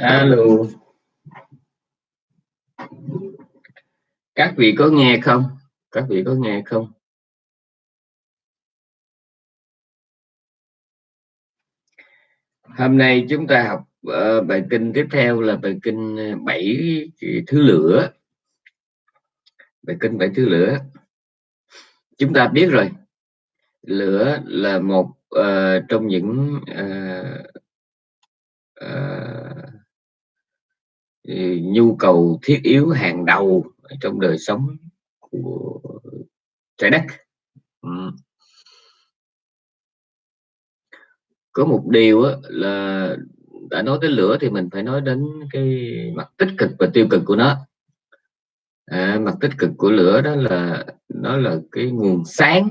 alo. Các vị có nghe không? Các vị có nghe không? Hôm nay chúng ta học uh, bài kinh tiếp theo là bài kinh ờ, bảy thứ lửa. Bài kinh bảy thứ lửa. Chúng ta biết rồi. Lửa là một uh, trong những uh, uh, nhu cầu thiết yếu hàng đầu trong đời sống của trái đất. Ừ. có một điều là đã nói tới lửa thì mình phải nói đến cái mặt tích cực và tiêu cực của nó. À, mặt tích cực của lửa đó là nó là cái nguồn sáng.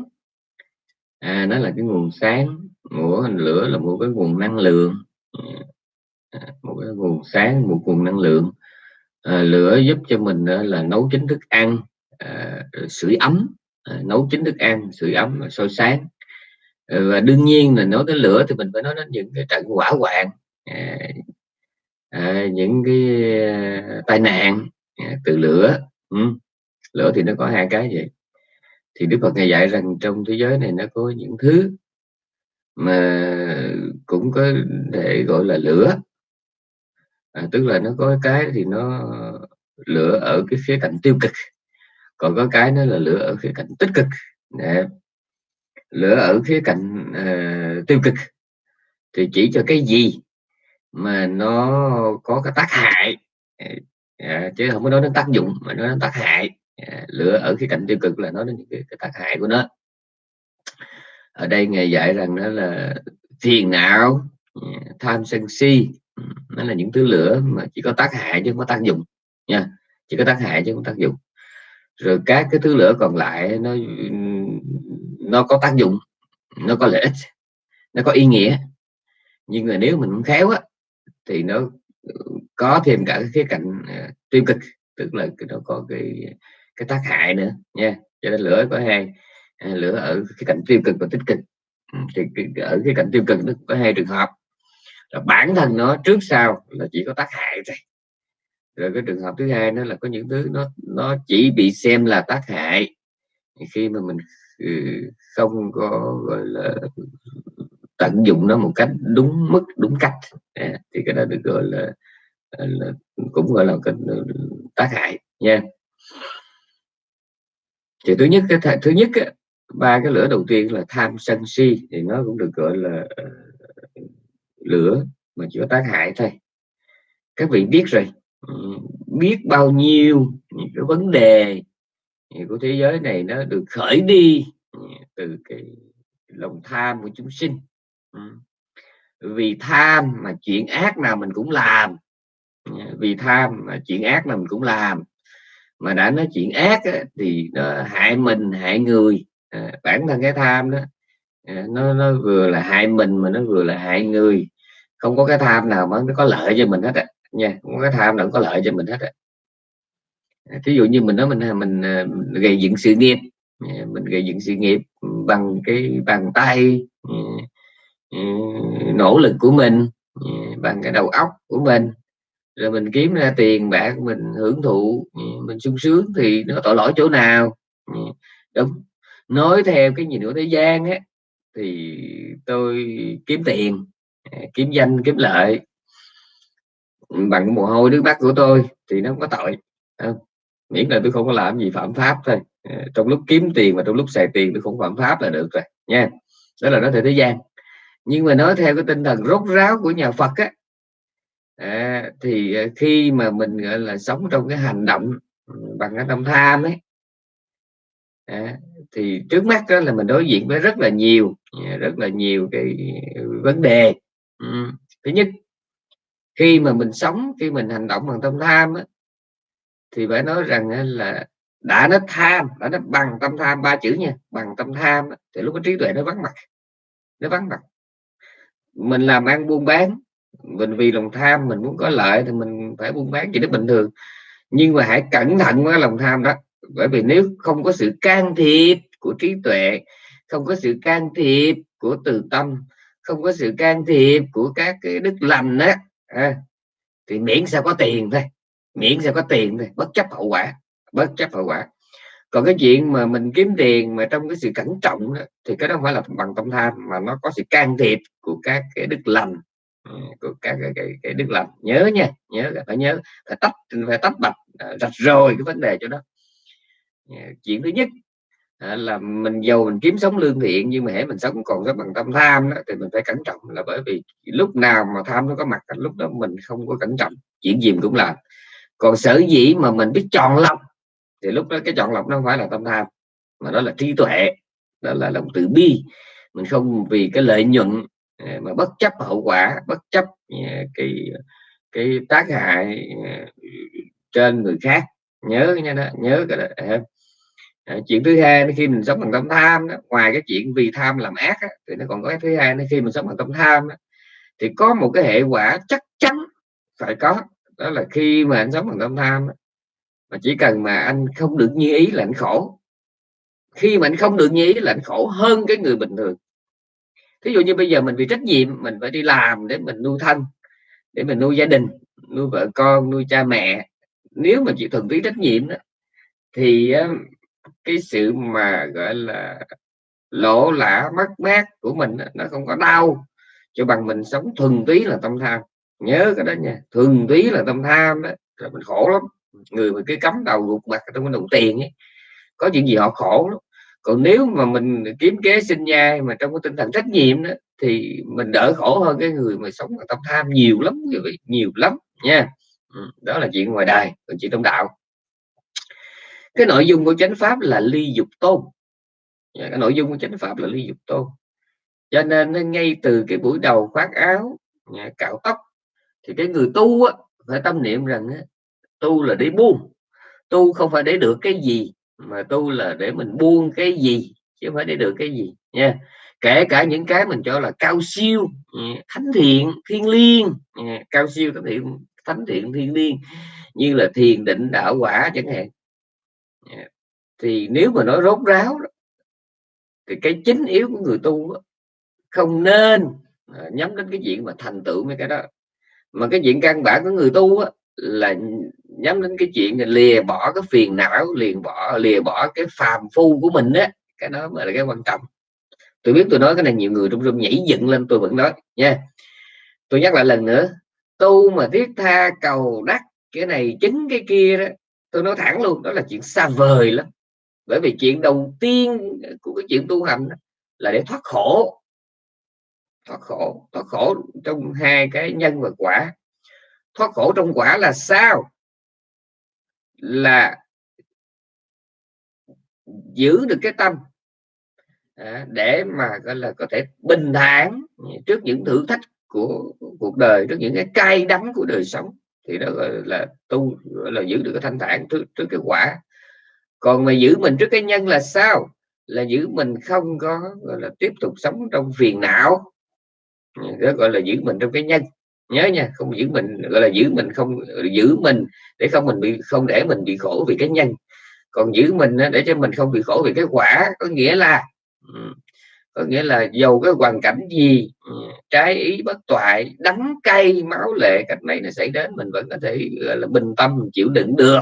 À, nó là cái nguồn sáng. Của hình lửa là một cái nguồn năng lượng. một cái nguồn sáng một nguồn năng lượng. À, lửa giúp cho mình à, là nấu chín thức ăn à, sưởi ấm. À, nấu chín thức ăn sưởi ấm soi sáng. À, và đương nhiên là nói tới lửa thì mình phải nói đến những cái trận hỏa hoạn à, à, những cái à, tai nạn à, từ lửa. Ừ. lửa thì nó có hai cái vậy. Thì Đức Phật ngày dạy rằng trong thế giới này nó có những thứ mà cũng có thể gọi là lửa à, tức là nó có cái thì nó lửa ở cái khía cạnh tiêu cực. Còn có cái nó là lửa ở khía cạnh tích cực. Để lửa ở khía cạnh uh, tiêu cực. Thì chỉ cho cái gì mà nó có cái tác hại. À, chứ không có nói đến tác dụng mà nói đến tác hại. À, lửa ở khía cạnh tiêu cực là nói đến cái, cái tác hại của nó. Ở đây ngài dạy rằng đó là phiền não à, tham sân si nó là những thứ lửa mà chỉ có tác hại chứ không có tác dụng nha. Chỉ có tác hại chứ không có tác dụng. Rồi các cái thứ lửa còn lại nó nó có tác dụng nó có lợi ích nó có ý nghĩa. Nhưng mà nếu mình không khéo á thì nó có thêm cả cái khía cạnh uh, tiêu cực tức là nó có cái cái tác hại nữa nha. Cho nên lửa có hai à, lửa ở cái cạnh tiêu cực và tích cực. Ừ, thì ở cái cạnh tiêu cực nó có hai trường hợp là bản thân nó trước sau là chỉ có tác hại thôi. Rồi cái trường hợp thứ hai nó là có những thứ nó nó chỉ bị xem là tác hại. Khi mà mình ừ, không có gọi là tận dụng nó một cách đúng mức đúng cách à, thì cái đó được gọi là, à, là cũng gọi là cái ừ, tác hại nha. Thì thứ nhất cái thứ nhất ba cái lửa đầu tiên là tham sân si thì nó cũng được gọi là à, lửa mà chỉ có tác hại thôi. Các vị biết rồi. Ừ, biết bao nhiêu những cái vấn đề của thế giới này nó được khởi đi ừ, từ cái lòng tham của chúng sinh. Ừ. Vì tham mà chuyện ác nào mình cũng làm. Vì tham mà chuyện ác nào mình cũng làm. Mà đã nói chuyện ác á, thì nó hại mình hại người. À, bản thân cái tham đó à, nó nó vừa là hại mình mà nó vừa là hại người không có cái tham nào mà nó có lợi cho mình hết á nha. Không có cái tham nào có lợi cho mình hết á. Thí dụ như mình nói mình mình, mình gây dựng sự nghiệp mình gây dựng sự nghiệp bằng cái bàn tay nỗ lực của mình bằng cái đầu óc của mình. Rồi mình kiếm ra tiền bạc mình hưởng thụ mình sung sướng thì nó tội lỗi chỗ nào đúng. Nói theo cái nhìn của thế gian á thì tôi kiếm tiền kiếm danh kiếm lợi. Bằng mồ hôi nước mắt của tôi thì nó không có tội. Ờ, miễn là tôi không có làm gì phạm pháp thôi. Ờ, trong lúc kiếm tiền và trong lúc xài tiền tôi không phạm pháp là được rồi nha. Đó là nói theo thế gian. Nhưng mà nói theo cái tinh thần rốt ráo của nhà Phật á à, thì ờ, khi mà mình gọi là sống trong cái hành động bằng cái tâm tham ấy à, thì trước mắt đó là mình đối diện với rất là nhiều rất là nhiều cái vấn đề ừ. thứ nhất khi mà mình sống khi mình hành động bằng tâm tham á, thì phải nói rằng là đã nó tham đã nó bằng tâm tham ba chữ nha bằng tâm tham thì lúc có trí tuệ nó vắng mặt nó vắng mặt mình làm ăn buôn bán mình vì lòng tham mình muốn có lợi thì mình phải buôn bán chỉ nó bình thường nhưng mà hãy cẩn thận với lòng tham đó bởi vì nếu không có sự can thiệp của trí tuệ không có sự can thiệp của từ tâm không có sự can thiệp của các cái đức lành đó à, thì miễn sao có tiền thôi miễn sao có tiền thôi bất chấp hậu quả bất chấp hậu quả. Còn cái chuyện mà mình kiếm tiền mà trong cái sự cẩn trọng đó, thì cái đó không phải là bằng tâm tham mà nó có sự can thiệp của các cái đức lành. Ừ, của các cái, cái, cái đức lành. Nhớ nha nhớ phải nhớ phải tách phải tách bạch à, rạch rồi cái vấn đề cho đó ờ, chuyện thứ nhất à, là mình giàu mình kiếm sống lương thiện nhưng mà hễ mình sống còn rất bằng tâm tham đó, thì mình phải cẩn trọng. Là bởi vì lúc nào mà tham nó có mặt lúc đó mình không có cẩn trọng chuyện gì cũng làm. Còn sở dĩ mà mình biết chọn lọc thì lúc đó cái chọn lọc nó không phải là tâm tham mà đó là trí tuệ đó là lòng từ bi. Mình không vì cái lợi nhuận à, mà bất chấp hậu quả bất chấp à, cái cái tác hại à, trên người khác. Nhớ nha đó nhớ cái đó à, chuyện thứ hai khi mình sống bằng tâm tham đó, ngoài cái chuyện vì tham làm ác đó, thì nó còn có cái thứ hai khi mình sống bằng tâm tham đó, thì có một cái hệ quả chắc chắn phải có đó là khi mà anh sống bằng tâm tham đó, mà chỉ cần mà anh không được như ý là anh khổ. Khi mà anh không được như ý là anh khổ hơn cái người bình thường. Ví dụ như bây giờ mình vì trách nhiệm mình phải đi làm để mình nuôi thân để mình nuôi gia đình nuôi vợ con nuôi cha mẹ. Nếu mà chỉ thuần túy trách nhiệm đó, thì cái sự mà, gọi là, lỗ lã mất mát của mình nó không có đau. Cho bằng mình sống thuần túy là tâm tham. Nhớ cái đó nha, thuần túy là tâm tham đó là mình khổ lắm. Người mà cái cắm đầu gục mặt trong cái đồng tiền ấy, có chuyện gì họ khổ lắm. Còn nếu mà mình kiếm kế sinh nhai mà trong cái tinh thần trách nhiệm đó, thì mình đỡ khổ hơn cái người mà sống là tâm tham nhiều lắm quý vị, nhiều lắm nha. Ừ, đó là chuyện ngoài đời, còn chuyện trong đạo cái nội dung của chánh pháp là ly dục tôn. Dạ, cái nội dung của chánh pháp là ly dục tôn. Cho nên ngay từ cái buổi đầu khoác áo dạ, cạo tóc thì cái người tu á, phải tâm niệm rằng á, tu là để buông. Tu không phải để được cái gì mà tu là để mình buông cái gì chứ không phải để được cái gì nha. Kể cả những cái mình cho là cao siêu dạ, thánh thiện thiên liêng cao siêu thánh thiện thánh thiện thiên liêng như là thiền định đạo quả chẳng hạn. Dạ. thì nếu mà nói rốt ráo thì cái chính yếu của người tu không nên à, nhắm đến cái chuyện mà thành tựu mấy cái đó. Mà cái chuyện căn bản của người tu là nhắm đến cái chuyện là lìa bỏ cái phiền não liền bỏ, lìa bỏ cái phàm phu của mình á, cái đó mới là cái quan trọng. Tôi biết tôi nói cái này nhiều người trong rung nhảy dựng lên, tôi vẫn nói, nha. Tôi nhắc lại lần nữa, tu mà thiết tha cầu đắc cái này chính cái kia đó tôi nói thẳng luôn, đó là chuyện xa vời lắm. Bởi vì chuyện đầu tiên của cái chuyện tu hành là để thoát khổ. Thoát khổ thoát khổ trong hai cái nhân và quả. Thoát khổ trong quả là sao? Là giữ được cái tâm à, để mà, gọi là, có thể bình thản trước những thử thách của cuộc đời, trước những cái cay đắng của đời sống thì đó gọi là tu gọi là giữ được cái thanh thản trước, trước cái quả. Còn mà giữ mình trước cái nhân là sao? Là giữ mình không có gọi là tiếp tục sống trong phiền não. Đó gọi là giữ mình trong cái nhân. Nhớ nha không giữ mình gọi là giữ mình không giữ mình để không mình bị không để mình bị khổ vì cái nhân. Còn giữ mình để cho mình không bị khổ vì cái quả có nghĩa là ừ, có nghĩa là dầu cái hoàn cảnh gì trái ý bất toại đắng cay máu lệ cách này nó xảy đến mình vẫn có thể gọi là bình tâm chịu đựng được.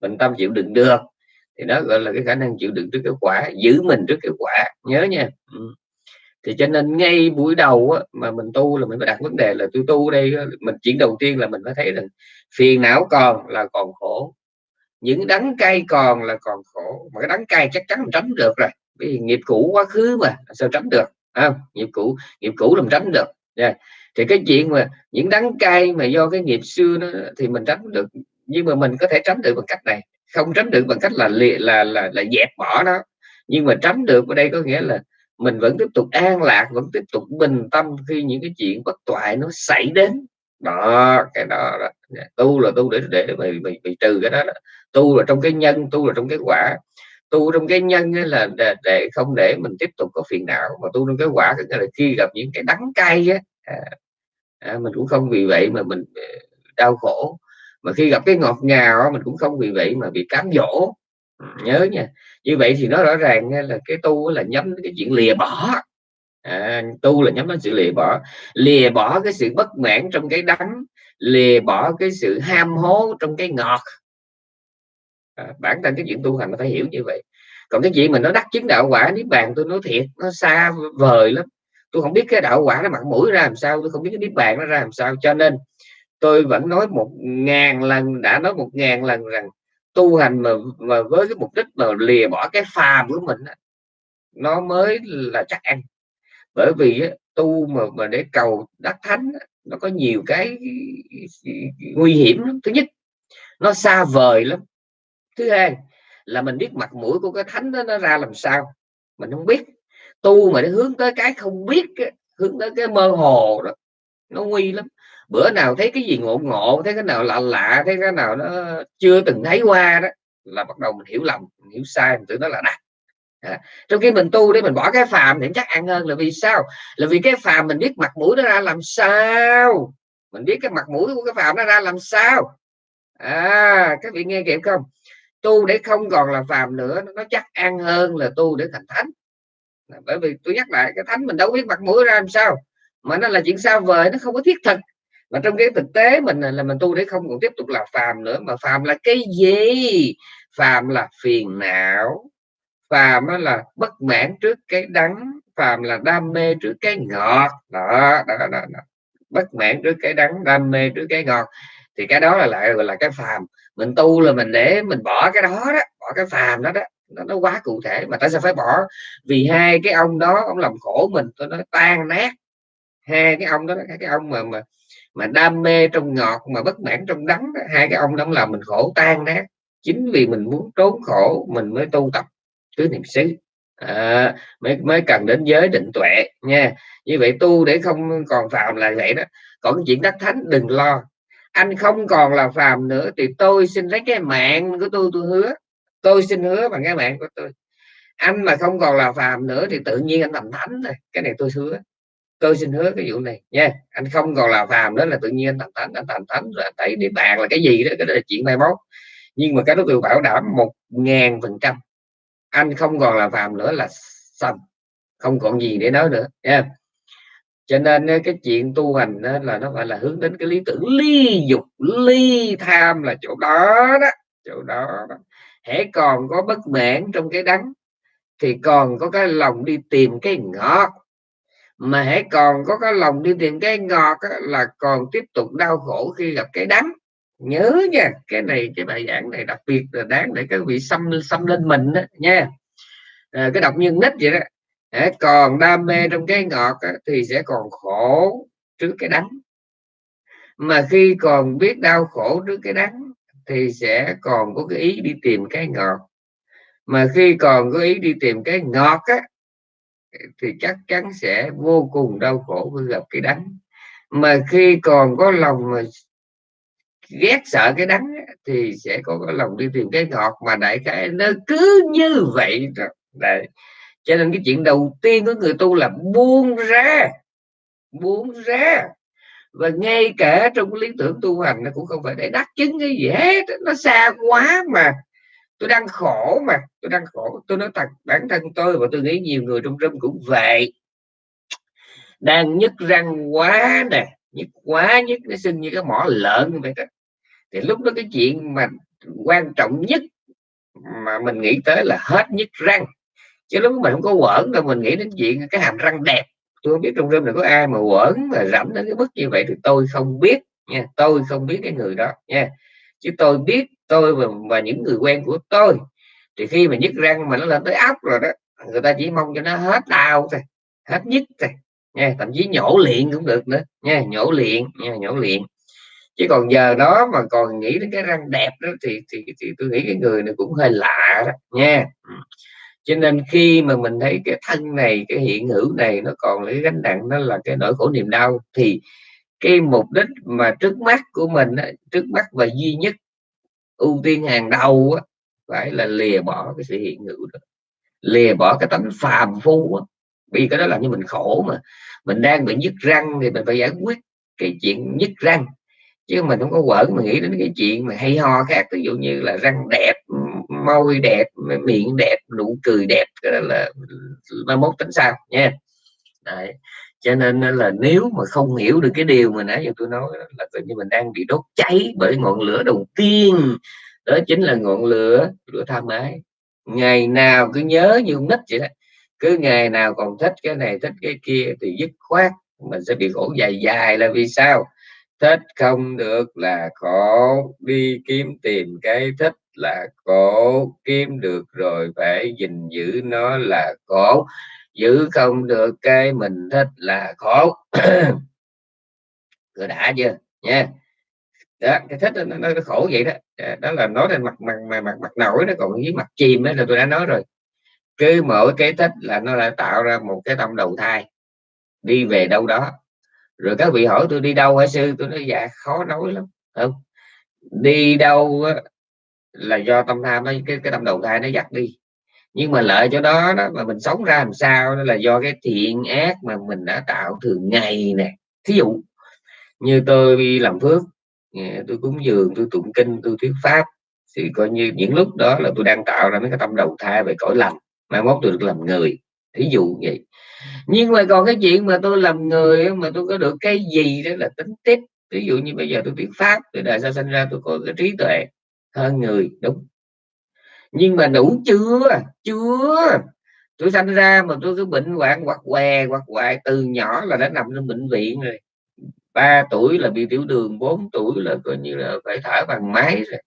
Bình tâm chịu đựng được. Thì đó gọi là cái khả năng chịu đựng trước cái quả giữ mình trước cái quả. Nhớ nha. Thì cho nên ngay buổi đầu á, mà mình tu là mình phải đặt vấn đề là tôi tu đây mình chuyện đầu tiên là mình phải thấy rằng phiền não còn là còn khổ những đắng cay còn là còn khổ. Mà cái đắng cay chắc chắn mình tránh được rồi vì nghiệp cũ quá khứ mà sao tránh được à, nghiệp cũ nghiệp cũ làm tránh được. Yeah. thì cái chuyện mà những đắng cay mà do cái nghiệp xưa nó thì mình tránh được nhưng mà mình có thể tránh được bằng cách này. Không tránh được bằng cách là là là là, là dẹp bỏ nó. Nhưng mà tránh được ở đây có nghĩa là mình vẫn tiếp tục an lạc vẫn tiếp tục bình tâm khi những cái chuyện bất toại nó xảy đến. Đó cái đó, đó. tu là tu để để bị, bị, bị trừ cái đó, đó. Tu là trong cái nhân tu là trong cái quả tu trong cái nhân là để, để không để mình tiếp tục có phiền não. Mà tu trong cái quả tức là khi gặp những cái đắng cay á à, à, mình cũng không vì vậy mà mình à, đau khổ. Mà khi gặp cái ngọt ngào mình cũng không vì vậy mà bị cám dỗ. Ừ, nhớ nha. Như vậy thì nó rõ ràng là cái tu là nhắm cái chuyện lìa bỏ. À, tu là nhắm đến sự lìa bỏ. Lìa bỏ cái sự bất mãn trong cái đắng lìa bỏ cái sự ham hố trong cái ngọt à, bản thân cái chuyện tu hành nó phải hiểu như vậy. Còn cái chuyện mình nó đắc chứng đạo quả niết bàn tôi nói thiệt nó xa vời lắm. Tôi không biết cái đạo quả nó mặt mũi ra làm sao tôi không biết cái niết bàn nó ra làm sao. Cho nên tôi vẫn nói một ngàn lần đã nói một ngàn lần rằng tu hành mà, mà với cái mục đích mà lìa bỏ cái phàm của mình nó mới là chắc ăn. Bởi vì tu mà mà để cầu đắc thánh nó có nhiều cái nguy hiểm lắm. thứ nhất nó xa vời lắm thứ hai là mình biết mặt mũi của cái thánh đó nó ra làm sao mình không biết. Tu mà nó hướng tới cái không biết hướng tới cái mơ hồ đó nó nguy lắm. Bữa nào thấy cái gì ngộ ngộ thấy cái nào lạ lạ thấy cái nào nó chưa từng thấy qua đó là bắt đầu mình hiểu lầm mình hiểu sai mình tưởng nó là đắc. À, trong khi mình tu để mình bỏ cái phàm thì chắc ăn hơn là vì sao? Là vì cái phàm mình biết mặt mũi nó ra làm sao? Mình biết cái mặt mũi của cái phàm nó ra làm sao? À các vị nghe kịp không? Tu để không còn là phàm nữa nó chắc ăn hơn là tu để thành thánh. Bởi vì tôi nhắc lại cái thánh mình đâu biết mặt mũi ra làm sao mà nó là chuyện xa vời nó không có thiết thực. Mà trong cái thực tế mình là mình tu để không còn tiếp tục là phàm nữa mà phàm là cái gì? Phàm là phiền não phàm là bất mãn trước cái đắng phàm là đam mê trước cái ngọt. Đó, đó, đó, đó. bất mãn trước cái đắng đam mê trước cái ngọt. Thì cái đó là lại gọi là cái phàm mình tu là mình để mình bỏ cái đó đó bỏ cái phàm đó đó nó, nó quá cụ thể. Mà tại sao phải bỏ? Vì hai cái ông đó ông làm khổ mình tôi nói tan nát. Hai cái ông đó cái ông mà mà mà đam mê trong ngọt mà bất mãn trong đắng hai cái ông đó làm mình khổ tan nát. Chính vì mình muốn trốn khổ mình mới tu tập tứ niệm xứ. À, mới mới cần đến giới định tuệ nha. Như vậy tu để không còn phạm là vậy đó. Còn cái chuyện đắc thánh đừng lo anh không còn là phàm nữa, thì tôi xin lấy cái mạng của tôi tôi hứa. Tôi xin hứa bằng cái mạng của tôi. Anh mà không còn là phàm nữa, thì tự nhiên anh thành thánh rồi cái này tôi hứa. Tôi xin hứa cái vụ này. Nha, anh không còn là phàm đó là tự nhiên anh thành thánh, anh thành thánh rồi thấy địa bàn là cái gì đó, cái đó là chuyện mai mốt. Nhưng mà cái đó tôi bảo đảm một ngàn phần trăm. Anh không còn là phàm nữa là xong không còn gì để nói nữa. Nha cho nên cái chuyện tu hành đó là nó phải là hướng đến cái lý tưởng ly dục ly tham là chỗ đó đó chỗ đó, đó. hễ còn có bất mãn trong cái đắng thì còn có cái lòng đi tìm cái ngọt. Mà hãy còn có cái lòng đi tìm cái ngọt á, là còn tiếp tục đau khổ khi gặp cái đắng nhớ nha cái này cái bài giảng này đặc biệt là đáng để các vị xâm xâm lên mình đó, nha. À, cái đọc nhân nít vậy đó để còn đam mê trong cái ngọt á, thì sẽ còn khổ trước cái đắng. Mà khi còn biết đau khổ trước cái đắng thì sẽ còn có cái ý đi tìm cái ngọt. Mà khi còn có ý đi tìm cái ngọt á thì chắc chắn sẽ vô cùng đau khổ khi gặp cái đắng. Mà khi còn có lòng mà ghét sợ cái đắng thì sẽ có cái lòng đi tìm cái ngọt. Mà đại cái nó cứ như vậy Đấy cho nên cái chuyện đầu tiên của người tu là buông ra buông ra. Và ngay cả trong lý tưởng tu hành nó cũng không phải để đắc chứng cái gì hết, nó xa quá mà. Tôi đang khổ mà, tôi đang khổ. Tôi nói thật, bản thân tôi và tôi nghĩ nhiều người trong râm cũng vậy. Đang nhức răng quá nè, nhức quá, nhức nó sinh như cái mỏ lợn vậy đó. Thì lúc đó cái chuyện mà quan trọng nhất mà mình nghĩ tới là hết nhức răng chứ lúc mình không có quẩn đâu mình nghĩ đến chuyện cái hàm răng đẹp. Tôi không biết trong rơm này có ai mà quẩn mà rảnh đến cái mức như vậy thì tôi không biết nha. Tôi không biết cái người đó nha. Chứ tôi biết tôi và, và những người quen của tôi. Thì khi mà nhức răng mà nó lên tới ốc rồi đó người ta chỉ mong cho nó hết đau thôi hết nhức thôi nha. Thậm chí nhổ liền cũng được nữa nha nhổ liền nha nhổ liền. Chứ còn giờ đó mà còn nghĩ đến cái răng đẹp đó thì thì, thì tôi nghĩ cái người này cũng hơi lạ đó nha. Ừ cho nên khi mà mình thấy cái thân này cái hiện hữu này nó còn lấy gánh nặng nó là cái nỗi khổ niềm đau thì cái mục đích mà trước mắt của mình trước mắt và duy nhất ưu tiên hàng đầu á, phải là lìa bỏ cái sự hiện hữu đó. Lìa bỏ cái tánh phàm phu á. vì cái đó làm cho mình khổ mà. Mình đang bị nhức răng thì mình phải giải quyết cái chuyện nhức răng. Chứ mình không có quẩn mà nghĩ đến cái chuyện mà hay ho khác ví dụ như là răng đẹp môi đẹp miệng đẹp nụ cười đẹp là, là mai mốt tính sao nha. Đấy. cho nên là nếu mà không hiểu được cái điều mà nãy giờ tôi nói là tự như mình đang bị đốt cháy bởi ngọn lửa đầu tiên. Đó chính là ngọn lửa lửa tham ái ngày nào cứ nhớ như nít vậy đó. Cứ ngày nào còn thích cái này thích cái kia thì dứt khoát mình sẽ bị khổ dài dài là vì sao? Thích không được là khổ đi kiếm tìm cái thích là khổ kiếm được rồi phải gìn giữ nó là khổ. Giữ không được cái mình thích là khổ. Rồi đã chưa? Nha. Đó, cái thích nó, nó, nó khổ vậy đó. Đó là nói lên mặt mặt mặt mặt, mặt nổi nó còn với mặt chìm đó là tôi đã nói rồi. Cứ mỗi cái thích là nó đã tạo ra một cái tâm đầu thai. Đi về đâu đó. Rồi các vị hỏi tôi đi đâu hả sư? Tôi nói dạ khó nói lắm. Không? Đi đâu là do tâm tham ấy cái cái tâm đầu thai nó dắt đi. Nhưng mà lợi cho đó đó, mà mình sống ra làm sao đó là do cái thiện ác mà mình đã tạo thường ngày nè. Thí dụ, như tôi đi làm phước tôi cúng dường, tôi tụng kinh, tôi thuyết pháp, thì coi như những lúc đó là tôi đang tạo ra mấy cái tâm đầu thai về cõi lành, mai mốt tôi được làm người. Thí dụ vậy. Nhưng mà còn cái chuyện mà tôi làm người mà tôi có được cái gì đó là tính tiếp. Ví dụ như bây giờ tôi thuyết pháp từ đời sau sinh ra tôi có cái trí tuệ hơn người, đúng. Nhưng mà đủ chưa? Chưa. Tôi sanh ra mà tôi cứ bệnh hoạn hoặc què hoặc hoại, từ nhỏ là đã nằm trong bệnh viện rồi. Ba tuổi là bị tiểu đường 4 tuổi là coi như là phải thở bằng máy rồi.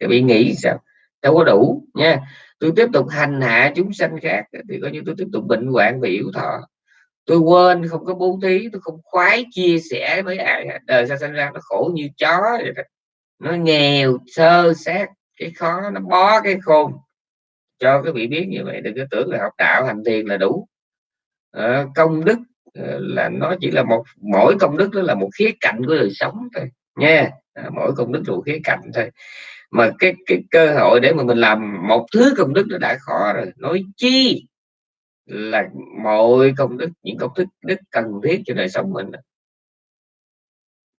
Thì bị nghĩ sao? Đâu có đủ, nha. Tôi tiếp tục hành hạ chúng sanh khác, thì coi như tôi tiếp tục bệnh hoạn và yếu thọ. Tôi quên không có bố thí, tôi không khoái chia sẻ với ai đời sao sinh ra nó khổ như chó vậy đó nó nghèo sơ sát cái khó nó bó cái khôn. Cho cái vị biết như vậy đừng có tưởng là học đạo hành thiền là đủ. À, công đức ờ, là nó chỉ là một mỗi công đức đó là một khía cạnh của đời sống thôi nha. À, mỗi công đức là một khía cạnh thôi. Mà cái cái cơ hội để mà mình làm một thứ công đức nó đã khó rồi. Nói chi là mọi công đức những công đức đức cần thiết cho đời sống mình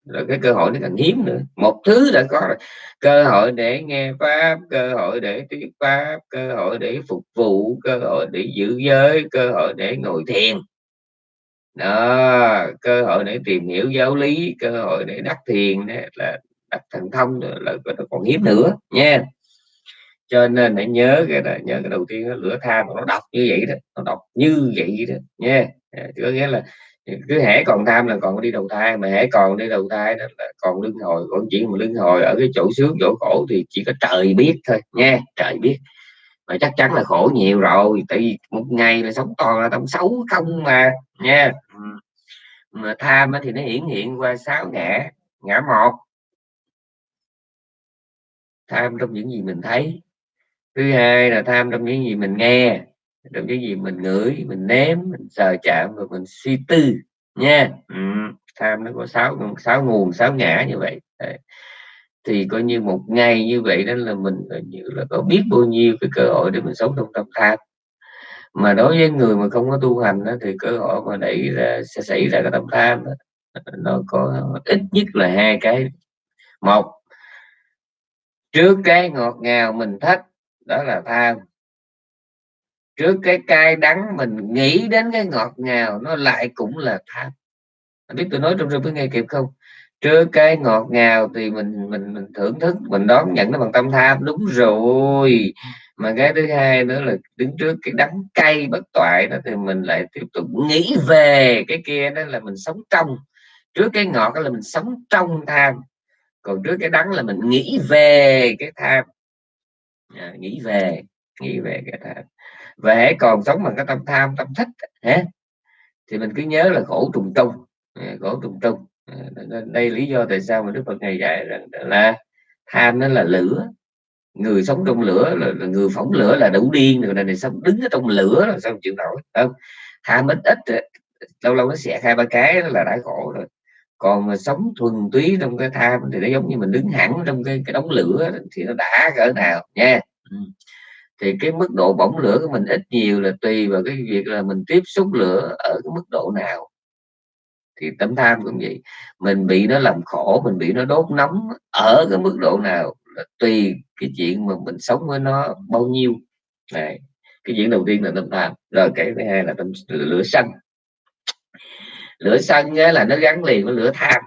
rồi cái cơ hội nó càng hiếm nữa. Một thứ đã có rồi. Cơ hội để nghe pháp cơ hội để thuyết pháp cơ hội để phục vụ cơ hội để giữ giới cơ hội để ngồi thiền. Đó cơ hội để tìm hiểu giáo lý cơ hội để đắc thiền là đắc thành thông là nó còn hiếm nữa nha. Cho nên hãy nhớ cái đó, nhớ cái đầu tiên đó, lửa tham nó đọc như vậy đó nó đọc như vậy đó nha. Có nghĩa là cứ hễ còn tham là còn đi đầu thai mà hễ còn đi đầu thai đó là còn luân hồi còn chuyện mà luân hồi ở cái chỗ sướng chỗ khổ thì chỉ có trời biết thôi nha trời biết. Mà chắc chắn là khổ nhiều rồi tại vì một ngày là sống toàn là tâm xấu không mà nha. Mà tham thì nó hiển hiện qua sáu ngã ngã một. Tham trong những gì mình thấy. Thứ hai là tham trong những gì mình nghe trong cái gì mình ngửi mình ném mình sờ chạm và mình suy tư nha ừ. tham nó có sáu sáu nguồn sáu ngã như vậy Đấy. thì coi như một ngày như vậy đó là mình như là có biết bao nhiêu cái cơ hội để mình sống trong tâm tham mà đối với người mà không có tu hành đó, thì cơ hội mà đẩy ra sẽ xảy ra cái tâm tham đó, nó có ít nhất là hai cái một trước cái ngọt ngào mình thích đó là tham trước cái cay đắng mình nghĩ đến cái ngọt ngào nó lại cũng là tham anh biết tôi nói trong rừng với nghe kịp không? Trước cái ngọt ngào thì mình mình mình thưởng thức mình đón nhận nó bằng tâm tham. Đúng rồi. Mà cái thứ hai nữa là đứng trước cái đắng cay bất toại đó thì mình lại tiếp tục nghĩ về cái kia đó là mình sống trong. Trước cái ngọt đó là mình sống trong tham. Còn trước cái đắng là mình nghĩ về cái tham. À, nghĩ về nghĩ về cái tham và hãy còn sống bằng cái tâm tham tâm thích hả? Thì mình cứ nhớ là khổ trùng trùng ờ, khổ trùng trùng ờ, đây lý do tại sao mà đức phật ngày dạy rằng là tham nó là lửa. Người sống trong lửa là, là người phóng lửa là đủ điên rồi này này sống đứng ở trong lửa là sao chịu nổi không? Tham ít ít ờ, lâu lâu nó sẽ hai ba cái là đã khổ rồi. Còn mà sống thuần túy trong cái tham thì nó giống như mình đứng hẳn trong cái, cái đống lửa thì nó đã cỡ nào nha. Ừ thì cái mức độ bỏng lửa của mình ít nhiều là tùy vào cái việc là mình tiếp xúc lửa ở cái mức độ nào. Thì tấm tham cũng vậy. Mình bị nó làm khổ mình bị nó đốt nóng ở cái mức độ nào là tùy cái chuyện mà mình sống với nó bao nhiêu. Này cái chuyện đầu tiên là tâm tham rồi cái thứ hai là tâm lửa xanh lửa xanh á, là nó gắn liền với lửa tham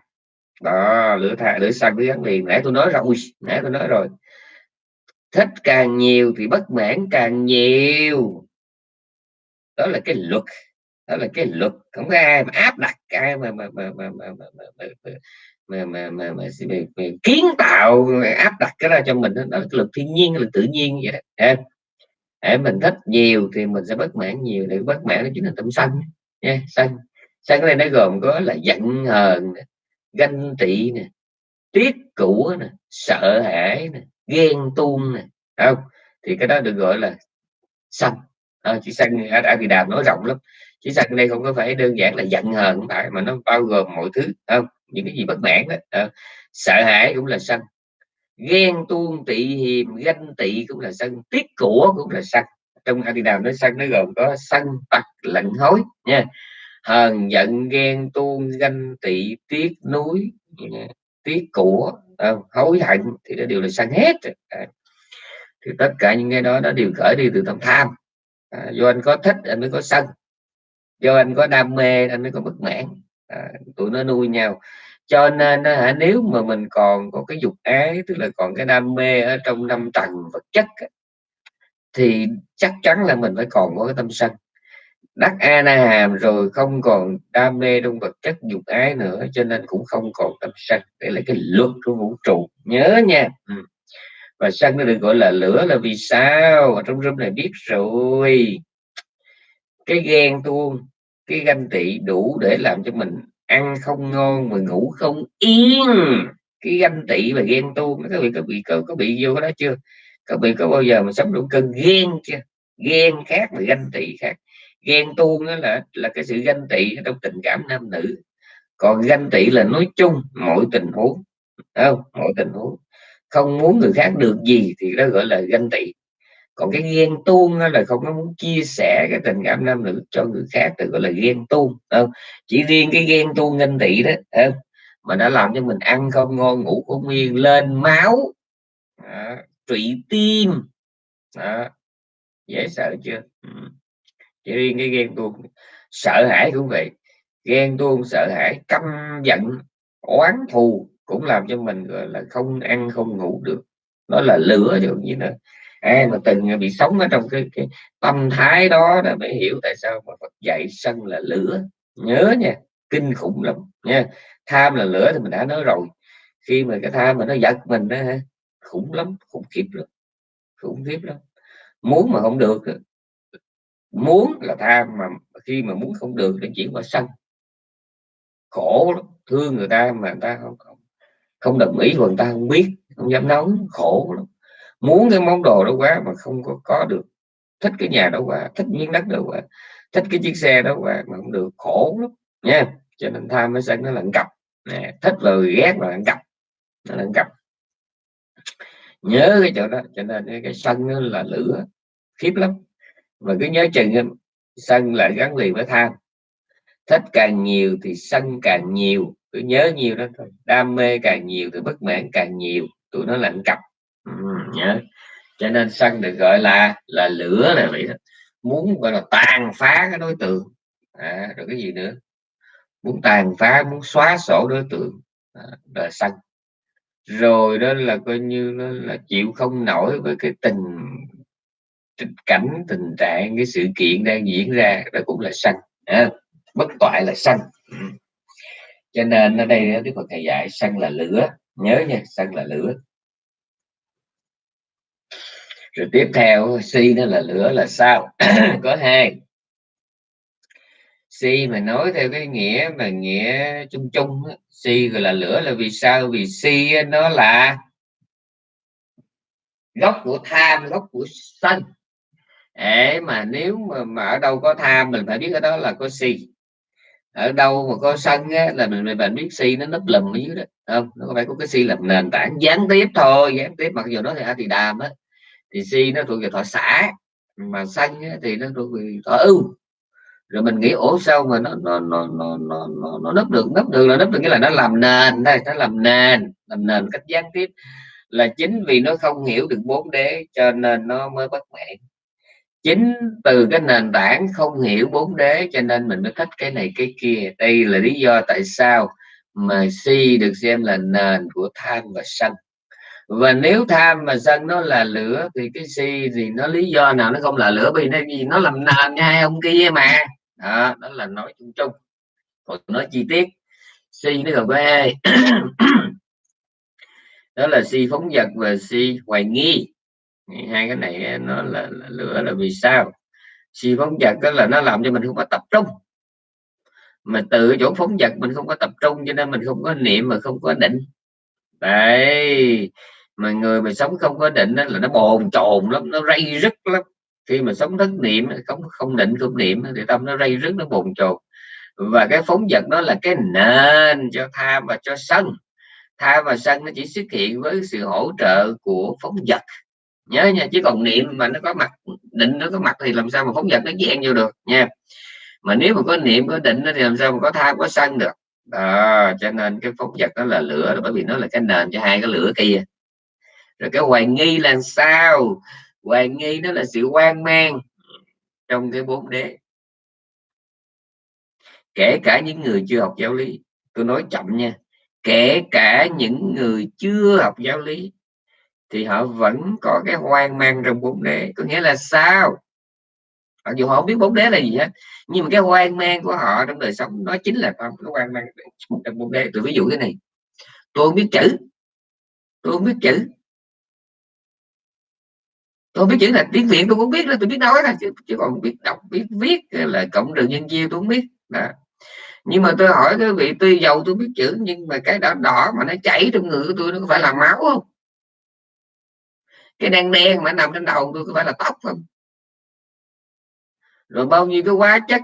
đó lửa tham lửa xanh nó gắn liền. Nãy tôi nói rồi nãy tôi nói rồi thích càng nhiều thì bất mãn càng nhiều đó là cái luật đó là cái luật không có ai mà áp đặt ai mà mà mà mà mà mà mà mà mà, mà, mà, mà, mà kiến tạo áp đặt cái ra cho mình đó, là cái luật thiên nhiên là tự nhiên vậy đó em để mình thích nhiều thì mình sẽ bất mãn nhiều để bất mãn đó chính là tâm sân nha sân sân cái này nó gồm có là giận hờn ganh tị nè tiếc cũ nè sợ hãi nè ghen tuông này, không? Thì cái đó được gọi là sân. Ờ, à, chỉ sân ở, ở Việt Đàm nói rộng lắm. Chỉ sân đây không có phải đơn giản là giận hờn không phải mà nó bao gồm mọi thứ không? Những cái gì bất mãn đó à, ờ. sợ hãi cũng là sân. Ghen tuông tị hiềm ganh tị cũng là sân. Tiếc của cũng là sân. Trong Adidas nói sân nó gồm có sân tặc lạnh hối nha. Hờn giận ghen tuông ganh tị tiếc núi tiếc của à, hối hận thì nó đều là sân hết à, thì tất cả những cái đó nó đều khởi đi từ tâm tham. À, do anh có thích anh mới có sân. Do anh có đam mê anh mới có bất mãn. À, tụi nó nuôi nhau. Cho nên à, nếu mà mình còn có cái dục ái tức là còn cái đam mê ở trong năm tầng vật chất thì chắc chắn là mình phải còn có cái tâm sân đắc a na hàm rồi không còn đam mê trong vật chất dục ái nữa cho nên cũng không còn tâm sân đây là cái luật của vũ trụ. Nhớ nha. Ừ. và sân nó được gọi là lửa là vì sao? Ở trong room này biết rồi. Cái ghen tuông cái ganh tị đủ để làm cho mình ăn không ngon mà ngủ không yên. Cái ganh tị và ghen tuông các vị có bị có, có bị vô đó chưa? Các vị có bao giờ mà sống đủ cơn ghen chưa? Ghen khác và ganh tị khác ghen tuông đó là là cái sự ganh tị trong tình cảm nam nữ. Còn ganh tị là nói chung mọi tình huống không? Mọi tình huống. Không muốn người khác được gì thì đó gọi là ganh tị. Còn cái ghen tuông là không có muốn chia sẻ cái tình cảm nam nữ cho người khác thì gọi là ghen tuông không? Chỉ riêng cái ghen tuông ganh tị đó không? mà đã làm cho mình ăn không ngon ngủ không yên lên máu. Đó, trụy tim. Đó. dễ sợ chưa? Ừ chỉ riêng cái ghen tuông sợ hãi cũng vậy ghen tuông sợ hãi căm giận oán thù cũng làm cho mình gọi là không ăn không ngủ được. Nó là lửa chứ như là ai mà từng bị sống ở trong cái, cái tâm thái đó đã mới hiểu tại sao mà Phật dạy sân là lửa. Nhớ nha kinh khủng lắm nha. Tham là lửa thì mình đã nói rồi. Khi mà cái tham mà nó giật mình đó khủng lắm khủng khiếp lắm khủng khiếp lắm. Muốn mà không được muốn là tham mà khi mà muốn không được thì chuyển qua sân. Khổ lắm thương người ta mà người ta không không, không đồng ý người ta không biết không dám nói khổ lắm. Muốn cái món đồ đó quá mà không có có được. Thích cái nhà đó quá thích miếng đất đó quá thích cái chiếc xe đó quá mà không được khổ lắm nha. Cho nên tham mới sân nó là cặp nè thích rồi ghét là cặp nó là cặp. Nhớ cái chỗ đó cho nên cái, cái sân nó là lửa khiếp lắm và cứ nhớ chừng sân lại gắn liền với tham thích càng nhiều thì sân càng nhiều cứ nhớ nhiều đó thôi. Đam mê càng nhiều thì bất mãn càng nhiều tụi nó lạnh cặp ừ, nhớ. Cho nên sân được gọi là là lửa là vậy đó. Muốn gọi là tàn phá cái đối tượng. À, rồi cái gì nữa? Muốn tàn phá muốn xóa sổ đối tượng. À, là sân. Rồi đó là coi như là, là chịu không nổi với cái tình cảnh tình trạng cái sự kiện đang diễn ra đó cũng là sân à, bất toại là sân cho nên ở đây Đức Phật thầy dạy sân là lửa nhớ nha sân là lửa. Rồi tiếp theo si nó là lửa là sao? Có hai. Si mà nói theo cái nghĩa mà nghĩa chung chung si gọi là lửa là vì sao? Vì si nó là gốc của tham gốc của sân để mà nếu mà, mà ở đâu có tham mình phải biết ở đó là có si. Ở đâu mà có sân á, là mình mình biết si nó nấp lùm ở dưới đó không? Nó phải có cái si làm nền tảng gián tiếp thôi gián tiếp. Mặc dù nó thì thì đàm á thì si nó thuộc về thọ xã mà sân á, thì nó thuộc về thọ ưu. Rồi mình nghĩ ổ sao mà nó nó nó nó nó nó, nó nấp được nấp được là nấp được nghĩa là nó làm nền đây nó làm nền làm nền cách gián tiếp là chính vì nó không hiểu được bốn đế cho nên nó mới bất mãn chính từ cái nền tảng không hiểu bốn đế cho nên mình mới thích cái này cái kia. Đây là lý do tại sao mà si được xem là nền của tham và sân. Và nếu tham và sân nó là lửa thì cái si thì nó lý do nào nó không là lửa? Vì nó gì nó làm nền nha hai ông kia mà. Đó, đó là nói chung chung. Còn nói chi tiết si nó gồm có hai đó là si phóng vật và si hoài nghi hai cái này eh, nó là, là lửa là vì sao? Si phóng vật đó là nó làm cho mình không có tập trung. Mà từ chỗ phóng vật mình không có tập trung cho nên mình không có niệm mà không có định. Đấy mà người mà sống không có định đó là nó bồn chồn lắm nó rây rứt lắm. Khi mà sống thất niệm không không định không niệm thì tâm nó rây rứt nó bồn chồn. Và cái phóng vật đó là cái nền cho tham và cho sân. Tham và sân nó chỉ xuất hiện với sự hỗ trợ của phóng vật nhớ nha, chứ còn niệm mà nó có mặt, định nó có mặt thì làm sao mà phóng vật nó gian vô được nha. Mà nếu mà có niệm, có định thì làm sao mà có tham có sân được. Đó, cho nên cái phóng vật đó là lửa, bởi vì nó là cái nền cho hai cái lửa kia. Rồi cái hoài nghi là sao? Hoài nghi nó là sự quan mang trong cái bốn đế. Kể cả những người chưa học giáo lý, tôi nói chậm nha, kể cả những người chưa học giáo lý thì họ vẫn có cái hoang mang trong bốn đế. Có nghĩa là sao? Mặc dù họ không biết bốn đế là gì hết nhưng mà cái hoang mang của họ trong đời sống nó chính là cái hoang mang trong bốn đế. Tôi ví dụ cái này. Tôi không biết chữ. Tôi không biết chữ. Tôi biết chữ là tiếng việt tôi cũng biết là tôi biết nói là chứ, chứ còn biết đọc biết viết là cộng trừ nhân chia tôi không biết. Đó. Nhưng mà tôi hỏi cái vị tuy giàu tôi biết chữ nhưng mà cái đỏ đỏ mà nó chảy trong người của tôi nó có phải là máu không? Cái đen đen mà nằm trên đầu tôi có phải là tóc không? Rồi bao nhiêu cái hóa chất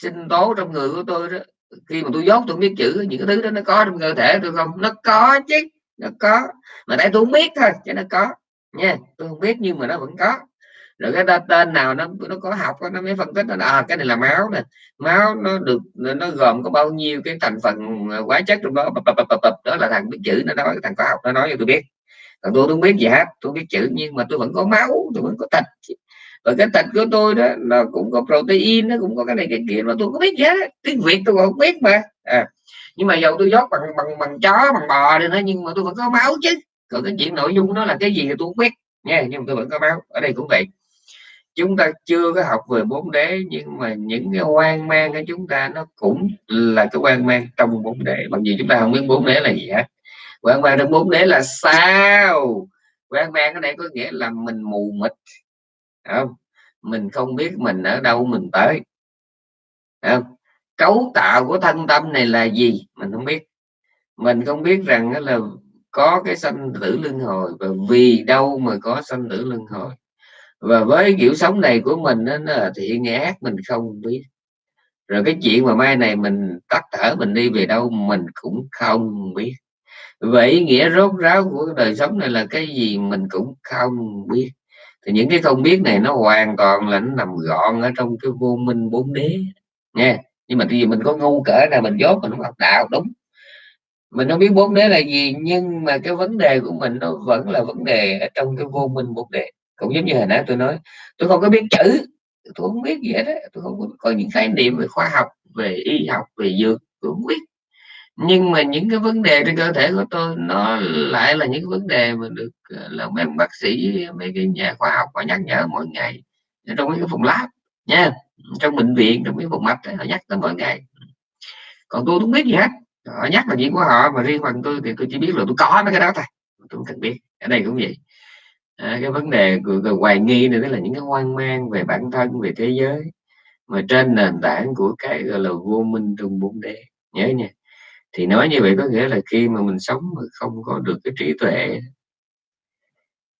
sinh tố trong người của tôi đó khi mà tôi dốt tôi biết chữ những cái thứ đó nó có trong cơ thể tôi không? Nó có chứ nó có. Mà tại tôi không biết thôi chứ nó có. Nha tôi không biết nhưng mà nó vẫn có. Rồi cái tên nào nó nó có học nó mới phân tích nó à, cái này là máu nè. Máu nó được nó gồm có bao nhiêu cái thành phần à, hóa chất trong đó đó là thằng biết chữ nó nói thằng có học nó nói cho tôi biết còn tôi không biết gì hết tôi biết chữ, nhưng mà tôi vẫn có máu, tôi vẫn có thịt và cái thịt của tôi đó, nó cũng có protein, nó cũng có cái này cái kia, mà tôi có biết gì hết tiếng việt tôi không biết mà. À. nhưng mà dầu tôi dốt bằng bằng bằng chó, bằng bò đi nữa nhưng mà tôi vẫn có máu chứ. Còn cái chuyện nội dung nó là cái gì thì tôi không biết, nha. Nhưng mà tôi vẫn có máu, ở đây cũng vậy. Chúng ta chưa có học về bốn đế, nhưng mà những cái hoang mang của chúng ta, nó cũng là cái hoang mang trong bốn đế. Bằng gì chúng ta không biết bốn đế là gì hết quang mang trong bốn đế là sao? Quang mang ở đây có nghĩa là mình mù mịt. Không? Mình không biết mình ở đâu mình tới. Không? cấu tạo của thân tâm này là gì? Mình không biết. Mình không biết rằng là có cái sanh tử luân hồi và vì đâu mà có sanh tử luân hồi. Và với kiểu sống này của mình đó, là thiện ác mình không biết. Rồi cái chuyện mà mai này mình tắt thở mình đi về đâu mình cũng không biết vậy nghĩa rốt ráo của đời sống này là cái gì mình cũng không biết. Thì những cái không biết này nó hoàn toàn là nó nằm gọn ở trong cái vô minh bốn đế nha nhưng mà vì mình có ngu cỡ là mình dốt mình không học đạo đúng. Mình không biết bốn đế là gì nhưng mà cái vấn đề của mình nó vẫn là vấn đề ở trong cái vô minh bốn đế. Cũng giống như hồi nãy tôi nói tôi không có biết chữ tôi không biết gì hết đó. tôi không có, có những khái niệm về khoa học về y học về dược tôi không biết nhưng mà những cái vấn đề trên cơ thể của tôi nó lại là những vấn đề mà được ờ, là mấy bác sĩ mấy cái nhà khoa học họ nhắc nhở mỗi ngày trong mấy cái phòng lab nha trong bệnh viện trong mấy phòng mạch họ nhắc tới mỗi ngày. Còn tôi không biết gì hết họ nhắc là chuyện của họ mà riêng phần tôi thì tôi chỉ biết là tôi có mấy cái đó thôi tôi không cần biết ở đây cũng vậy. À, cái vấn đề của, của hoài nghi này đó là những cái hoang mang về bản thân về thế giới mà trên nền tảng của cái gọi là vô minh trong bốn đế nhớ nha thì nói như vậy có nghĩa là khi mà mình sống mà không có được cái trí tuệ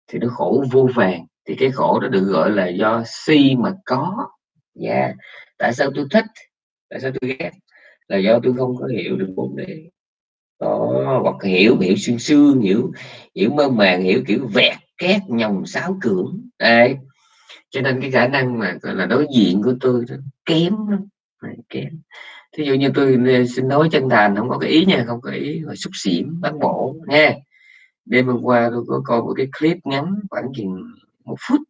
thì nó khổ vô vàng. Thì cái khổ đó được gọi là do si mà có. Dạ. Yeah. tại sao tôi thích? Tại sao tôi ghét? Là do tôi không có hiểu được bốn đề. Có hoặc hiểu hiểu xương xương hiểu hiểu mơ màng, hiểu kiểu vẹt két nhồng sáo cưỡng. Đấy. Cho nên cái khả năng mà, gọi là, đối diện của tôi kém lắm kém thí dụ như tôi ừ, xin nói chân thành không có cái ý nha không có ý mà xúc xỉm bán bộ nha đêm hôm qua tôi có coi một cái clip ngắn khoảng chừng một phút.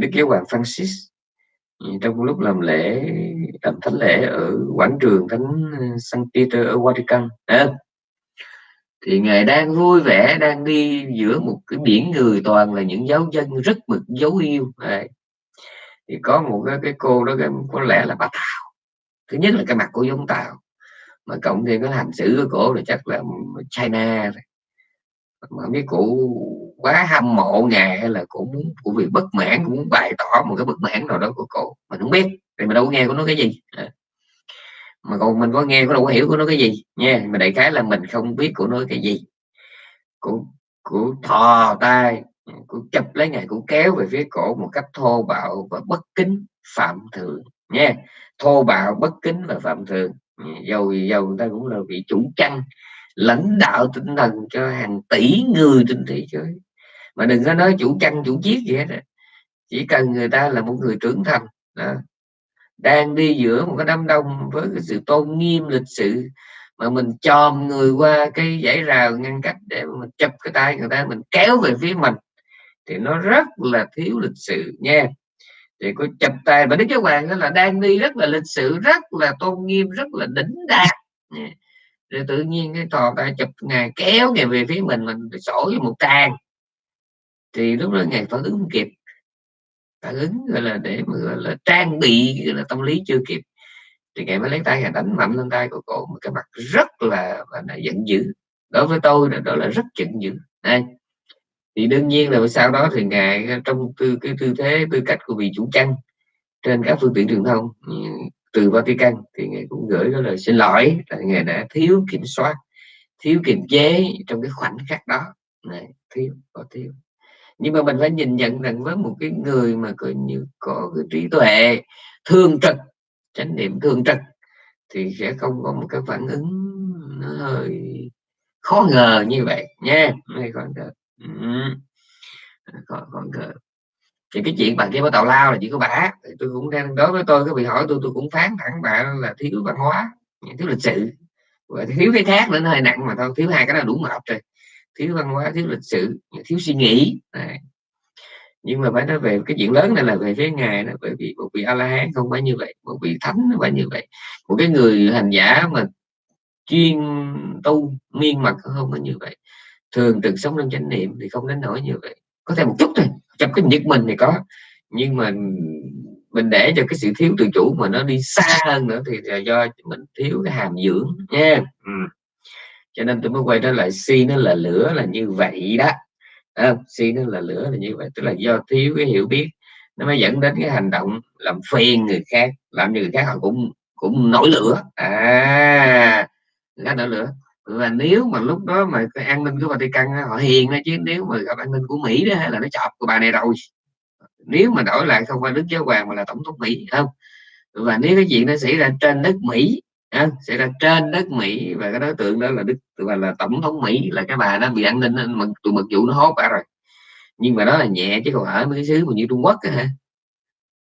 Đức giáo hoàng Francis ừ, trong lúc làm lễ làm thánh lễ ở quảng trường thánh ừ, Saint Peter ở Vatican à, thì ngài đang vui vẻ đang đi giữa một cái biển người toàn là những giáo dân rất mực dấu yêu. À, thì có một cái, cái cô đó có lẽ là bà Thảo thứ nhất là cái mặt của giống Tàu mà cộng thêm cái hành xử của cổ là chắc là China mà mấy biết cụ quá hâm mộ ngài hay là cũng, muốn cụ vì bất mãn cũng muốn bày tỏ một cái bất mãn nào đó của cụ mình không biết thì mình đâu có nghe của nó cái gì. Mà còn mình có nghe có đâu có hiểu của nó cái gì nha. Mà đại khái là mình không biết của nó cái gì. Cụ cụ thò tay cụ chụp lấy ngài cụ kéo về phía cổ một cách thô bạo và bất kính phạm thượng nha thô bạo, bất kính và phạm thượng dầu dầu người ta cũng là vị chủ căn lãnh đạo tinh thần cho hàng tỷ người trên thế giới. Mà đừng có nói chủ căn chủ chiết gì hết chỉ cần người ta là một người trưởng thành, đó. đang đi giữa một cái đám đông với cái sự tôn nghiêm lịch sự, mà mình chòm người qua cái dãy rào ngăn cách để mình chụp cái tay người ta, mình kéo về phía mình, thì nó rất là thiếu lịch sự, nha thì có chập tay và đức giáo hoàng đó là đang đi rất là lịch sự rất là tôn nghiêm rất là đỉnh đạt rồi tự nhiên cái thò tay chụp ngài kéo ngài về phía mình mình sổ với một trang. Thì lúc đó ngài phản ứng không kịp. Phản ứng gọi là để mà gọi là trang bị gọi là tâm lý chưa kịp. Thì ngài mới lấy tay ngài đánh mạnh lên tay của cổ một cái mặt rất là, là giận dữ. Đối với tôi đó, đó là rất giận dữ. Đây thì đương nhiên là sau đó thì ngài ờ, trong tư, cái tư thế, tư cách của vị chủ chăn trên các phương tiện truyền thông ừ, từ Vatican thì ngài cũng gửi cái lời xin lỗi là ngài đã thiếu kiểm soát, thiếu kiềm chế trong cái khoảnh khắc đó. Này, thiếu, có thiếu. Nhưng mà mình phải nhìn nhận rằng với một cái người mà coi như có cái trí tuệ thương trực, chánh niệm thương trực, thì sẽ không có một cái phản ứng nó hơi khó ngờ như vậy nha. Khó ngờ khó, còn, ngờ thì cái chuyện bạn kia có tàu lao là chỉ có bả tôi cũng đang đối với tôi cái bị hỏi tôi tôi cũng phán thẳng bạn là thiếu văn hóa thiếu lịch sự. Và thiếu cái khác nữa nó hơi nặng mà thôi thiếu hai cái đó đủ mệt rồi. Thiếu văn hóa thiếu lịch sự thiếu suy nghĩ. Này. nhưng mà phải nói về cái chuyện lớn này là về phía ngài đó bởi vì một vị a la hán không phải như vậy một vị thánh không phải như vậy. Một cái người hành giả mà chuyên tu miên mật không phải như vậy thường trực sống trong chánh niệm thì không đến nổi như vậy. Có thể một chút thôi trong cái nhất mình thì có. Nhưng mà mình để cho cái sự thiếu tự chủ mà nó đi xa hơn nữa thì là do mình thiếu cái hàm dưỡng nha. Ừ. cho nên tôi mới quay trở lại si nó là lửa là như vậy đó. À, si nó là lửa là như vậy tức là do thiếu cái hiểu biết. Nó mới dẫn đến cái hành động làm phiền người khác làm cho người khác họ cũng cũng nổi lửa. À người nổi lửa và nếu mà lúc đó mà cái an ninh của Vatican họ hiền đó chứ nếu mà gặp an ninh của Mỹ đó là nó chọc của bà này rồi. Nếu mà đổi lại không phải đức giáo hoàng mà là tổng thống Mỹ không? Và nếu cái chuyện nó xảy ra trên đất Mỹ à, xảy ra trên đất Mỹ và cái đối tượng đó là đức và là tổng thống Mỹ là cái bà đó bị an ninh mà tụi mật vụ nó hốt bà rồi. Nhưng mà đó là nhẹ chứ còn ở mấy cái xứ mà như Trung Quốc đó, ha.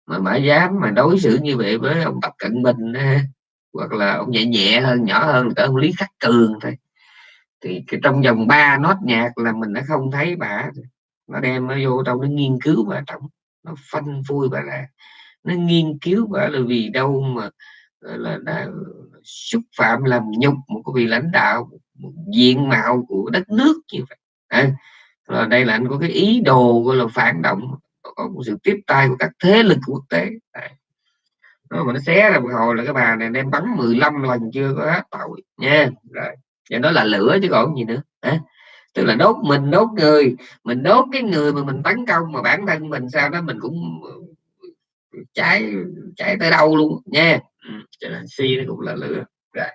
Mà mã dám mà đối xử như vậy với ông Tập Cận Bình ha hoặc là ông nhẹ nhẹ hơn nhỏ hơn cỡ ông Lý Khắc Cường thôi. Thì cái trong vòng 3 nốt nhạc là mình đã không thấy bà nó đem nó vô trong nó nghiên cứu bà trọng nó phân phui bà là nó nghiên cứu bà là vì đâu mà là đã xúc phạm làm nhục một cái vị lãnh đạo một diện mạo của đất nước như vậy. À, rồi đây là anh có cái ý đồ gọi là phản động có một sự tiếp tay của các thế lực quốc tế. À, nó mà nó xé ra một hồi là cái bà này đem bắn 15 lần chưa có hết tội nha. Rồi và đó là lửa chứ còn gì nữa à, tức là đốt mình đốt người mình đốt cái người mà mình tấn công mà bản thân mình sao đó mình cũng ừ, cháy cháy tới đâu luôn nha. Ừ, cho nên si nó cũng là lửa. Rồi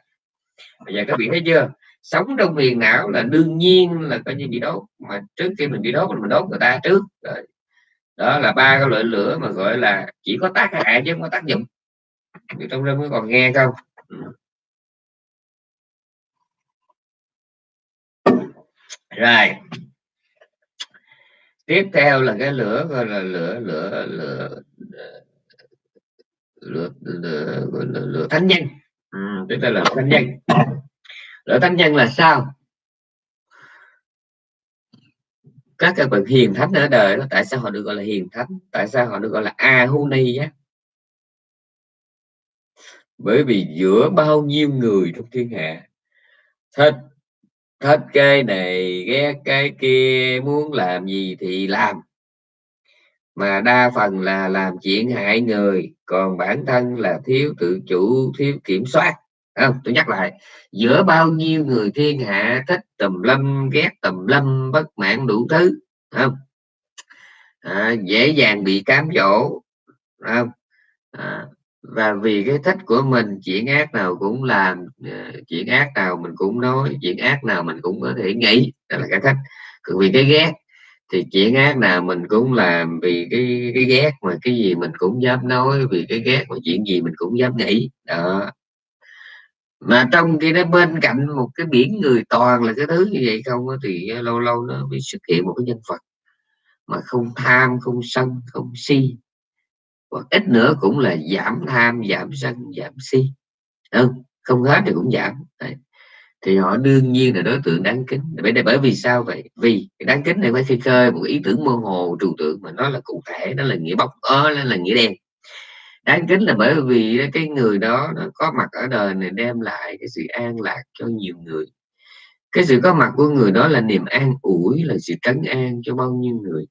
bây giờ các vị thấy chưa? Sống trong miền não là đương nhiên là coi như bị đốt mà trước khi mình bị đốt mình đốt người ta trước rồi. Đó là ba cái loại lửa mà gọi là chỉ có tác hại chứ không có tác dụng người trong đó mới còn nghe không? Rồi. Tiếp theo là cái lửa gọi là lửa lửa lửa lửa lửa, lửa, lửa, lửa thánh nhân. Ừ, tức là lửa thánh nhân. Lửa thánh nhân là sao? Các cái bậc hiền thánh ở đời đó tại sao họ được gọi là hiền thánh? Tại sao họ được gọi là ahuni á? Bởi vì giữa bao nhiêu người trong thiên hạ thích thích cái này ghét cái kia muốn làm gì thì làm. Mà đa phần là làm chuyện hại người còn bản thân là thiếu tự chủ thiếu kiểm soát. Không? Tôi nhắc lại giữa bao nhiêu người thiên hạ thích tùm lâm ghét tùm lâm bất mãn đủ thứ. Không? À, dễ dàng bị cám dỗ. Không? À, và vì cái thích của mình, chuyện ác nào cũng làm ờ, chuyện ác nào mình cũng nói, chuyện ác nào mình cũng có thể nghĩ, đó là cái thích. Còn vì cái ghét, thì chuyện ác nào mình cũng làm, vì cái cái ghét mà cái gì mình cũng dám nói, vì cái ghét mà chuyện gì mình cũng dám nghĩ, đó. Mà trong khi đó bên cạnh một cái biển người toàn là cái thứ như vậy không thì lâu lâu nó bị xuất hiện một cái nhân vật mà không tham, không sân, không si hoặc ít nữa cũng là giảm tham, giảm sân, giảm si. Không? Không hết thì cũng giảm. Đấy. thì họ đương nhiên là đối tượng đáng kính. Bởi đây bởi vì sao vậy? Vì đáng kính này phải khi khơi một ý tưởng mơ hồ trừu tượng mà nó là cụ thể, nó là nghĩa bóng ơ nó là nghĩa đen. Đáng kính là bởi vì cái người đó nó có mặt ở đời này đem lại cái sự an lạc cho nhiều người. Cái sự có mặt của người đó là niềm an ủi, là sự trấn an cho bao nhiêu người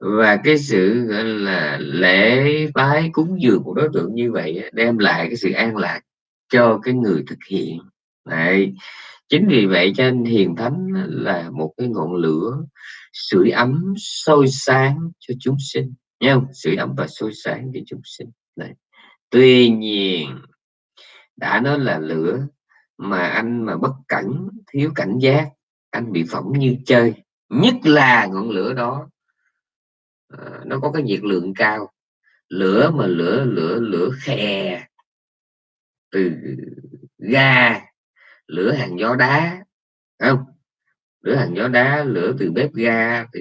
và cái sự, gọi là, lễ bái cúng dường của đối tượng như vậy đem lại cái sự an lạc cho cái người thực hiện. Đấy. chính vì vậy cho nên hiền thánh là một cái ngọn lửa, sưởi ấm sôi sáng cho chúng sinh. Nha sưởi ấm và sôi sáng cho chúng sinh. Đấy. tuy nhiên, đã nói là lửa mà anh mà bất cẩn, thiếu cảnh giác, anh bị phỏng như chơi. Nhất là ngọn lửa đó Ờ, nó có cái nhiệt lượng cao. Lửa mà lửa lửa lửa khè. Từ ga lửa hàng gió đá không? Lửa hàng gió đá lửa từ bếp ga thì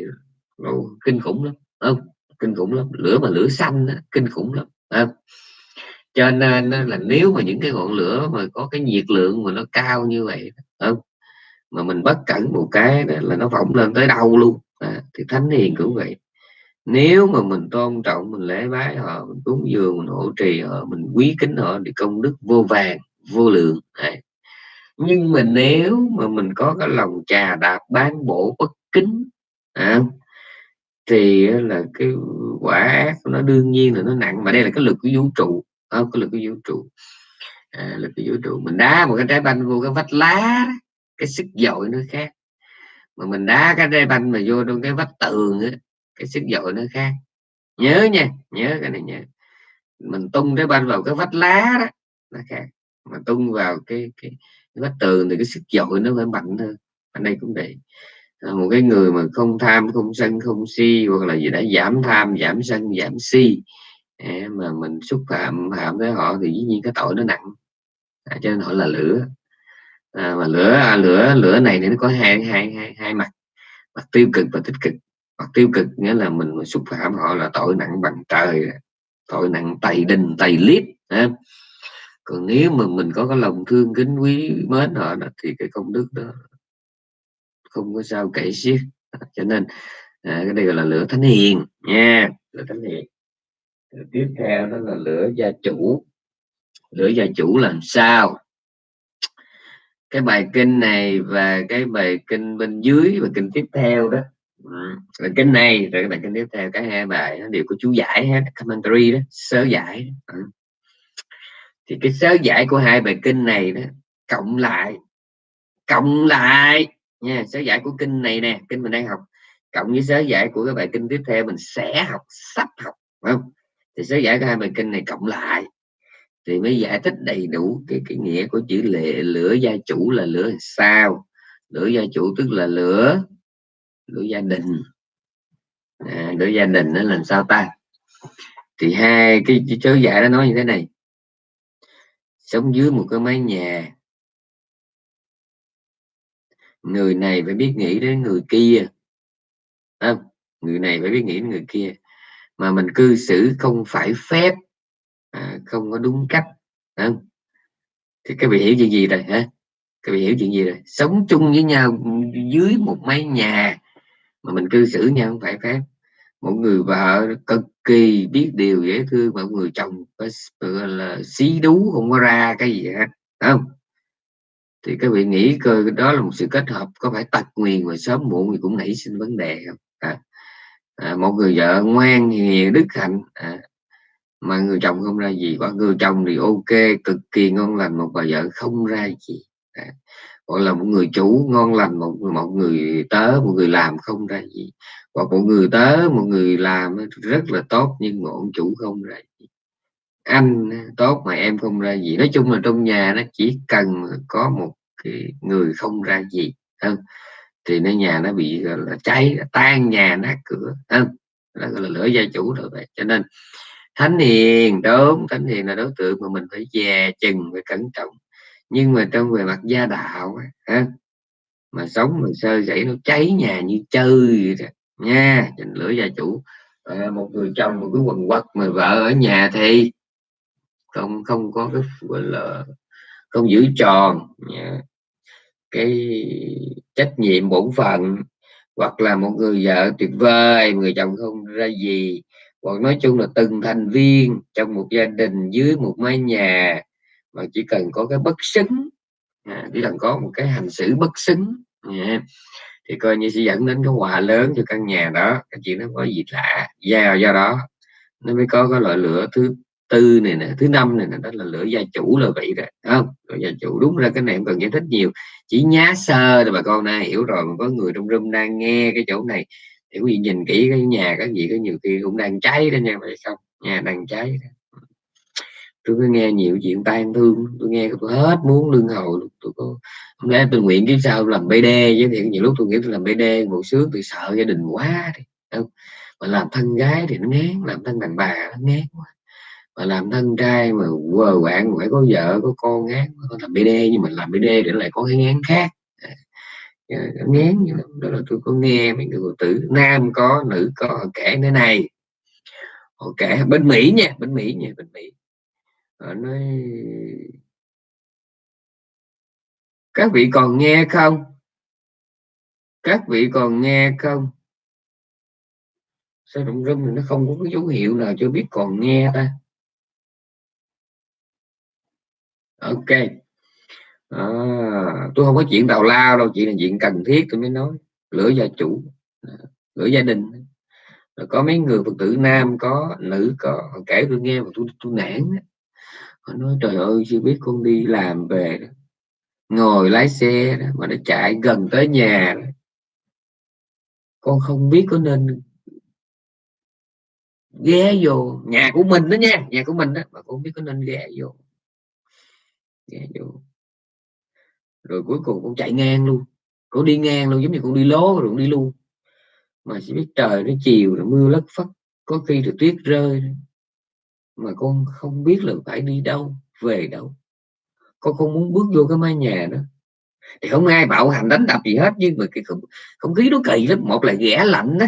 nó kinh khủng lắm không? Kinh khủng lắm. Lửa mà lửa xanh đó, kinh khủng lắm không? cho nên là nếu mà những cái ngọn lửa mà có cái nhiệt lượng mà nó cao như vậy không? Mà mình bất cẩn một cái là nó phỏng lên tới đâu luôn. À, thì thánh hiền cũng vậy nếu mà mình tôn trọng mình lễ bái họ mình cúng dường mình hỗ trì họ mình quý kính họ thì công đức vô vàng vô lượng. Đấy. nhưng mà nếu mà mình có cái lòng trà đạp bán bổ bất kính à, thì là cái quả ác nó đương nhiên là nó nặng. Mà đây là cái lực của vũ trụ không? Cái lực của vũ trụ. À, lực của vũ trụ. Mình đá một cái trái banh vô cái vách lá cái sức dội nó khác. Mà mình đá cái trái banh mà vô trong cái vách tường á, cái sức dội nó khác. Nhớ nha nhớ cái này nhớ mình tung cái banh vào cái vách lá đó nó khác. Mà tung vào cái cái, cái vách tường thì cái sức dội nó phải mạnh hơn. Ở đây cũng vậy. À, một cái người mà không tham không sân không si hoặc là gì đã giảm tham giảm sân giảm si à, mà mình xúc phạm phạm với họ thì dĩ nhiên cái tội nó nặng. À, cho nên họ là lửa. À, mà lửa à, lửa lửa này thì nó có hai hai hai hai mặt mặt tiêu cực và tích cực hoặc tiêu cực nghĩa là mình xúc phạm họ là tội nặng bằng trời tội nặng tày đình tày liếp còn nếu mà mình có cái lòng thương kính quý mến họ đó, thì cái công đức đó không có sao kể xiết. Cho nên à, cái này gọi là lửa thánh hiền nha lửa thánh hiền. Tiếp theo đó là lửa gia chủ. Lửa gia chủ làm sao? Cái bài kinh này và cái bài kinh bên dưới và kinh tiếp theo đó rồi cái này, rồi các bạn kinh tiếp theo cái hai bài nó đều có chú giải hết commentary đó, sớ giải đó. thì cái sớ giải của hai bài kinh này đó, cộng lại cộng lại, nha, sớ giải của kinh này nè, kinh mình đang học, cộng với sớ giải của các bài kinh tiếp theo mình sẽ học, sắp học không? Thì sớ giải của hai bài kinh này cộng lại, thì mới giải thích đầy đủ cái cái nghĩa của chữ lệ, lửa gia chủ là lửa sao? Lửa gia chủ tức là lửa lửa gia đình. À, lửa gia đình nó làm sao ta? Thì hai cái chớ giải nó nói như thế này. Sống dưới một cái mái nhà. Người này phải biết nghĩ đến người kia. À, người này phải biết nghĩ đến người kia. Mà mình cư xử không phải phép. À, không có đúng cách. Không? thì các vị hiểu chuyện gì rồi hả? Các vị hiểu chuyện gì rồi? Sống chung với nhau dưới một mái nhà mà mình cư xử nhau không phải phép. Một người vợ cực kỳ biết điều dễ thương một người chồng gọi là xí đú không có ra cái gì hết không? Thì các vị nghĩ cơ đó là một sự kết hợp có phải tật nguyền mà sớm muộn thì cũng nảy sinh vấn đề không? À, à, một người vợ ngoan hiền đức hạnh à, mà người chồng không ra gì. Còn người chồng thì ok cực kỳ ngon lành một bà vợ không ra gì à, gọi là một người chủ ngon lành, một một người tớ, một người làm không ra gì. Hoặc một người tớ, một người làm rất là tốt nhưng mà ông chủ không ra gì. Anh tốt mà em không ra gì. Nói chung là trong nhà nó chỉ cần có một cái người không ra gì thì nó nhà nó bị là, cháy, tan nhà nát cửa hơn là, gọi là, lửa gia chủ rồi vậy. Cho nên, thánh hiền, đúng, thánh hiền là đối tượng mà mình phải dè chừng, phải cẩn trọng nhưng mà trong về mặt gia đạo ha, mà sống mà sơ dãy nó cháy nhà như chơi vậy nha trình lửa gia chủ à, một người chồng một cái quần quật mà vợ ở nhà thì không không có cái gọi là không giữ tròn nha. cái trách nhiệm bổn phận hoặc là một người vợ tuyệt vời người chồng không ra gì hoặc nói chung là từng thành viên trong một gia đình dưới một mái nhà mà chỉ cần có cái bất xứng à, chỉ cần có một cái hành xử bất xứng à, thì coi như sẽ dẫn đến cái hòa lớn cho căn nhà đó. Cái chuyện nó có gì lạ. Do do đó nó mới có cái loại lửa thứ tư này nè thứ năm này nè đó là lửa gia chủ là vậy rồi không? Lửa gia chủ đúng ra cái này không cần giải thích nhiều. Chỉ nhá sơ rồi bà con này hiểu rồi. Mà có người trong room đang nghe cái chỗ này thì quý vị nhìn kỹ cái nhà cái gì có nhiều khi cũng đang cháy đó nha vậy không? Nhà đang cháy đó tôi cứ nghe nhiều chuyện tan thương, tôi nghe tôi hết muốn lương hầu tôi có, hôm nay tôi nguyện kiếp sau làm bd chứ, thì nhiều lúc tôi nghĩ tôi làm bd một sướng, tôi sợ gia đình quá thì không? Mà làm thân gái thì nó ngán, làm thân đàn bà nó ngán quá. Mà làm thân trai mà quờ quạng phải có vợ, có con ngán con làm bd nhưng mà làm bd để lại có cái ngán khác. Ờ, ngán như đó là tôi có nghe mấy người tử nam có, nữ có, kể thế này. Họ kể bên mỹ nha, bên mỹ nha, bên mỹ nói các vị còn nghe không? Các vị còn nghe không? Sao động rung thì nó không có cái dấu hiệu nào cho biết còn nghe ta? Ok. À, tôi không có chuyện tào lao đâu chỉ là chuyện cần thiết tôi mới nói. Lửa gia chủ. À, lửa gia đình. Có mấy người phật tử nam có nữ có. Kể tôi nghe mà tôi tôi nản nó nói trời ơi chưa biết con đi làm về đó. ngồi lái xe đó, mà nó chạy gần tới nhà đó. con không biết có nên ghé vô nhà của mình đó nha nhà của mình đó mà con không biết có nên ghé vô. Ghé vô. Rồi cuối cùng con chạy ngang luôn. Con đi ngang luôn giống như con đi lố rồi con đi luôn. Mà chỉ biết trời nó chiều rồi mưa lất phất có khi rồi tuyết rơi mà con không biết là phải đi đâu về đâu. Con không muốn bước vô cái mái nhà đó. Thì không ai bạo hành đánh đập gì hết nhưng mà cái không, không khí nó kỳ lắm. Một là ghẻ lạnh đó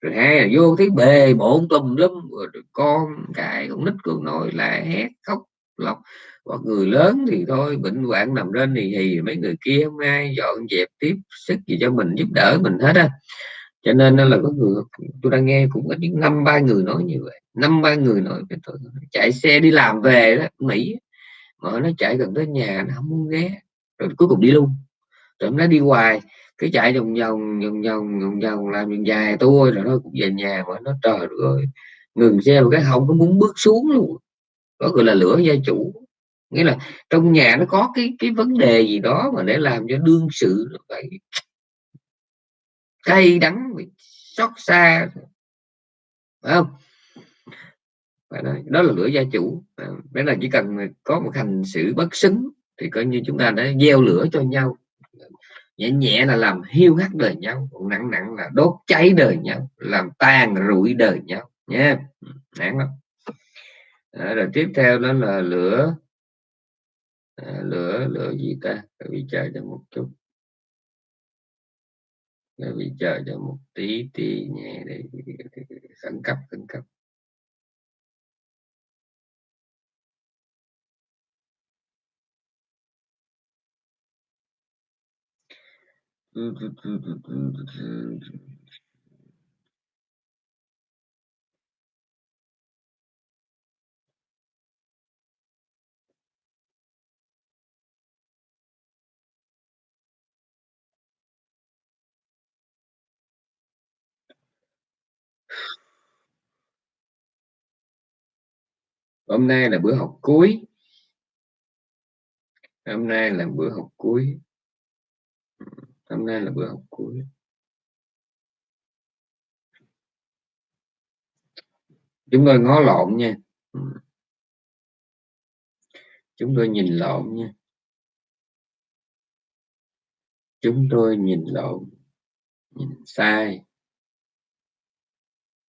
rồi hai là vô thấy bề bộn tùm lum. Rồi con cái con nít con nội lại hét khóc lóc. Hoặc người lớn thì thôi bệnh hoạn nằm trên thì thì mấy người kia không ai dọn dẹp tiếp sức gì cho mình giúp đỡ mình hết á cho nên là có người, tôi đang nghe cũng có những năm, ba người nói như vậy. Năm, ba người nói với tôi chạy xe đi làm về đó, mỹ. Mà nó chạy gần tới nhà, nó không muốn ghé. Rồi cuối cùng đi luôn. Rồi nó đi hoài. Cái chạy vòng vòng vòng vòng vòng vòng, làm vòng dài tôi rồi nó cũng về nhà mà nó, trời rồi ngừng xe một cái không có muốn bước xuống luôn. Có gọi là lửa gia chủ. Nghĩa là trong nhà nó có cái cái vấn đề gì đó mà để làm cho đương sự phải cay đắng bị xót xa. Phải không? Phải nói, đó là lửa gia chủ. Đó đấy là chỉ cần có một hành xử bất xứng thì coi như chúng ta đã gieo lửa cho nhau. Nhẹ nhẹ là làm hiu hắt đời nhau còn nặng nặng là đốt cháy đời nhau làm tan rụi đời nhau. Nha nặng lắm. À, rồi tiếp theo đó là lửa. À, lửa lửa gì ta? Bị chờ cho một chút bị chờ cho một tí tí nhẹ để khẩn cấp khẩn cấp. Hôm nay là bữa học cuối. Hôm nay là bữa học cuối. Hôm nay là bữa học cuối. Chúng tôi ngó lộn nha. Chúng tôi nhìn lộn nha. Chúng tôi nhìn lộn, nhìn sai.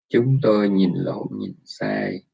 Chúng tôi nhìn lộn, nhìn sai.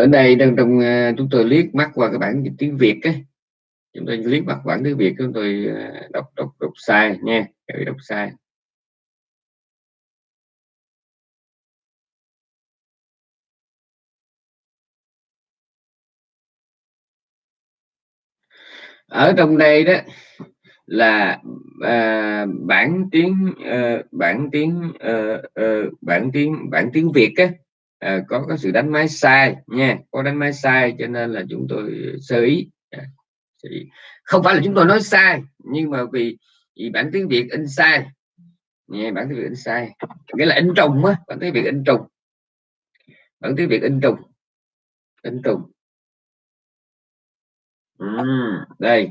Ở đây trong trong uh, chúng tôi liếc mắt qua cái bản dịch tiếng Việt ấy. chúng tôi liếc mắt bản tiếng Việt chúng tôi uh, đọc đọc đọc sai nha. Đọc sai. Ở trong đây đó là à, bản tiếng à, bản tiếng à, à, bản tiếng bản tiếng Việt á à, có có sự đánh máy sai nha có đánh máy sai cho nên là chúng tôi sơ ý. À, không phải là chúng tôi nói sai nhưng mà vì, vì bản tiếng Việt in sai. Nghe bản tiếng Việt in sai. Nghĩa là in trùng á bản tiếng Việt in trùng. Bản tiếng Việt in trùng. In trùng. Uhm, đây.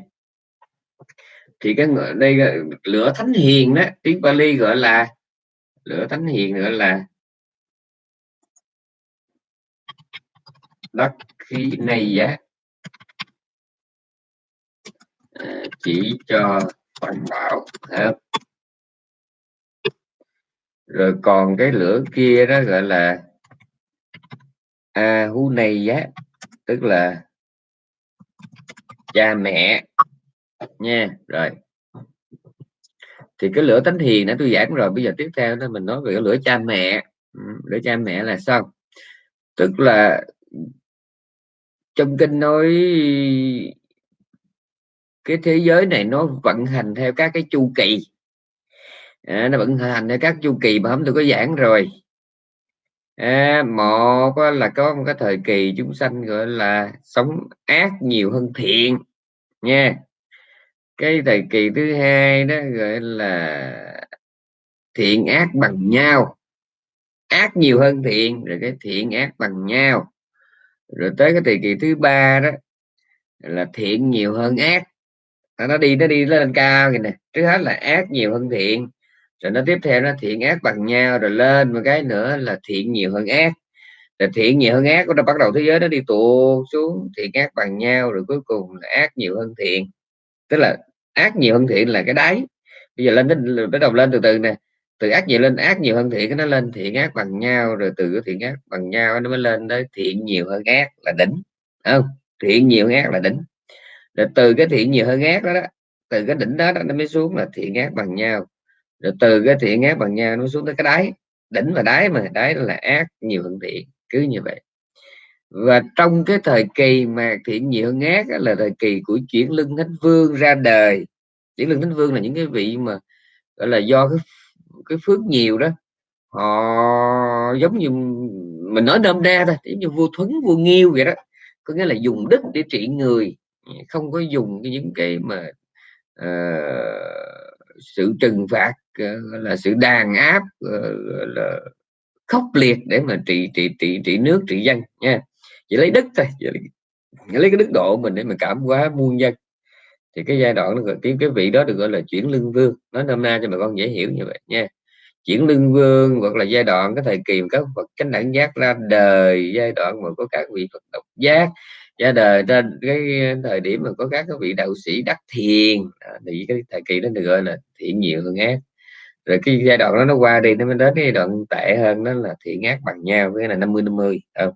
Thì cái đây lửa thánh hiền đó tiếng Bali gọi là lửa thánh hiền gọi là đất khí này giá à, chỉ cho hoàn bảo rồi còn cái lửa kia đó gọi là a hu này giá tức là cha mẹ nha. Rồi. Thì cái lửa tánh hiền đã tôi giảng rồi, bây giờ tiếp theo đó mình nói về cái lửa cha mẹ. Ừ, lửa cha mẹ là sao? Tức là trong kinh nói cái thế giới này nó vận hành theo các cái chu kỳ. À, nó vận hành theo các chu kỳ mà hôm tôi có giảng rồi. À, một là có một cái thời kỳ chúng sanh gọi là sống ác nhiều hơn thiện nha. Cái thời kỳ thứ hai đó gọi là thiện ác bằng nhau. Ác nhiều hơn thiện rồi cái thiện ác bằng nhau rồi tới cái thời kỳ thứ ba đó, là thiện nhiều hơn ác. Nó đi nó đi lên cao kìa nè, trước hết là ác nhiều hơn thiện, rồi nó tiếp theo nó thiện ác bằng nhau, rồi lên một cái nữa là thiện nhiều hơn ác. Rồi thiện nhiều hơn ác nó bắt đầu thế giới nó đi tụ xuống, thiện ác bằng nhau, rồi cuối cùng là ác nhiều hơn thiện. Tức là ác nhiều hơn thiện là cái đáy. Bây giờ lên đến bắt đầu lên từ từ nè từ ác nhiều lên ác nhiều hơn thiện nó lên thiện ác bằng nhau rồi từ cái thiện ác bằng nhau nó mới lên tới thiện nhiều hơn ác là đỉnh không? Thiện nhiều hơn ác là đỉnh. Rồi từ cái thiện nhiều hơn ác đó, đó từ cái đỉnh đó, đó nó mới xuống là thiện ác bằng nhau. Rồi từ cái thiện ác bằng nhau nó xuống tới cái đáy đỉnh và đáy mà đáy là ác nhiều hơn thiện cứ như vậy. Và trong cái thời kỳ mà thiện nhiều hơn ác là thời kỳ của chuyển lưng thánh vương ra đời. Chuyển lưng thánh vương là những cái vị mà gọi là do cái cái phước nhiều đó. Họ giống như mình nói đơm đe thôi giống như vua thuấn vua nghiêu vậy đó. Có nghĩa là dùng đức để trị người không có dùng những cái mà uh, sự trừng phạt uh, là sự đàn áp uh, là khốc liệt để mà trị trị trị trị nước trị dân nha. Chỉ lấy đức thôi chỉ lấy, chỉ lấy cái đức độ mình để mà cảm hóa muôn dân thì cái giai đoạn nó cái cái vị đó được gọi là chuyển lưng vương. Nói nôm na cho bà con dễ hiểu như vậy nha. Chuyển lưng vương hoặc là giai đoạn, cái thời kỳ các Phật chánh đẳng giác ra đời, giai đoạn mà có các vị Phật độc giác, ra đời, ra cái thời điểm mà có các cái vị đạo sĩ đắc thiền. Thì cái thời kỳ đó được gọi là thiện nhiều hơn ác. Rồi cái giai đoạn đó nó qua đi, nó mới đến cái đoạn tệ hơn, đó là thiện ác bằng nhau, với là 50 50 không?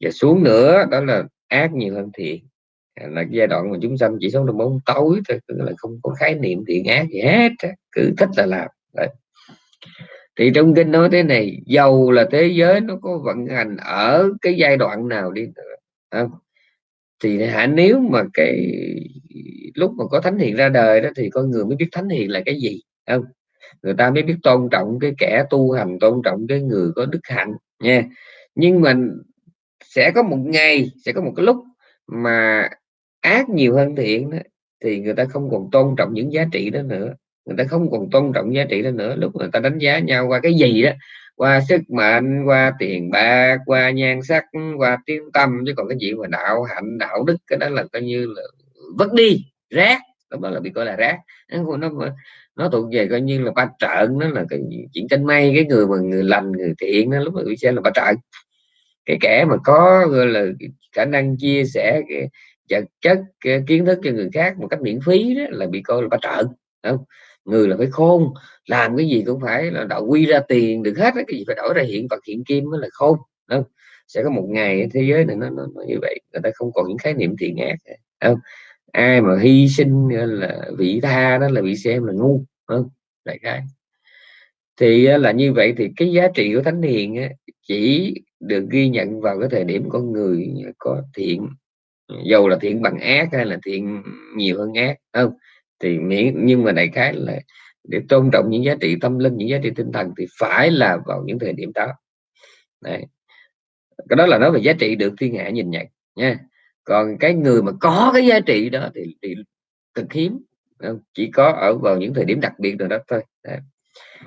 và xuống nữa, đó là ác nhiều hơn thiện là giai đoạn mà chúng sanh chỉ sống trong bóng tối thôi là không có khái niệm thiện ác gì hết cứ thích là làm, Đấy. thì trong kinh nói thế này, dầu là thế giới nó có vận hành ở cái giai đoạn nào đi nữa, không? thì hả, nếu mà cái lúc mà có thánh hiền ra đời đó thì con người mới biết thánh hiền là cái gì, không người ta mới biết tôn trọng cái kẻ tu hành, tôn trọng cái người có đức hạnh, nha nhưng mà sẽ có một ngày, sẽ có một cái lúc mà ác nhiều hơn thiện đó, thì người ta không còn tôn trọng những giá trị đó nữa. Người ta không còn tôn trọng giá trị đó nữa. Lúc người ta đánh giá nhau qua cái gì đó qua sức mạnh qua tiền bạc qua nhan sắc qua tiếng tâm chứ còn cái gì mà đạo hạnh đạo đức cái đó là coi như là vứt đi rác. Đó là bị coi là rác. Nó nó thuộc về coi như là ba trợn nó là cái chuyện tranh may cái người mà người lành người thiện nó lúc mà bị xem là ba trợn cái kẻ mà có gọi là khả năng chia sẻ cái vật chất kiến thức cho người khác một cách miễn phí đó là bị coi là ba trợn không? Người là phải khôn làm cái gì cũng phải là đạo quy ra tiền được hết cái gì phải đổi ra hiện vật hiện kim mới là khôn không? Sẽ có một ngày thế giới này nó, nó, nó như vậy người ta không còn những khái niệm thiện ác không? Ai mà hy sinh là vị tha đó là bị xem là ngu không? Đại khái. Thì à, là như vậy thì cái giá trị của thánh hiền chỉ được ghi nhận vào cái thời điểm con người có thiện dầu là thiện bằng ác hay là thiện nhiều hơn ác không? Thì miễn nhưng mà đại khái là để tôn trọng những giá trị tâm linh những giá trị tinh thần thì phải là vào những thời điểm đó. Đấy. cái đó là nói về giá trị được thiên hạ nhìn nhận nha. Còn cái người mà có cái giá trị đó thì, thì cực hiếm chỉ có ở vào những thời điểm đặc biệt rồi đó thôi. Đấy.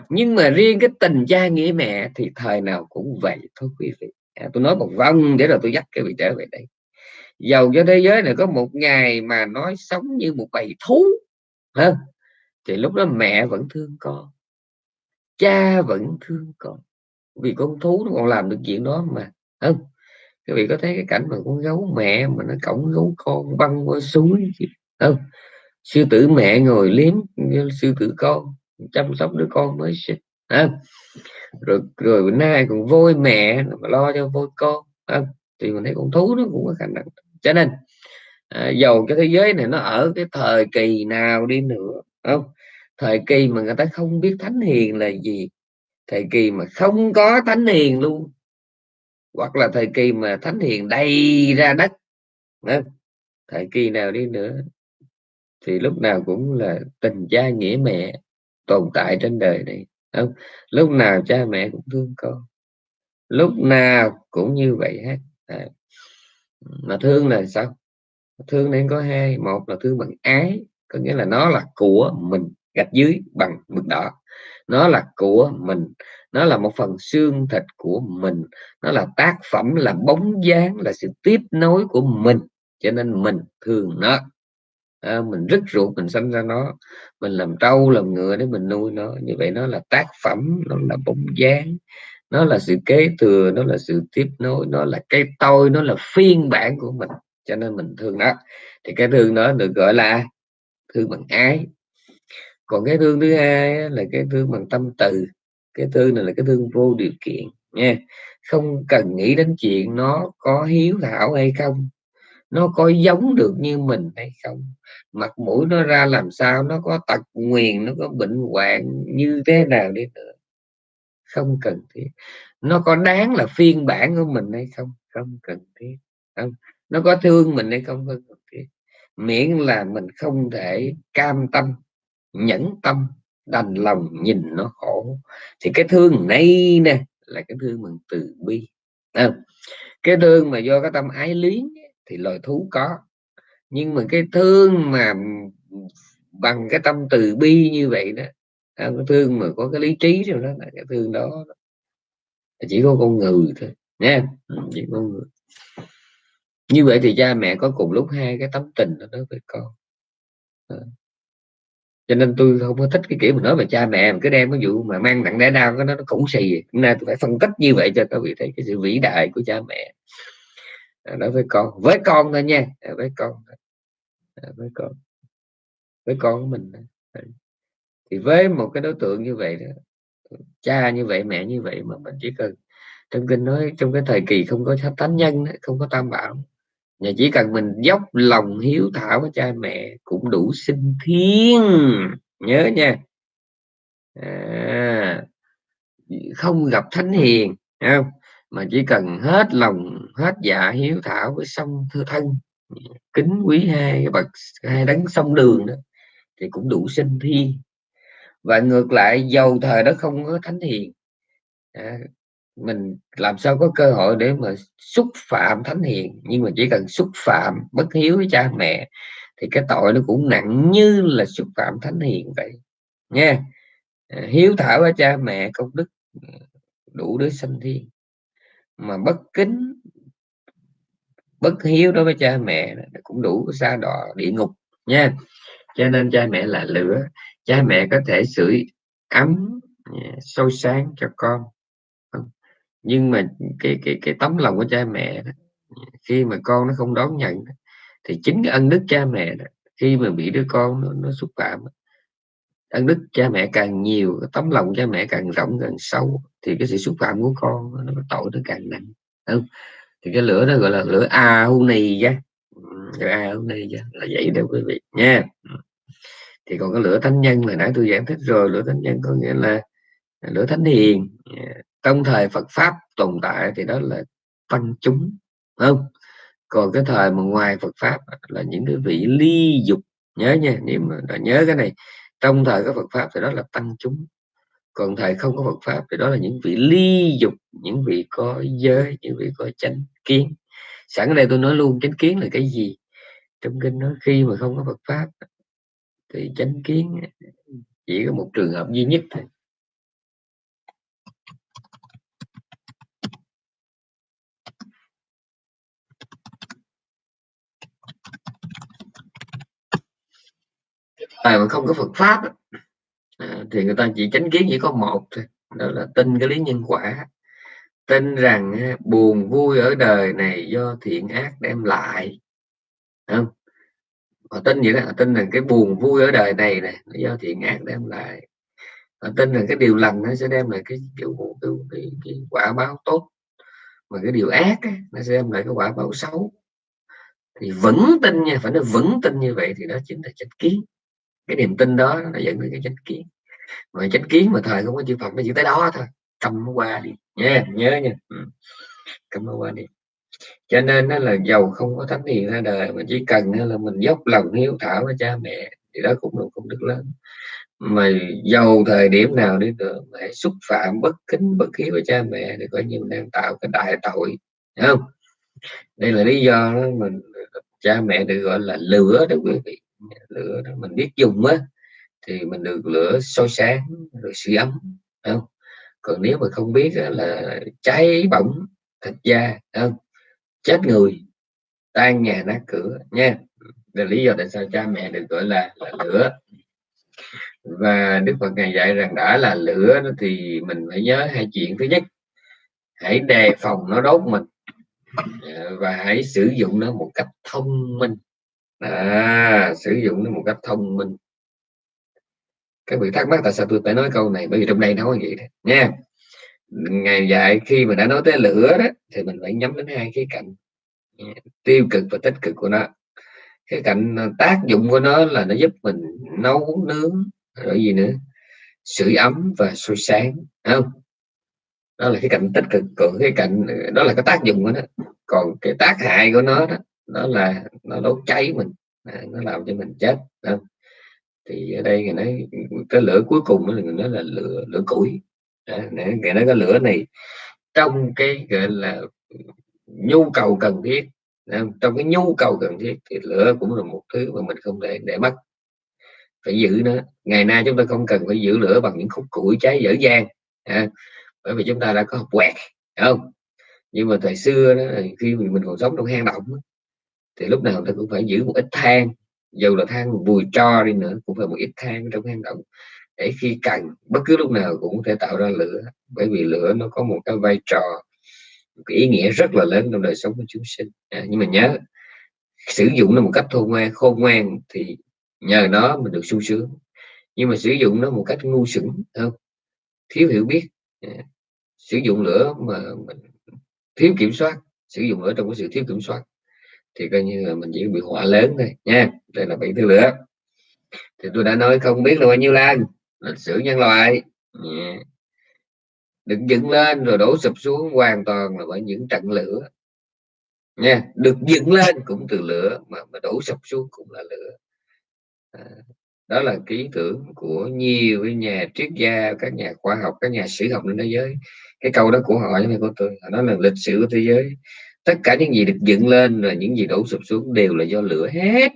nhưng mà riêng cái tình cha nghĩa mẹ thì thời nào cũng vậy thôi quý vị. À, tôi nói một vòng để rồi tôi dắt cái vị trở về đây dầu cho thế giới này có một ngày mà nói sống như một bầy thú hơn thì lúc đó mẹ vẫn thương con, cha vẫn thương con. Vì con thú nó còn làm được chuyện đó mà không? Các vị có thấy cái cảnh mà con gấu mẹ mà nó cổng gấu con băng qua suối không? Sư tử mẹ ngồi liếm sư tử con, chăm sóc đứa con mới sinh không? rồi rồi bữa nay còn vôi mẹ, mà lo cho vôi con không? thì mình thấy con thú nó cũng có khả năng cho nên à, dầu cái thế giới này nó ở cái thời kỳ nào đi nữa không thời kỳ mà người ta không biết thánh hiền là gì thời kỳ mà không có thánh hiền luôn hoặc là thời kỳ mà thánh hiền đầy ra đất không? thời kỳ nào đi nữa thì lúc nào cũng là tình cha nghĩa mẹ tồn tại trên đời này không lúc nào cha mẹ cũng thương con lúc nào cũng như vậy hết à mà thương là sao? Thương nên có hai một là thương bằng ái có nghĩa là nó là của mình gạch dưới bằng mực đỏ. Nó là của mình nó là một phần xương thịt của mình nó là tác phẩm là bóng dáng là sự tiếp nối của mình cho nên mình thương nó. À, mình rất ruột mình sinh ra nó mình làm trâu làm ngựa để mình nuôi nó như vậy nó là tác phẩm nó là bóng dáng nó là sự kế thừa, nó là sự tiếp nối, nó là cái tôi, nó là phiên bản của mình. Cho nên mình thương nó. Thì cái thương đó được gọi là thương bằng ái. Còn cái thương thứ hai là cái thương bằng tâm từ. Cái thương này là cái thương vô điều kiện, nha. Không cần nghĩ đến chuyện nó có hiếu thảo hay không. Nó có giống được như mình hay không. Mặt mũi nó ra làm sao, nó có tật nguyền, nó có bệnh hoạn như thế nào đi nữa không cần thiết. Nó có đáng là phiên bản của mình hay không? Không cần thiết. Không. Nó có thương mình hay không? Không cần thiết. Miễn là mình không thể cam tâm nhẫn tâm đành lòng nhìn nó khổ. Thì cái thương này nè là cái thương bằng từ bi. À, cái thương mà do cái tâm ái luyến thì loài thú có. Nhưng mà cái thương mà bằng cái tâm từ bi như vậy đó cái thương mà có cái lý trí rồi đó là cái thương đó chỉ có con người thôi nha ừ, chỉ con người. Như vậy thì cha mẹ có cùng lúc hai cái tấm tình đó đối với con. Cho nên tôi không có thích cái kiểu mà nói về cha mẹ mà cứ đem cái vụ mà mang nặng đẻ đau cái nó, nó cũng xì. Hôm nay tôi phải phân tích như vậy cho các vị thấy cái sự vĩ đại của cha mẹ. Đối với con với con thôi nha. Với con với con. Với con của mình thì với một cái đối tượng như vậy cha như vậy mẹ như vậy mà mình chỉ cần trong kinh nói trong cái thời kỳ không có thánh nhân không có tam bảo nhà chỉ cần mình dốc lòng hiếu thảo với cha mẹ cũng đủ sinh thiên. Nhớ nha. À, không gặp thánh hiền không? Mà chỉ cần hết lòng hết dạ hiếu thảo với sông thư thân kính quý hai bậc hai đấng sông đường đó thì cũng đủ sinh thiên và ngược lại dầu thời đó không có thánh hiền. À, mình làm sao có cơ hội để mà xúc phạm thánh hiền? Nhưng mà chỉ cần xúc phạm bất hiếu với cha mẹ thì cái tội nó cũng nặng như là xúc phạm thánh hiền vậy. Nha à, hiếu thảo với cha mẹ công đức à, đủ để sanh thiên. Mà bất kính bất hiếu đối với cha mẹ cũng đủ xa đọa địa ngục nha cho nên cha mẹ là lửa cha mẹ có thể sưởi ấm à, sôi sáng cho con. Ừ. Nhưng mà cái cái cái tấm lòng của cha mẹ đó, à, khi mà con nó không đón nhận thì chính cái ân đức cha mẹ đó, khi mà bị đứa con nó, nó xúc phạm ân đức cha mẹ càng nhiều tấm lòng cha mẹ càng rộng càng sâu thì cái sự xúc phạm của con nó tội nó càng nặng. Không? Thì cái lửa đó gọi là lửa a hu nì ra lửa a hu nì là vậy đó quý vị nha thì còn cái lửa thánh nhân hồi nãy tôi giảng thích rồi, lửa thánh nhân có nghĩa là à, lửa thánh hiền. À, trong thời Phật pháp tồn tại thì đó là tăng chúng không? Còn cái thời mà ngoài Phật pháp là những cái vị ly dục. Nhớ nha, nếu mà nhớ cái này, trong thời có Phật pháp thì đó là tăng chúng. Còn thời không có Phật pháp thì đó là những vị ly dục, những vị có giới, những vị có chánh kiến. Sẵn ở đây tôi nói luôn, chánh kiến là cái gì? Trong kinh nói khi mà không có Phật pháp thì chánh kiến chỉ có một trường hợp duy nhất thôi. Thời mà không có Phật pháp à, thì người ta chỉ chánh kiến chỉ có một thôi đó là tin cái lý nhân quả. Tin rằng à, buồn vui ở đời này do thiện ác đem lại không? Họ tin vậy đó họ tin rằng cái buồn vui ở đời này này do thiện ác đem lại. Họ tin rằng cái điều lành nó sẽ đem lại cái kiểu cái, cái, cái quả báo tốt. Mà cái điều ác ấy, nó sẽ đem lại cái quả báo xấu. Thì vững tin nha phải nói vững tin như vậy thì đó chính là chánh kiến. Cái niềm tin đó nó dẫn đến cái chánh kiến. Mà chánh kiến mà thời không có chư Phật nó chỉ tới đó thôi. Cầm nó qua đi. Nha nhớ nha. Ừ. Cầm nó qua đi cho nên nó là giàu không có thánh hiền ra đời, mà chỉ cần là mình dốc lòng hiếu thảo với cha mẹ, thì đó cũng là công đức lớn. Mà giàu thời điểm nào đi nữa mà hãy xúc phạm bất kính, bất hiếu với cha mẹ thì coi như mình đang tạo cái đại tội không? Đây là lý do đó mình cha mẹ được gọi là lửa đó quý vị. Lửa đó mình biết dùng á, thì mình được lửa soi sáng, rồi sưởi ấm không? Còn nếu mà không biết là cháy bỏng thịt da không? Chết người tan nhà nát cửa nha. Là lý do tại sao cha mẹ được gọi là, là lửa. Và đức phật ngài dạy rằng đã là lửa thì mình phải nhớ hai chuyện. Thứ nhất hãy đề phòng nó đốt mình và hãy sử dụng nó một cách thông minh. À, sử dụng nó một cách thông minh. Các vị thắc mắc tại sao tôi phải nói câu này? Bởi vì trong đây nói vậy đó nha ngày dạy khi mà đã nói tới lửa đó thì mình phải nhắm đến hai cái cạnh. Tiêu cực và tích cực của nó. Cái cạnh ờ, tác dụng của nó là nó giúp mình nấu nướng rồi gì nữa? Sưởi ấm và sôi sáng không? Đó là cái cạnh tích cực. Còn cái cạnh ờ, đó là cái tác dụng của nó. Còn cái tác hại của nó đó đó là nó đốt cháy mình à, nó làm cho mình chết không? thì ở đây người nói cái lửa cuối cùng đó là người nói là lửa lửa củi à, người nói cái lửa này. Trong cái gọi là nhu cầu cần thiết trong cái nhu cầu cần thiết thì lửa cũng là một thứ mà mình không thể để mất. Phải giữ nó. Ngày nay chúng ta không cần phải giữ lửa bằng những khúc củi cháy dở dang à, bởi vì chúng ta đã có quẹt không? Nhưng mà thời xưa đó khi mình còn sống trong hang động thì lúc nào ta cũng phải giữ một ít than. Dù là than vùi cho đi nữa cũng phải một ít than trong hang động để khi cần bất cứ lúc nào cũng có thể tạo ra lửa bởi vì lửa nó có một cái vai trò một cái ý nghĩa rất là lớn trong đời sống của chúng sinh. À, nhưng mà nhớ sử dụng nó một cách khôn ngoan khôn ngoan thì nhờ nó mình được sung sướng. Nhưng mà sử dụng nó một cách ngu xuẩn không? Thiếu hiểu biết. À, sử dụng lửa mà mình thiếu kiểm soát sử dụng lửa trong cái sự thiếu kiểm soát thì coi như là mình chỉ bị họa lớn thôi nha. Đây là bảy thứ lửa. Thì tôi đã nói không biết là bao nhiêu lần lịch sử nhân loại. Yeah. được dựng lên rồi đổ sụp xuống hoàn toàn là bởi những trận lửa. Nha được dựng lên cũng từ lửa mà, mà đổ sụp xuống cũng là lửa. À, đó là ký tưởng của nhiều cái nhà triết gia các nhà khoa học các nhà sử học trên thế giới. Cái câu đó của họ như của tôi họ nói là lịch sử của thế giới. Tất cả những gì được dựng lên và những gì đổ sụp xuống đều là do lửa hết.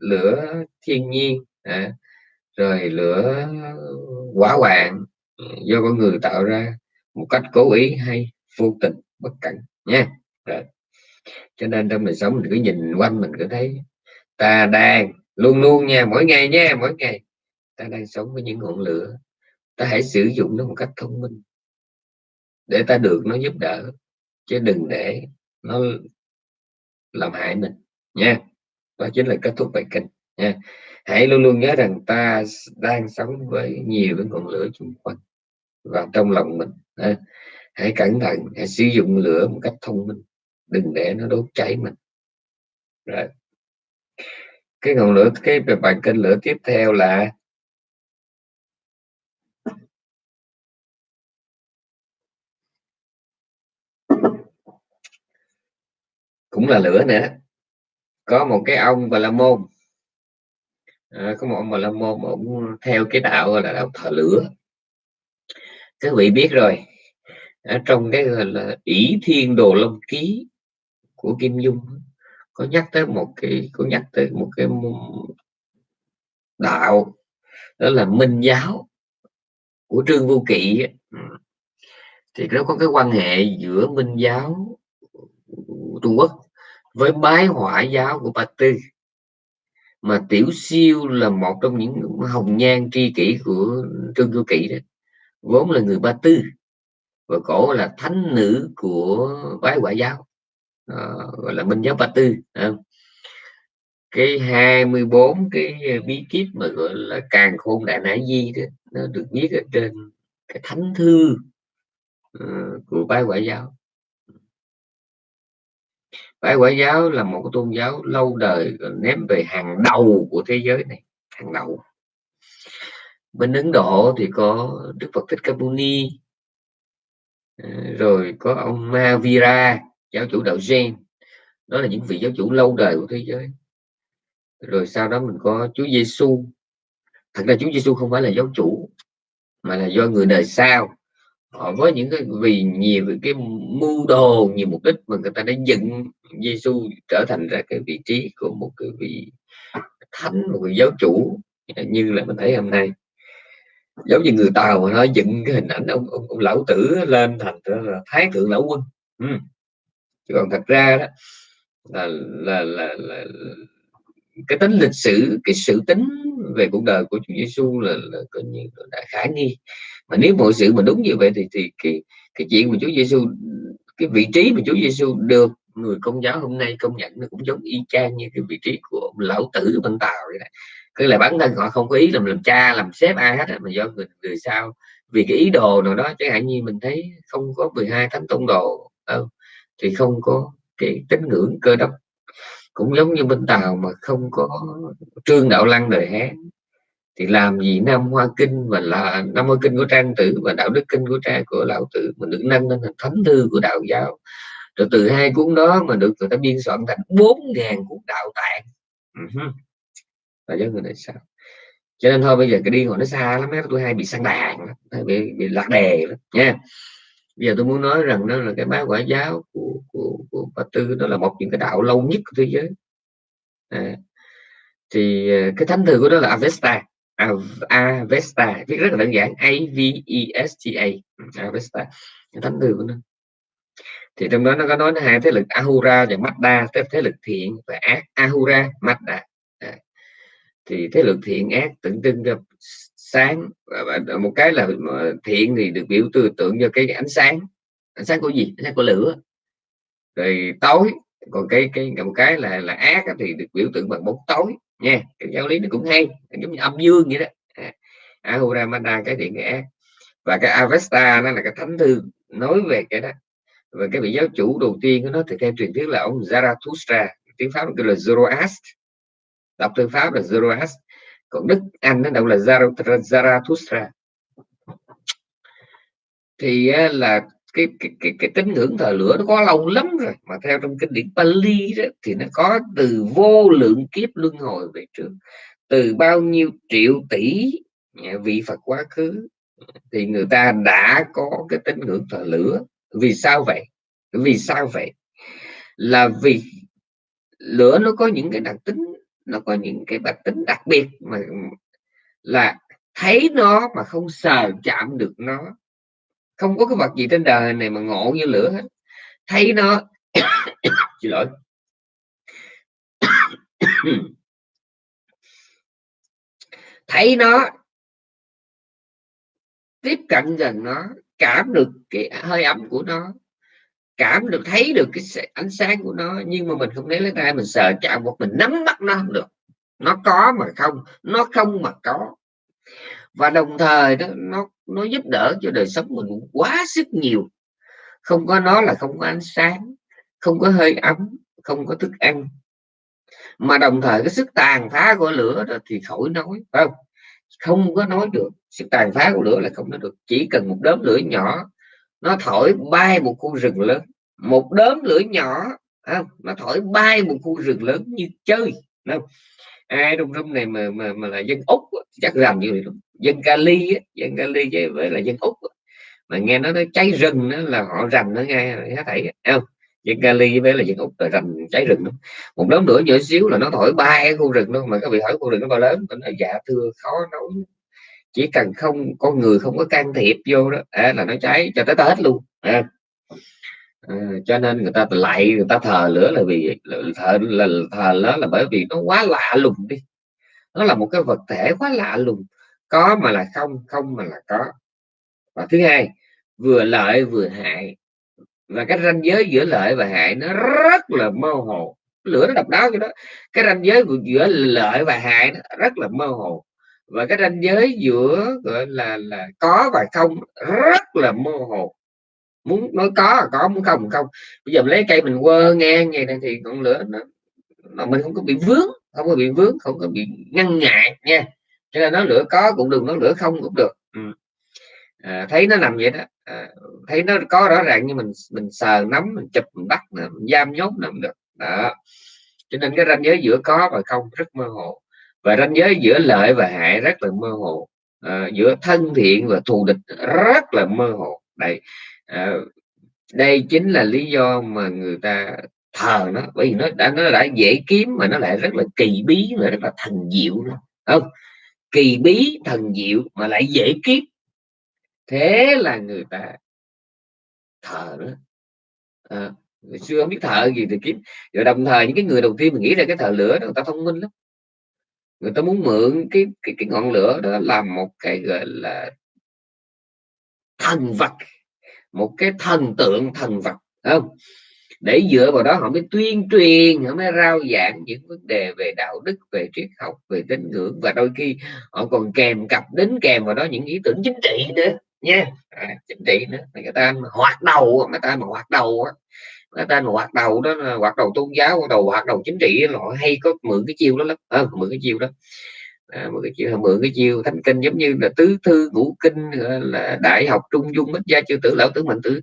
Lửa thiên nhiên. À, rồi lửa quả hoạn ừ, do con người tạo ra một cách cố ý hay vô tình, bất cẩn nha. Rồi. cho nên trong đời sống mình cứ nhìn quanh mình cứ thấy ta đang luôn luôn nha, mỗi ngày nha, mỗi ngày. Ta đang sống với những ngọn lửa, ta hãy sử dụng nó một cách thông minh để ta được nó giúp đỡ, chứ đừng để nó làm hại mình nha. Đó chính là kết thúc bài kinh nha hãy luôn luôn nhớ rằng ta đang sống với nhiều cái ngọn lửa xung quanh và trong lòng mình hãy cẩn thận, hãy sử dụng lửa một cách thông minh, đừng để nó đốt cháy mình. Rồi. Cái ngọn lửa, cái bài kênh lửa tiếp theo là cũng là lửa nữa. Có một cái ông và la môn à, có một ông bà la môn ổng theo cái đạo là đạo thờ lửa. Các vị biết rồi. Ở trong cái gọi là ỷ thiên đồ long ký của kim dung có nhắc tới một cái có nhắc tới một cái đạo đó là minh giáo của trương vô kỵ ừ. thì nó có cái quan hệ giữa minh giáo trung quốc với bái hỏa giáo của Ba Tư mà Tiểu Siêu là một trong những hồng nhan tri kỷ của Trương Du Kỵ đó vốn là người Ba Tư và cổ là thánh nữ của bái quả giáo à, gọi là minh giáo Ba Tư à. cái 24 cái bí kíp mà gọi là càng khôn đại nãi di đó nó được viết ở trên cái thánh thư uh, của bái quả giáo Bái Quả giáo là một cái tôn giáo lâu đời ném về hàng đầu của thế giới này, hàng đầu. Bên Ấn Độ thì có Đức Phật Thích Ca Mâu Ni ờ, rồi có ông Mahavira giáo chủ đạo Zen đó là những vị giáo chủ lâu đời của thế giới. Rồi sau đó mình có Chúa Giêsu thật ra Chúa Giêsu không phải là giáo chủ, mà là do người đời sau họ với những cái vì nhiều cái mưu đồ nhiều mục đích mà người ta đã dựng Giêsu trở thành ra cái vị trí của một cái vị thánh một vị giáo chủ như là mình thấy hôm nay. Giống như người tàu mà nó dựng cái hình ảnh ông, ông, ông lão tử lên thành là thái thượng lão quân. Ừ. chứ còn thật ra đó là là, là, là, là cái tính lịch sử cái sự tính về cuộc đời của Chúa Giêsu là, là coi như đã khả nghi mà nếu mọi sự mà đúng như vậy thì thì cái cái chuyện mà Chúa Giêsu cái vị trí mà Chúa Giêsu được người công giáo hôm nay công nhận nó cũng giống y chang như cái vị trí của ông lão tử bên tàu vậy này, cứ là bản thân họ không có ý làm làm cha làm sếp ai hết mà do người người sao vì cái ý đồ nào đó chẳng hạn như mình thấy không có 12 thánh tông đồ đâu thì không có cái tín ngưỡng cơ đốc. Cũng giống như bên tàu mà không có trương đạo lăng đời hán thì làm gì nam hoa kinh và là nam hoa kinh của trang tử và đạo đức kinh của trang của lão tử mà được nâng lên thành thánh thư của đạo giáo. Rồi từ hai cuốn đó mà được người ta biên soạn thành bốn ngàn cuốn đạo tạng. Ừ và giới là do người này sao? Cho nên thôi bây giờ cái đi hồi nó xa lắm tôi hay bị sang đàn bị, bị lạc đề lắm nha. Bây giờ tôi muốn nói rằng đó là cái bá quả giáo của của của bà tư đó là một những cái đạo lâu nhất của thế giới. À, thì à, cái thánh thư của đó là Avesta. À, Avesta viết rất là đơn giản. A V E S T A. Ừ, Avesta thánh thư của nó. Thì trong đó nó có nói hai thế lực Ahura và Mazda thế, thế lực thiện và ác. Ahura Mazda à, thì thế lực thiện ác tượng trưng cho sáng. Một cái là thiện thì được biểu tư tượng cho cái ánh sáng. Ánh sáng của gì? Ánh sáng của lửa. Rồi tối. Còn cái cái một cái là là ác thì được biểu tượng bằng bóng tối nha, cái giáo lý nó cũng hay giống như âm dương vậy đó. À, Ahura Mazda cái thiện cái ác và cái Avesta nó là cái thánh thư nói về cái đó. Và cái vị giáo chủ đầu tiên của nó thì theo truyền thuyết là ông Zarathustra, tiếng pháp nó là Zoroast. Đọc từ pháp là Zoroast. Còn Đức Anh nó đâu là Zarathustra. Thì là cái cái cái, cái tín ngưỡng thờ lửa nó có lâu lắm rồi. Mà theo trong kinh điển Pali đó thì nó có từ vô lượng kiếp luân hồi về trước. Từ bao nhiêu triệu tỷ vị Phật quá khứ thì người ta đã có cái tín ngưỡng thờ lửa. Vì sao vậy? Vì sao vậy? Là vì lửa nó có những cái đặc tính nó có những cái đặc tính đặc biệt mà là thấy nó mà không sờ chạm được nó không có cái vật gì trên đời này mà ngộ như lửa hết. Thấy nó, xin lỗi. Thấy nó, tiếp cận gần nó, cảm được cái hơi ấm của nó, cảm được, thấy được cái ánh sáng của nó, nhưng mà mình không lấy lấy tay, mình sờ chạm một mình nắm bắt nó không được. Nó có mà không, nó không mà có và đồng thời đó, nó nó giúp đỡ cho đời sống mình quá sức nhiều. Không có nó là không có ánh sáng, không có hơi ấm, không có thức ăn. Mà đồng thời cái sức tàn phá của lửa đó thì khỏi nói, phải không? Không có nói được. Sức tàn phá của lửa là không nói được. Chỉ cần một đốm lửa nhỏ, nó thổi bay một khu rừng lớn. Một đốm lửa nhỏ không? nó thổi bay một khu rừng lớn như chơi không? ai trong room này mà mà mà là dân úc chắc rằng như vậy dân Cali dân Cali với là dân úc mà nghe nó nói cháy rừng đó là họ rành nó nghe hết thảy không? Dân Cali với là dân úc là rành cháy rừng đó. một đống lửa nhỏ xíu là nó thổi bay cái khu rừng luôn mà các vị hỏi khu rừng nó bao lớn nó nói dạ thưa khó nói chỉ cần không con người không có can thiệp vô đó à, là nó cháy cho tới tết luôn à. À, cho nên người ta lại người ta thờ lửa là vì thờ là thờ nó là bởi vì nó quá lạ lùng đi nó là một cái vật thể quá lạ lùng. Có mà là không không mà là có. Và thứ hai, vừa lợi vừa hại. Và cái ranh giới giữa lợi và hại nó rất là mơ hồ. Lửa nó độc đáo cho đó. Cái ranh giới giữa lợi và hại nó rất là mơ hồ. Và cái ranh giới giữa, gọi là là có và không rất là mơ hồ. Muốn nói có là có, muốn không không. Bây giờ lấy cây mình quơ ngang vậy này thì ngọn lửa nó mà mình không có bị vướng không có bị vướng không có bị ngăn ngại nha. Cho nên nó lửa có cũng được nó lửa không cũng được. Ừ. à, thấy nó nằm vậy đó. À, thấy nó có rõ ràng như mình mình sờ nắm mình chụp mình bắt mình giam nhốt nằm được. Đó. Cho nên cái ranh giới giữa có và không rất mơ hồ. Và ranh giới giữa lợi và hại rất là mơ hồ. À, giữa thân thiện và thù địch rất là mơ hồ. Đây à, đây chính là lý do mà người ta thờ nó bởi vì nó đã nó đã dễ kiếm mà nó lại rất là kỳ bí và rất là thần diệu luôn không? Kỳ bí thần diệu mà lại dễ kiếm. Thế là người ta thờ đó à, người xưa không biết thợ gì thì kiếm. Rồi đồng thời những cái người đầu tiên mình nghĩ ra cái thợ lửa đó người ta thông minh lắm. Người ta muốn mượn cái cái, cái ngọn lửa đó làm một cái gọi là thần vật một cái thần tượng thần vật. Không? Để dựa vào đó họ mới tuyên truyền họ mới rao giảng những vấn đề về đạo đức về triết học về tín ngưỡng. Và đôi khi họ còn kèm cặp đến kèm vào đó những ý tưởng chính trị nữa nha. À, chính trị nữa. Người ta hoạt đầu người ta mà hoạt đầu á người ta mà hoạt đầu đó là hoạt đầu tôn giáo hoạt đầu hoạt đầu chính trị họ hay có mượn cái chiêu đó lắm. À, mượn cái chiêu đó. À, mượn cái chiêu mượn cái chiêu thánh kinh giống như là tứ thư ngũ kinh là đại học trung dung bích gia chư tử lão tử mệnh tử.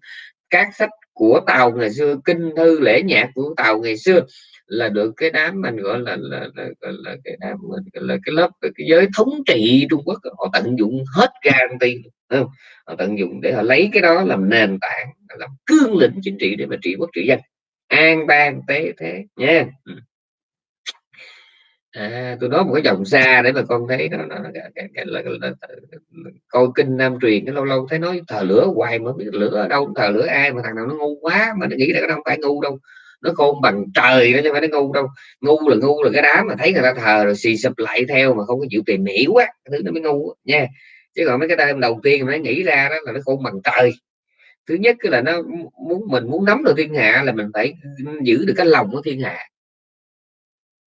Các sách của tàu ngày xưa kinh thư lễ nhạc của tàu ngày xưa là được cái đám mình gọi là là, là, là, là cái đám mình là cái lớp cái giới thống trị Trung Quốc họ tận dụng hết garanti không? họ tận dụng để họ lấy cái đó làm nền tảng làm cương lĩnh chính trị để mà trị quốc trị dân an bang tế thế nha yeah. Ừ à, tôi nói một cái dòng xa để mà con thấy nó, nó, nó nó, nó, nó, là, nó coi kinh nam truyền cái lâu lâu thấy nói thờ lửa hoài mà biết lửa ở đâu thờ lửa ai mà thằng nào nó ngu quá mà nó nghĩ là nó không phải ngu đâu. Nó khôn bằng trời nó chứ phải nó ngu đâu. Ngu là ngu là cái đám mà thấy người ta thờ rồi xì sụp lại theo mà không có chịu tìm hiểu quá cái thứ nó mới ngu nha. Chứ còn mấy cái đêm đầu tiên mà nó nghĩ ra đó là nó khôn bằng trời. Thứ nhất là nó muốn mình muốn nắm được thiên hạ là mình phải giữ được cái lòng của thiên hạ.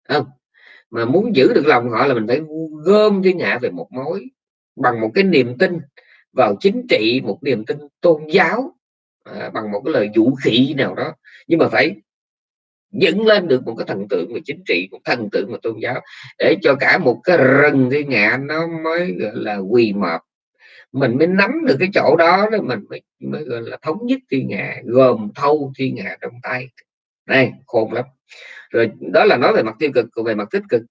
Không? Mà muốn giữ được lòng họ là mình phải gom thiên hạ về một mối bằng một cái niềm tin vào chính trị một niềm tin tôn giáo à, bằng một cái lời vũ khí nào đó. Nhưng mà phải dựng lên được một cái thần tượng về chính trị một thần tượng về tôn giáo để cho cả một cái rừng thiên hạ nó mới gọi là quỳ mập mình mới nắm được cái chỗ đó đó mình mới, mới gọi là thống nhất thiên hạ gồm thâu thiên hạ trong tay. Đây khôn lắm rồi đó là nói về mặt tiêu cực, còn về mặt tích cực.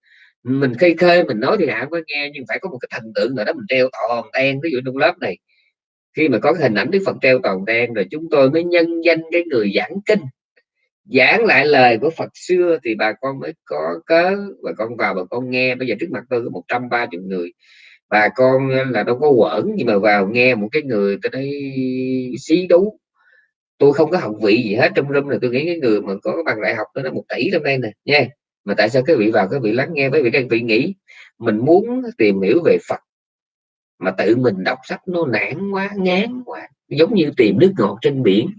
Mình khơi khơi, mình nói thì hả có nghe, nhưng phải có một cái thần tượng nào đó mình treo toàn đen, ví dụ trong lớp này. Khi mà có cái hình ảnh đức phật treo toàn đen rồi chúng tôi mới nhân danh cái người giảng kinh. Giảng lại lời của Phật xưa thì bà con mới có cớ, bà con vào, bà con nghe. Bây giờ trước mặt tôi có 130 người. Bà con là đâu có quẩn, nhưng mà vào nghe một cái người tới đây xí đú tôi không có học vị gì hết, trong room này tôi nghĩ cái người mà có bằng đại học đó nó một tỷ trong đây nè, nha. Mà tại sao cái vị vào, cái vị lắng nghe với vị đang vị nghĩ? Mình muốn tìm hiểu về Phật, mà tự mình đọc sách nó nản quá, ngán quá, giống như tìm nước ngọt trên biển.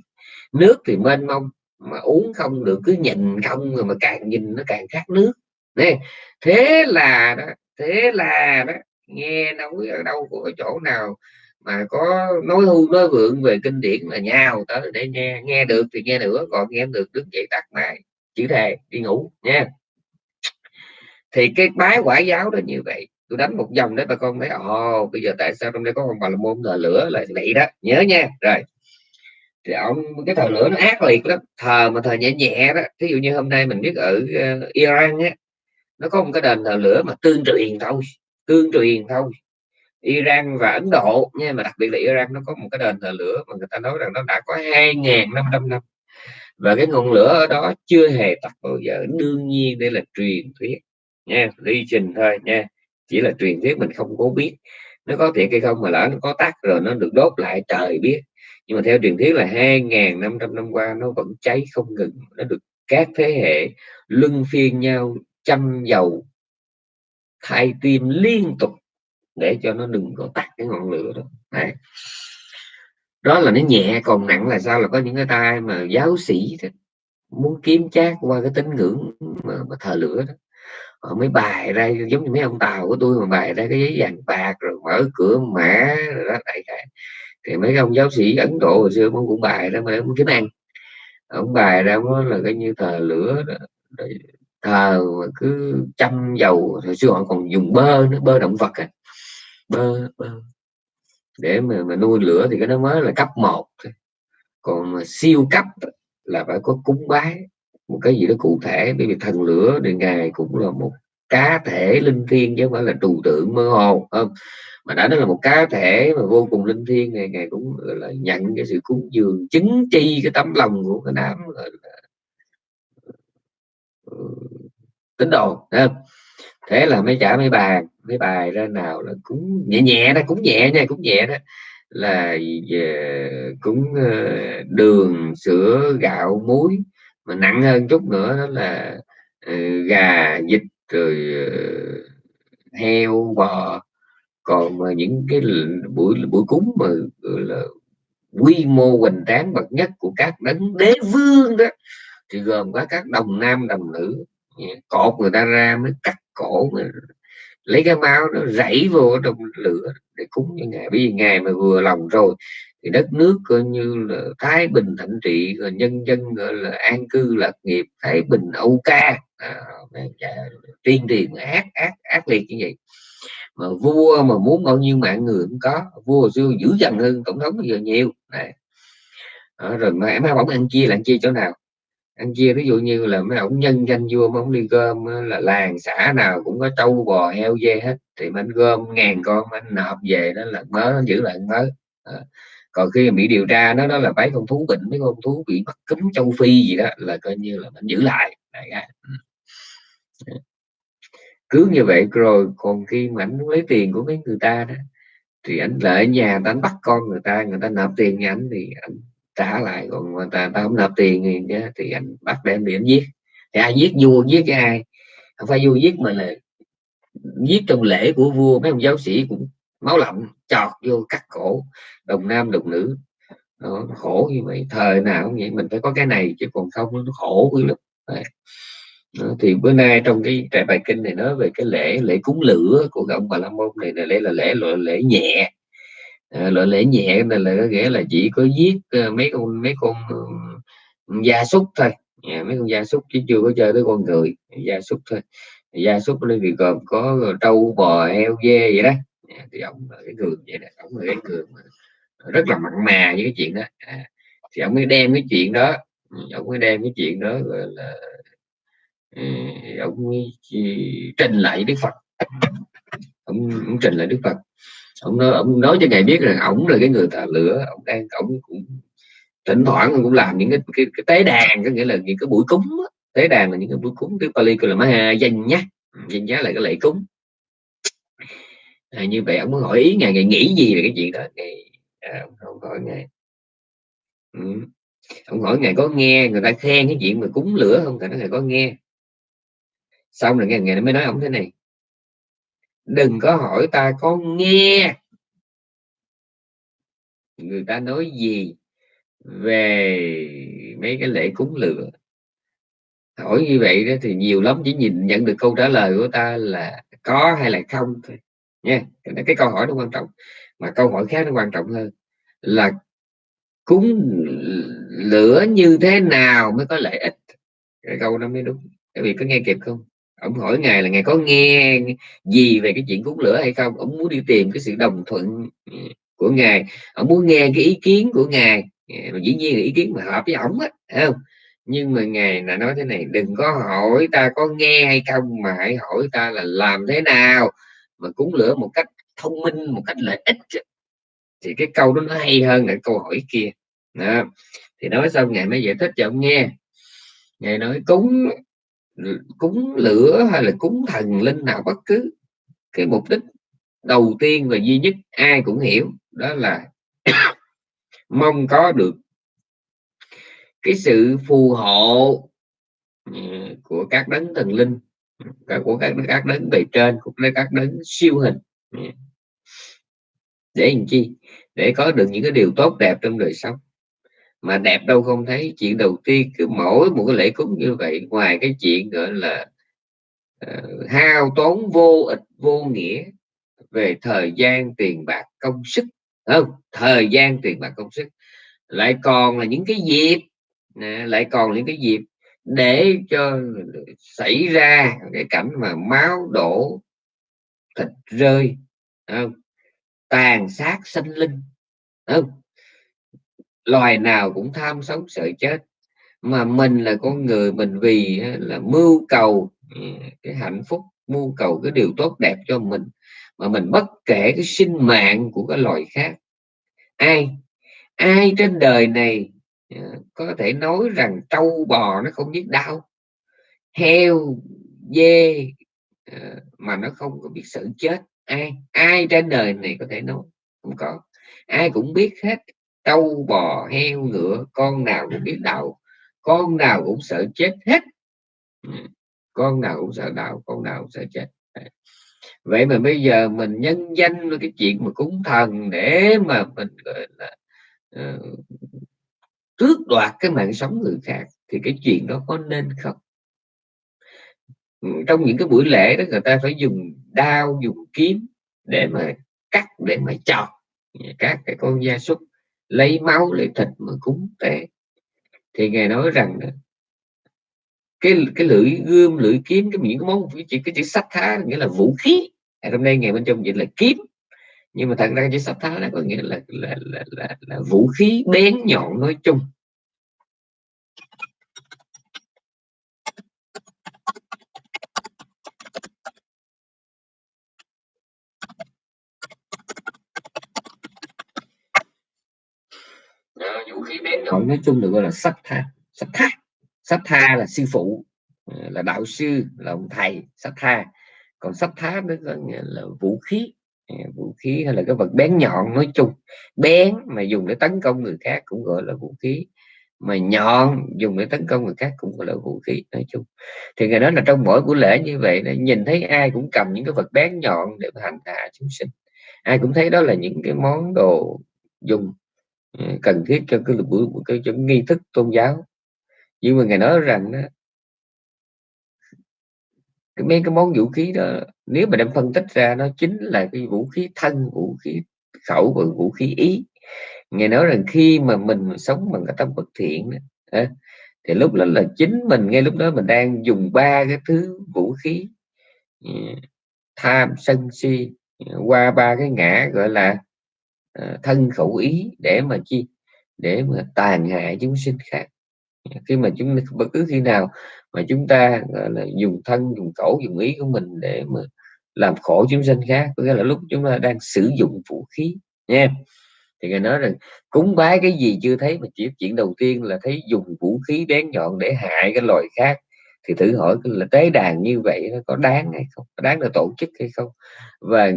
Nước thì mênh mông, mà uống không được, cứ nhìn không rồi mà càng nhìn nó càng khát nước, nè. Thế là đó, thế là đó, nghe nói ở đâu của chỗ nào mà có nói hưu nói vượng về kinh điển là nhau tới để nghe nghe được thì nghe nữa còn nghe được đứng dậy tắt máy chữ thề đi ngủ nha. Thì cái bái quả giáo đó như vậy tôi đánh một dòng đấy bà con thấy ồ bây giờ tại sao trong đây có con bà là môn thờ lửa là vậy đó nhớ nha rồi. Thì ông cái thờ lửa nó ác liệt lắm thờ mà thờ nhẹ nhẹ đó ví dụ như hôm nay mình biết ở uh, Iran á nó có một cái đền thờ lửa mà tương truyền thôi tương truyền thôi. Iran và Ấn Độ. Nha, mà đặc biệt là Iran nó có một cái đền thờ lửa mà người ta nói rằng nó đã có 2.500 năm và cái ngọn lửa ở đó chưa hề tắt bao giờ. Đương nhiên đây là truyền thuyết. Nha đi trình thôi, nha. Chỉ là truyền thuyết mình không có biết. Nó có thiệt hay không mà lỡ nó có tắt rồi nó được đốt lại, trời biết. Nhưng mà theo truyền thuyết là 2.500 năm qua nó vẫn cháy không ngừng. Nó được các thế hệ luân phiên nhau chăm dầu, thay tim liên tục để cho nó đừng có tắt cái ngọn lửa đó Đấy. đó là nó nhẹ còn nặng là sao là có những cái tay mà giáo sĩ đó, muốn kiếm chát qua cái tín ngưỡng mà, mà thờ lửa đó họ mới bài ra giống như mấy ông tàu của tôi mà bài ra cái giấy vàng bạc rồi mở cửa mã rồi đó đại khái thì mấy ông giáo sĩ ấn độ hồi xưa ông cũng bài ra mà ông kiếm ăn ông bài ra đó là cái như thờ lửa đó. thờ mà cứ chăm dầu hồi xưa họ còn dùng bơ nữa bơ động vật ấy bơ, bơ. Để mà, mà nuôi lửa thì cái đó mới là cấp 1 còn mà siêu cấp là phải có cúng bái một cái gì đó cụ thể. Bởi vì thần lửa thì ngài cũng là một cá thể linh thiêng chứ không phải là trừu tượng mơ hồ không? Mà đã nói là một cá thể mà vô cùng linh thiêng này ngài cũng là nhận cái sự cúng dường chứng chi cái tấm lòng của cái đám là ờ, tín đồ thế là mấy trả mấy bàn mấy bài ra nào là cũng nhẹ nhẹ đó, cũng nhẹ nha, cũng nhẹ đó. Là về cúng ờ, đường, sữa, gạo, muối, mà nặng hơn chút nữa đó là ờ, gà, vịt, rồi ờ, heo, bò. Còn mà những cái buổi buổi cúng mà là, quy mô hoành tráng bậc nhất của các đấng đế vương đó, thì gồm có các đồng nam, đồng nữ cột người ta ra mới cắt cổ mà lấy cái máu nó rảy vô trong lửa để cúng cho ngài bây vì ngài mà vừa lòng rồi thì đất nước coi như là thái bình thịnh trị rồi nhân dân gọi là an cư lạc nghiệp thái bình âu ca. À, tiên tiền ác ác ác liệt như vậy. Mà vua mà muốn bao nhiêu mạng người cũng có. Vua xưa dữ dằn hơn tổng thống bây giờ nhiều. Này. Rồi mà em bóng ăn chia là ăn chia chỗ nào? Ăn chia, ví dụ như là mấy ông nhân danh vua mà ông đi gom là làng, xã nào cũng có trâu, bò, heo, dê hết thì mình gom ngàn con anh nộp về, đó là nó giữ lại mớ à. còn khi bị điều tra nó đó là mấy con thú bệnh mấy con thú bị mắc cúm châu phi gì đó, là coi như là mình giữ lại ừ. cứ như vậy rồi, còn khi mà anh lấy tiền của mấy người ta đó, thì anh lại nhà anh bắt con người ta người ta nộp tiền nhà anh, thì anh trả lại còn người ta, ta không nộp tiền thì, thì anh bắt đem đi giết. Thì ai giết vua giết cái ai. Không phải vua giết mà là giết trong lễ của vua mấy ông giáo sĩ cũng máu lạnh chọt vô cắt cổ đồng nam đồng nữ. Nó khổ như vậy thời nào cũng vậy mình phải có cái này chứ còn không nó khổ lắm. Đó, thì bữa nay trong cái trại bài kinh này nói về cái lễ lễ cúng lửa của ông bà la môn này là lễ là lễ loại lễ nhẹ. Ờ, loại lễ nhẹ này là có nghĩa là chỉ có giết ờ, mấy con mấy con ừ, gia súc thôi. Dạ, mấy con gia súc chứ chưa có chơi tới con người gia súc thôi. Gia súc nó thì gồm có trâu bò heo dê vậy đó. Dạ, thì ông là cái người vậy đó ông là cái người rất là mặn mà với cái chuyện đó. À, thì ông mới đem cái chuyện đó ừ, ông mới đem cái chuyện đó gọi là ừ, ông mới trình lại đức phật. Ông, ông trình lại đức phật ông nói, ông nói cho ngài biết rằng ổng là cái người thờ lửa ông đang ông cũng thỉnh thoảng ông cũng làm những cái, cái, cái tế đàn có nghĩa là những cái buổi cúng đó. tế đàn là những cái buổi cúng tiếng Pali là maha danh nhá. Ừ, danh giá là cái lễ cúng. À, như vậy ông muốn hỏi ý ngài ngài nghĩ gì về cái chuyện đó? Ngài à, ông hỏi ngài. Ừ. ông hỏi ngài có nghe người ta khen cái chuyện mà cúng lửa không? Cả ngài có nghe. Xong rồi ngài, ngài mới nói ông thế này đừng có hỏi ta có nghe. Người ta nói gì về mấy cái lễ cúng lửa? Hỏi như vậy đó thì nhiều lắm chỉ nhìn nhận được câu trả lời của ta là có hay là không thôi nha. Cái câu hỏi nó quan trọng mà câu hỏi khác nó quan trọng hơn là cúng lửa như thế nào mới có lợi ích? Cái câu đó mới đúng. Các vị có nghe kịp không ông hỏi ngài là ngài có nghe gì về cái chuyện cúng lửa hay không? Ông muốn đi tìm cái sự đồng thuận ừ, của ngài. Ông muốn nghe cái ý kiến của ngài. Dạ, mà dĩ nhiên là ý kiến mà hợp với ổng á không? Nhưng mà ngài là nói thế này, đừng có hỏi ta có nghe hay không, mà hãy hỏi ta là làm thế nào mà cúng lửa một cách thông minh, một cách lợi ích thì cái câu đó nó hay hơn là câu hỏi kia. Đó. thì nói xong ngài mới giải thích cho ông nghe. Ngài nói, cúng cúng lửa hay là cúng thần linh nào bất cứ. Cái mục đích đầu tiên và duy nhất ai cũng hiểu, đó là mong có được cái sự phù hộ ừ, của các đấng thần linh của các các đấng bề trên của các đấng siêu hình. Ừ. Để làm chi? Để có được những cái điều tốt đẹp trong đời sống mà đẹp đâu không thấy. Chuyện đầu tiên cứ mỗi một cái lễ cúng như vậy ngoài cái chuyện gọi là uh, hao tốn vô ích vô nghĩa về thời gian tiền bạc công sức. Không? Thời gian tiền bạc công sức. Lại còn là những cái dịp lại còn những cái dịp để cho xảy ra cái cảnh mà máu đổ thịt rơi. Không? tàn sát sinh linh. Không? Loài nào cũng tham sống sợ chết, mà mình là con người mình vì là mưu cầu ừ, cái hạnh phúc, mưu cầu cái điều tốt đẹp cho mình, mà mình bất kể cái sinh mạng của cái loài khác. Ai ai trên đời này ờ, có thể nói rằng trâu bò nó không biết đau, heo, dê ờ, mà nó không có biết sợ chết. Ai ai trên đời này có thể nói không có, ai cũng biết hết trâu bò heo ngựa con nào cũng biết đạo con nào cũng sợ chết hết. Ừ, con nào cũng sợ đạo con nào cũng sợ chết. Vậy mà bây giờ mình nhân danh cái chuyện mà cúng thần để mà mình gọi là uh, tước đoạt cái mạng sống người khác thì cái chuyện đó có nên không? Ừ, trong những cái buổi lễ đó người ta phải dùng đao dùng kiếm để mà cắt để mà chọc các cái con gia súc lấy máu lấy thịt mà cúng tế. Thì ngài nói rằng cái cái lưỡi gươm lưỡi kiếm cái những cái món cái chữ cái chữ sách thá nghĩa là vũ khí. À, hôm nay ngày bên trong dịch là kiếm. Nhưng mà thật ra chữ sách thá nó có nghĩa là là, là, là, là vũ khí bén nhọn nói chung. Nhọn nói chung được gọi là sách tha. Sách tha. Sách tha là sư phụ ờ, là đạo sư là ông thầy sách tha. Còn sách thá nó có nghĩa là vũ khí vũ khí hay là cái vật bén nhọn nói chung. Bén mà dùng để tấn công người khác cũng gọi là vũ khí. Mà nhọn dùng để tấn công người khác cũng gọi là vũ khí nói chung. Thì ngày đó là trong mỗi buổi lễ như vậy nhìn thấy ai cũng cầm những cái vật bén nhọn để hành hạ chúng sinh. Ai cũng thấy đó là những cái món đồ dùng Ừ, cần thiết cho cái buổi cái, cái nghi thức tôn giáo. Nhưng mà ngài nói rằng đó cái mấy cái món vũ khí đó nếu mà đem phân tích ra nó chính là cái vũ khí thân vũ khí khẩu và vũ khí ý. Nghe nói rằng khi mà mình sống bằng cái tâm bất thiện đó, thì lúc đó là chính mình ngay lúc đó mình đang dùng ba cái thứ vũ khí ừ, tham sân si ừ, qua ba cái ngã gọi là Ờ, thân khẩu ý để mà chi, để mà tàn hại chúng sinh khác. Khi mà chúng, bất cứ khi nào mà chúng ta là, dùng thân, dùng khẩu, dùng ý của mình để mà làm khổ chúng sinh khác, có nghĩa là lúc chúng ta đang sử dụng vũ khí, nha. Thì người nói rằng, cúng bái cái gì chưa thấy mà chỉ chuyện đầu tiên là thấy dùng vũ khí bén nhọn để hại cái loài khác thì thử hỏi là tế đàn như vậy nó có đáng hay không? Có đáng được tổ chức hay không? Và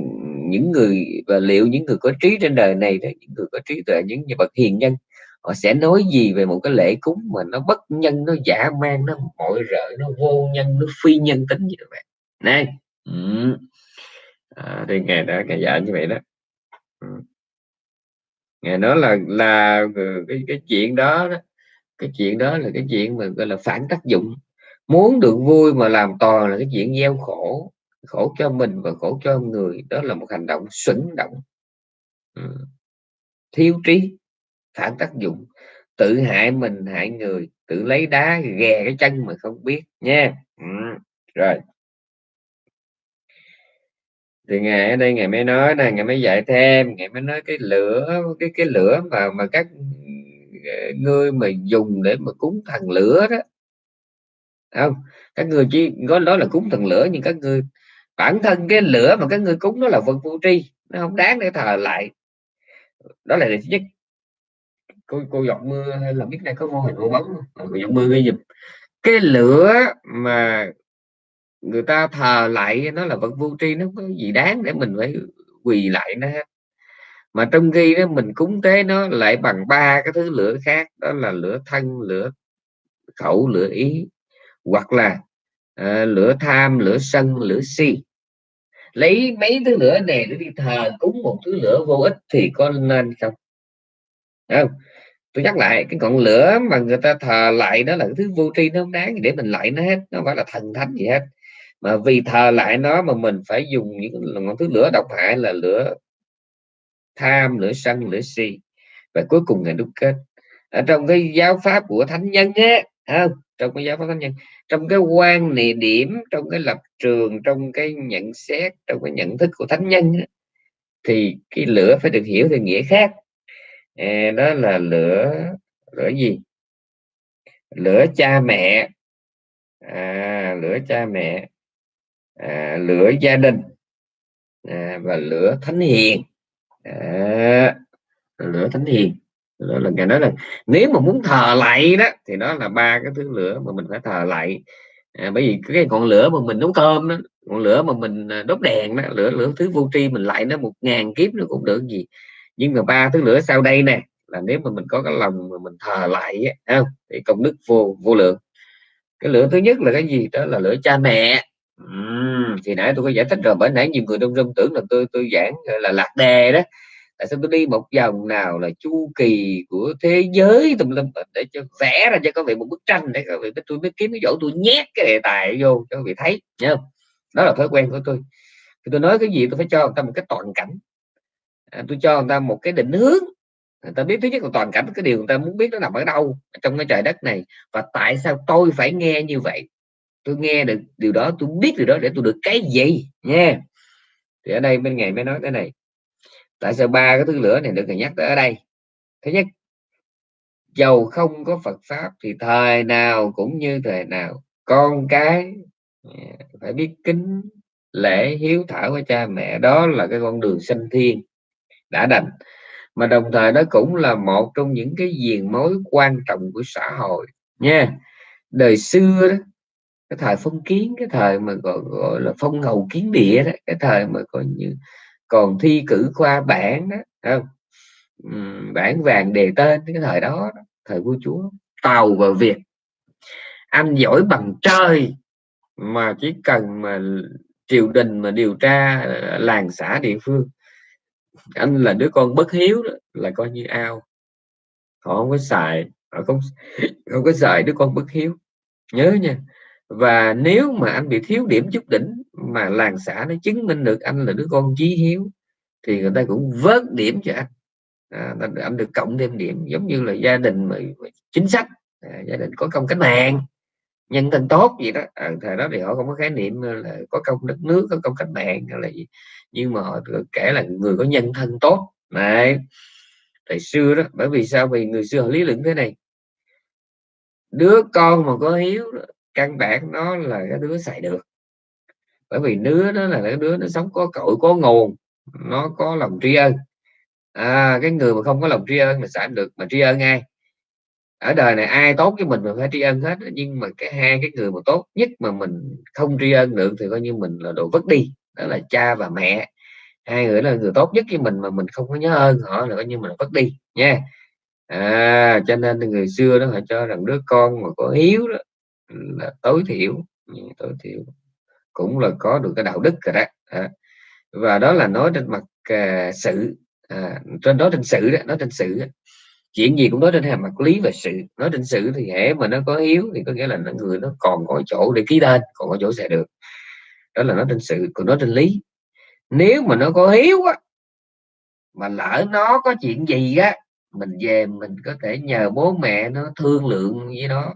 những người và liệu những người có trí trên đời này đó những người có trí tuệ những bậc hiền nhân họ sẽ nói gì về một cái lễ cúng mà nó bất nhân nó giả man nó mọi rợ nó vô nhân nó phi nhân tính như vậy này. Ừ. à, thì ngày đó ngày dạy như vậy đó. Ừ. ngày nói là là ừ, cái cái chuyện đó, đó cái chuyện đó là cái chuyện mà gọi là phản tác dụng muốn được vui mà làm toàn là cái chuyện gieo khổ khổ cho mình và khổ cho người, đó là một hành động xuẩn động ừ. thiếu trí, phản tác dụng tự hại mình, hại người, tự lấy đá ghè cái chân mà không biết nha ừ. rồi thì ngày ở đây ngày mới nói này ngày mới dạy thêm, ngày mới nói cái lửa, cái cái lửa mà mà các ừ, người ngươi mà dùng để mà cúng thần lửa đó không? Các người chỉ có đó là cúng thần lửa, nhưng các người, bản thân cái lửa mà các người cúng đó là vật vô tri, nó không đáng để thờ lại. Đó là điều thứ nhất. Cô cô giọt mưa hay là biết đây có mô hình ô bóng cô giọt mưa gây dùm cái lửa mà người ta thờ lại nó là vật vô tri, nó có gì đáng để mình phải quỳ lại nó mà trong khi đó mình cúng tế nó lại bằng ba cái thứ lửa khác, đó là lửa thân, lửa khẩu, lửa ý hoặc là uh, lửa tham lửa sân lửa si. Lấy mấy thứ lửa này để đi thờ cúng một thứ lửa vô ích thì có nên không? Không? Tôi nhắc lại cái ngọn lửa mà người ta thờ lại đó là cái thứ vô tri nó không đáng để mình lại nó hết nó phải là thần thánh gì hết. Mà vì thờ lại nó mà mình phải dùng những ngọn thứ lửa độc hại là lửa tham lửa sân lửa si. Và cuối cùng là đúc kết. Ở trong cái giáo pháp của thánh nhân á không? Trong cái giáo pháp thánh nhân trong cái quan niệm điểm trong cái lập trường trong cái nhận xét trong cái nhận thức của thánh nhân thì cái lửa phải được hiểu theo nghĩa khác. À, đó là lửa lửa gì? Lửa cha mẹ. À, lửa cha mẹ. À, lửa gia đình. À, và lửa thánh hiền. À, lửa thánh hiền đó là ngài nói là nếu mà muốn thờ lại đó thì đó là ba cái thứ lửa mà mình phải thờ lại. À, bởi vì cái ngọn lửa mà mình nấu cơm đó ngọn lửa mà mình à, đốt đèn đó lửa lửa thứ vô tri mình lại nó một ngàn kiếp nó cũng được gì. Nhưng mà ba thứ lửa sau đây nè là nếu mà mình có cái lòng mà mình thờ lại không? Thì công đức vô vô lượng. Cái lửa thứ nhất là cái gì? Đó là lửa cha mẹ. Uhm, thì nãy tôi có giải thích rồi bởi nãy nhiều người đông rung tưởng là tôi tôi giảng là lạc đề đó tại sao tôi đi một vòng nào là chu kỳ của thế giới tùm lum để cho vẽ ra cho các vị một bức tranh để các vị tôi mới kiếm cái chỗ tôi nhét cái đề tài vô cho các vị thấy nhớ không? Đó là thói quen của tôi. Thì tôi nói cái gì tôi phải cho người ta một cái toàn cảnh. À, tôi cho người ta một cái định hướng. Người ta biết thứ nhất là toàn cảnh cái điều người ta muốn biết nó nằm ở đâu trong cái trời đất này và tại sao tôi phải nghe như vậy? Tôi nghe được điều đó tôi biết điều đó để tôi được cái gì nha thì ở đây bên ngày mới nói cái này tại sao ba cái thứ lửa này được nhắc tới ở đây? Thứ nhất dầu không có Phật pháp thì thời nào cũng như thời nào con cái à, phải biết kính lễ hiếu thảo với cha mẹ. Đó là cái con đường sinh thiên đã đành. Mà đồng thời nó cũng là một trong những cái diền mối quan trọng của xã hội. Nha đời xưa đó cái thời phong kiến cái thời mà gọi, gọi là phong hầu kiến địa đó cái thời mà coi như còn thi cử khoa bản đó không? Bản vàng đề tên cái thời đó thời vua chúa tàu và việt. Anh giỏi bằng trời mà chỉ cần mà triều đình mà điều tra ờ, làng xã địa phương. Anh là đứa con bất hiếu đó, là coi như ao. Họ không có xài họ không không có xài đứa con bất hiếu. Nhớ nha và nếu mà anh bị thiếu điểm chút đỉnh mà làng xã nó chứng minh được anh là đứa con chí hiếu thì người ta cũng vớt điểm cho anh. À, anh được cộng thêm điểm giống như là gia đình mà, chính sách. À, gia đình có công cách mạng nhân thân tốt gì đó. À, thời đó thì họ không có khái niệm là có công đất nước có công cách mạng hay là gì nhưng mà họ kể là người có nhân thân tốt. Này thời xưa đó bởi vì sao? Vì người xưa họ lý luận thế này. Đứa con mà có hiếu căn bản nó là cái đứa xài được bởi vì đứa đó là cái đứa nó sống có cội có nguồn nó có lòng tri ân. À, cái người mà không có lòng tri ân mà sẽ được mà tri ân ai? Ở đời này ai tốt với mình mình phải tri ân hết nhưng mà cái hai cái người mà tốt nhất mà mình không tri ân được thì coi như mình là đồ vứt đi. Đó là cha và mẹ. Hai người là người tốt nhất với mình mà mình không có nhớ ơn họ là coi như mình vứt đi nha. À, cho nên người xưa đó họ cho rằng đứa con mà có hiếu đó là tối thiểu tối thiểu cũng là có được cái đạo đức rồi đó. À, và đó là nói trên mặt à, sự à, trên đó trên sự đó nói trên sự đó. chuyện gì cũng nói trên mặt lý và sự. Nói trên sự thì hễ mà nó có hiếu thì có nghĩa là người nó còn có chỗ để ký tên còn có chỗ sẽ được. Đó là nói trên sự còn nói trên lý. Nếu mà nó có hiếu á mà lỡ nó có chuyện gì á mình về mình có thể nhờ bố mẹ nó thương lượng với nó.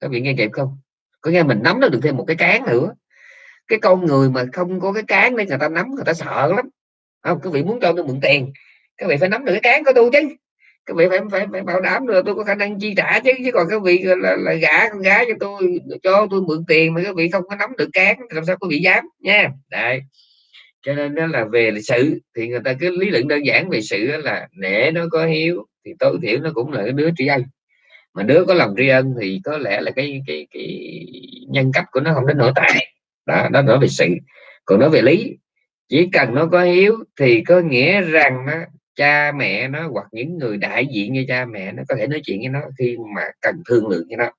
Các vị nghe kịp không? Có nghe mình nắm được thêm một cái cán nữa cái con người mà không có cái cán để người ta nắm người ta sợ lắm. Không các vị muốn cho tôi mượn tiền các vị phải nắm được cái cán của tôi chứ. Các vị phải phải, phải bảo đảm được tôi có khả năng chi trả chứ chứ còn các vị là, là gả con gái cho tôi cho tôi mượn tiền mà các vị không có nắm được cán làm sao có bị dám nha. Đấy. Cho nên đó là về lịch sự thì người ta cứ lý luận đơn giản về sự là nể nó có hiếu thì tối thiểu nó cũng là cái đứa tri ân. Mà đứa có lòng tri ân thì có lẽ là cái cái cái nhân cách của nó không đến nổi tại đó đó nói về sự. Còn nói về lý. Chỉ cần nó có hiếu thì có nghĩa rằng đó, cha mẹ nó hoặc những người đại diện như cha mẹ nó có thể nói chuyện với nó khi mà cần thương lượng với nó.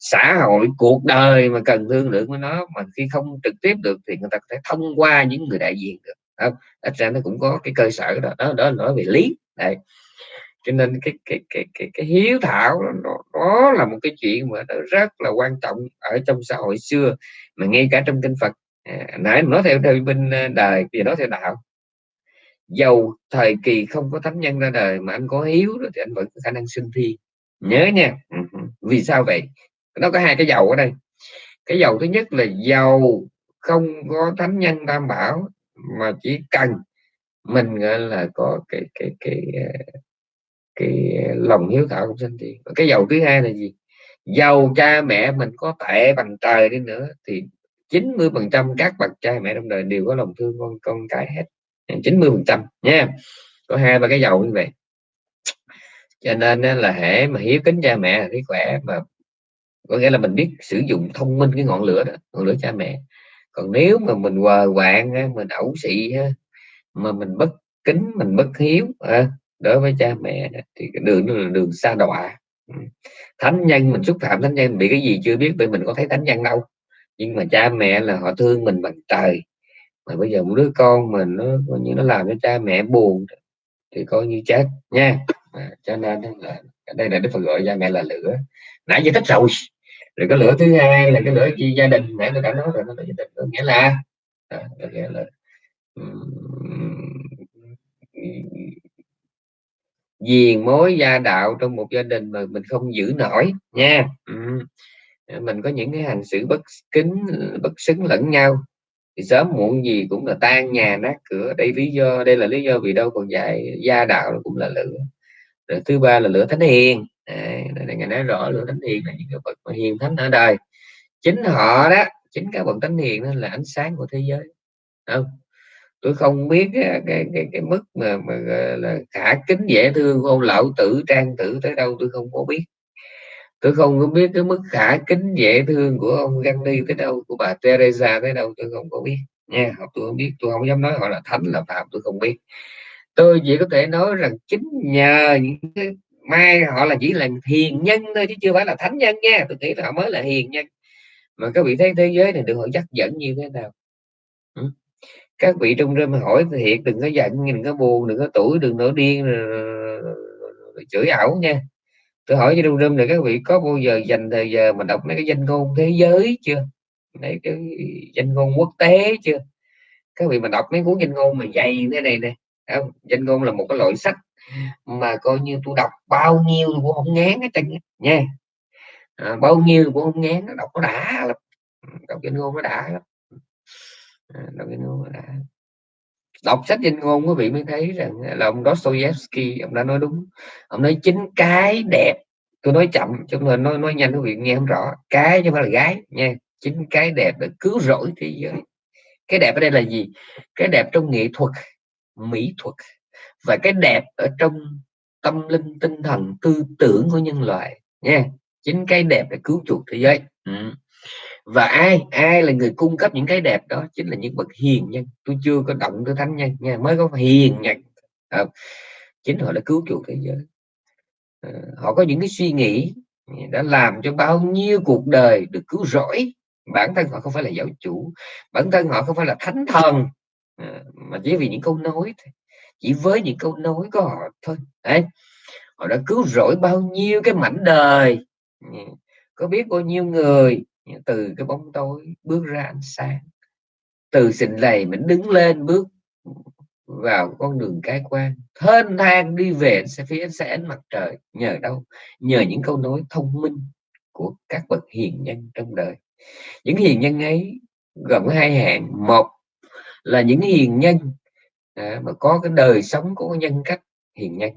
Xã hội cuộc đời mà cần thương lượng với nó mà khi không trực tiếp được thì người ta có thể thông qua những người đại diện được không? Ít ra nó cũng có cái cơ sở đó. Đó, đó nói về lý. Đây cho nên cái cái cái cái, cái hiếu thảo đó, đó là một cái chuyện mà nó rất là quan trọng ở trong xã hội xưa mà ngay cả trong kinh Phật à, nãy nói theo theo bên à, đời thì nói theo đạo. Dầu thời kỳ không có thánh nhân ra đời mà anh có hiếu thì anh vẫn có khả năng sinh thi. Nhớ nha. Ừ, vì sao vậy? Nó có hai cái dầu ở đây. Cái dầu thứ nhất là dầu không có thánh nhân đảm bảo mà chỉ cần mình gọi là có cái cái cái à, cái, cái lòng hiếu thảo cũng sinh thi. Cái dầu thứ hai là gì? Giàu cha mẹ mình có tệ bằng trời đi nữa, thì 90 phần trăm các bậc cha mẹ trong đời đều có lòng thương con con cái hết. 90 phần trăm, nha. Có hai ba cái giàu như vậy. Cho nên là hễ mà hiếu kính cha mẹ thì khỏe mà có nghĩa là mình biết sử dụng thông minh cái ngọn lửa đó, ngọn lửa cha mẹ. Còn nếu mà mình quờ quạng mình ẩu xị mà mình bất kính, mình bất hiếu à, đối với cha mẹ thì cái đường đó là đường xa đọa thánh nhân mình xúc phạm thánh nhân bị cái gì chưa biết bởi mình có thấy thánh nhân đâu. Nhưng mà cha mẹ là họ thương mình bằng trời. Mà bây giờ một đứa con mình nó coi như nó làm cho cha mẹ buồn thì coi như chết nha. À, cho nên là đây là đức phật gọi cha mẹ là lửa. Nãy giờ thích rồi. Rồi cái lửa thứ hai là cái lửa chi gia đình. Nãy tôi đã nói rồi nó là gia đình có nghĩa là à, nghĩa là viền mối gia đạo trong một gia đình mà mình không giữ nổi nha. Ừ. Ờ, mình có những cái hành xử bất kính bất xứng lẫn nhau. Thì sớm muộn gì cũng là tan nhà nát cửa. Đây lý do đây là lý do vì đâu còn dạy gia đạo cũng là lửa. Rồi thứ ba là lửa thánh hiền. À, ngày nói rõ lửa thánh hiền là những cái bậc mà hiền thánh ở đời. Chính họ đó chính các bậc thánh hiền đó là ánh sáng của thế giới. Không? Tôi không biết cái cái cái, cái mức mà mà là khả kính dễ thương của ông lão tử trang tử tới đâu tôi không có biết. Tôi không có biết cái mức khả kính dễ thương của ông Gandhi tới đâu của bà Teresa tới đâu tôi không có biết. Nha tôi không biết tôi không dám nói họ là thánh là phạm tôi không biết. Tôi chỉ có thể nói rằng chính nhờ những cái mai họ là chỉ là hiền nhân thôi chứ chưa phải là thánh nhân nha. Tôi nghĩ là họ mới là hiền nhân. Mà các vị thấy thế giới này được họ dắt dẫn như thế nào các vị trong rơm hỏi thiệt đừng có giận đừng có buồn đừng có tuổi đừng nổi điên chửi ảo nha. Tôi hỏi cho trong rơm này các vị có bao giờ dành thời giờ mà đọc mấy cái danh ngôn thế giới chưa? Mấy cái danh ngôn quốc tế chưa? Các vị mà đọc mấy cuốn danh ngôn mà dày thế này nè. Danh ngôn là một cái loại sách mà coi như tôi đọc bao nhiêu cũng không ngán hết trơn nha. À, bao nhiêu cũng không ngán đọc nó đã lắm. Đọc danh ngôn nó đã lắm. À, đọc danh ngôn đã à, đọc sách danh ngôn quý vị mới thấy rằng là ông Dostoevsky, ông đã nói đúng. Ông nói chính cái đẹp, tôi nói chậm chứ mà nói nói nhanh quý vị nghe không rõ. Cái chứ không phải là gái, nha. Chính cái đẹp để cứu rỗi thế giới. Cái đẹp ở đây là gì? Cái đẹp trong nghệ thuật, mỹ thuật. Và cái đẹp ở trong tâm linh, tinh thần, tư tưởng của nhân loại, nha. Chính cái đẹp để cứu chuộc thế giới. Ừ và ai ai là người cung cấp những cái đẹp đó chính là những bậc hiền nhân. Tôi chưa có động tới thánh nhân nha mới có hiền nhân. À, chính họ đã cứu chuộc thế giới. À, họ có những cái suy nghĩ đã làm cho bao nhiêu cuộc đời được cứu rỗi. Bản thân họ không phải là giáo chủ bản thân họ không phải là thánh thần. À, mà chỉ vì những câu nói thôi chỉ với những câu nói của họ thôi. Đấy họ đã cứu rỗi bao nhiêu cái mảnh đời. Ừ, có biết bao nhiêu người từ cái bóng tối bước ra ánh sáng. Từ sình lầy mình đứng lên bước vào con đường cái quan. Thênh thang đi về sẽ phía ánh sáng mặt trời. Nhờ đâu? Nhờ những câu nói thông minh của các bậc hiền nhân trong đời. Những hiền nhân ấy gồm hai hạng. Một là những hiền nhân à, mà có cái đời sống có nhân cách hiền nhân.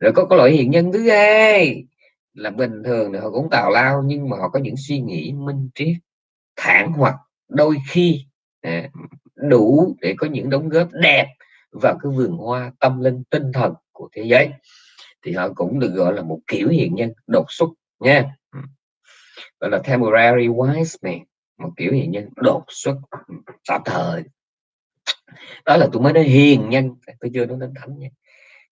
Rồi có cái loại hiền nhân thứ hai là bình thường thì họ cũng tào lao nhưng mà họ có những suy nghĩ minh triết thản hoặc đôi khi à, đủ để có những đóng góp đẹp vào cái vườn hoa tâm linh tinh thần của thế giới. Thì họ cũng được gọi là một kiểu hiền nhân đột xuất nha. Ừ. Gọi là temporary wise man một kiểu hiền nhân đột xuất ừ, tạm thời. Đó là tôi mới nói hiền nhân tôi chưa nói đến thánh nhân.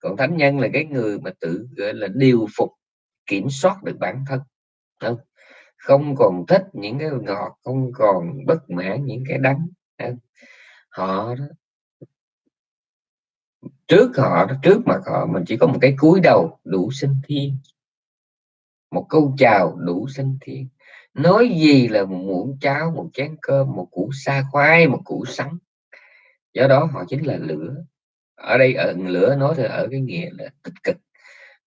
Còn thánh nhân là cái người mà tự gọi là điều phục kiểm soát được bản thân. Không không còn thích những cái ngọt không còn bất mãn những cái đắng. Họ đó, trước họ trước mặt họ mình chỉ có một cái cúi đầu đủ sinh thiên một câu chào đủ sinh thiên. Nói gì là một muỗng cháo một chén cơm một củ sa khoai một củ sắn. Do đó họ chính là lửa. Ở đây ở lửa nói thì ở cái nghĩa là tích cực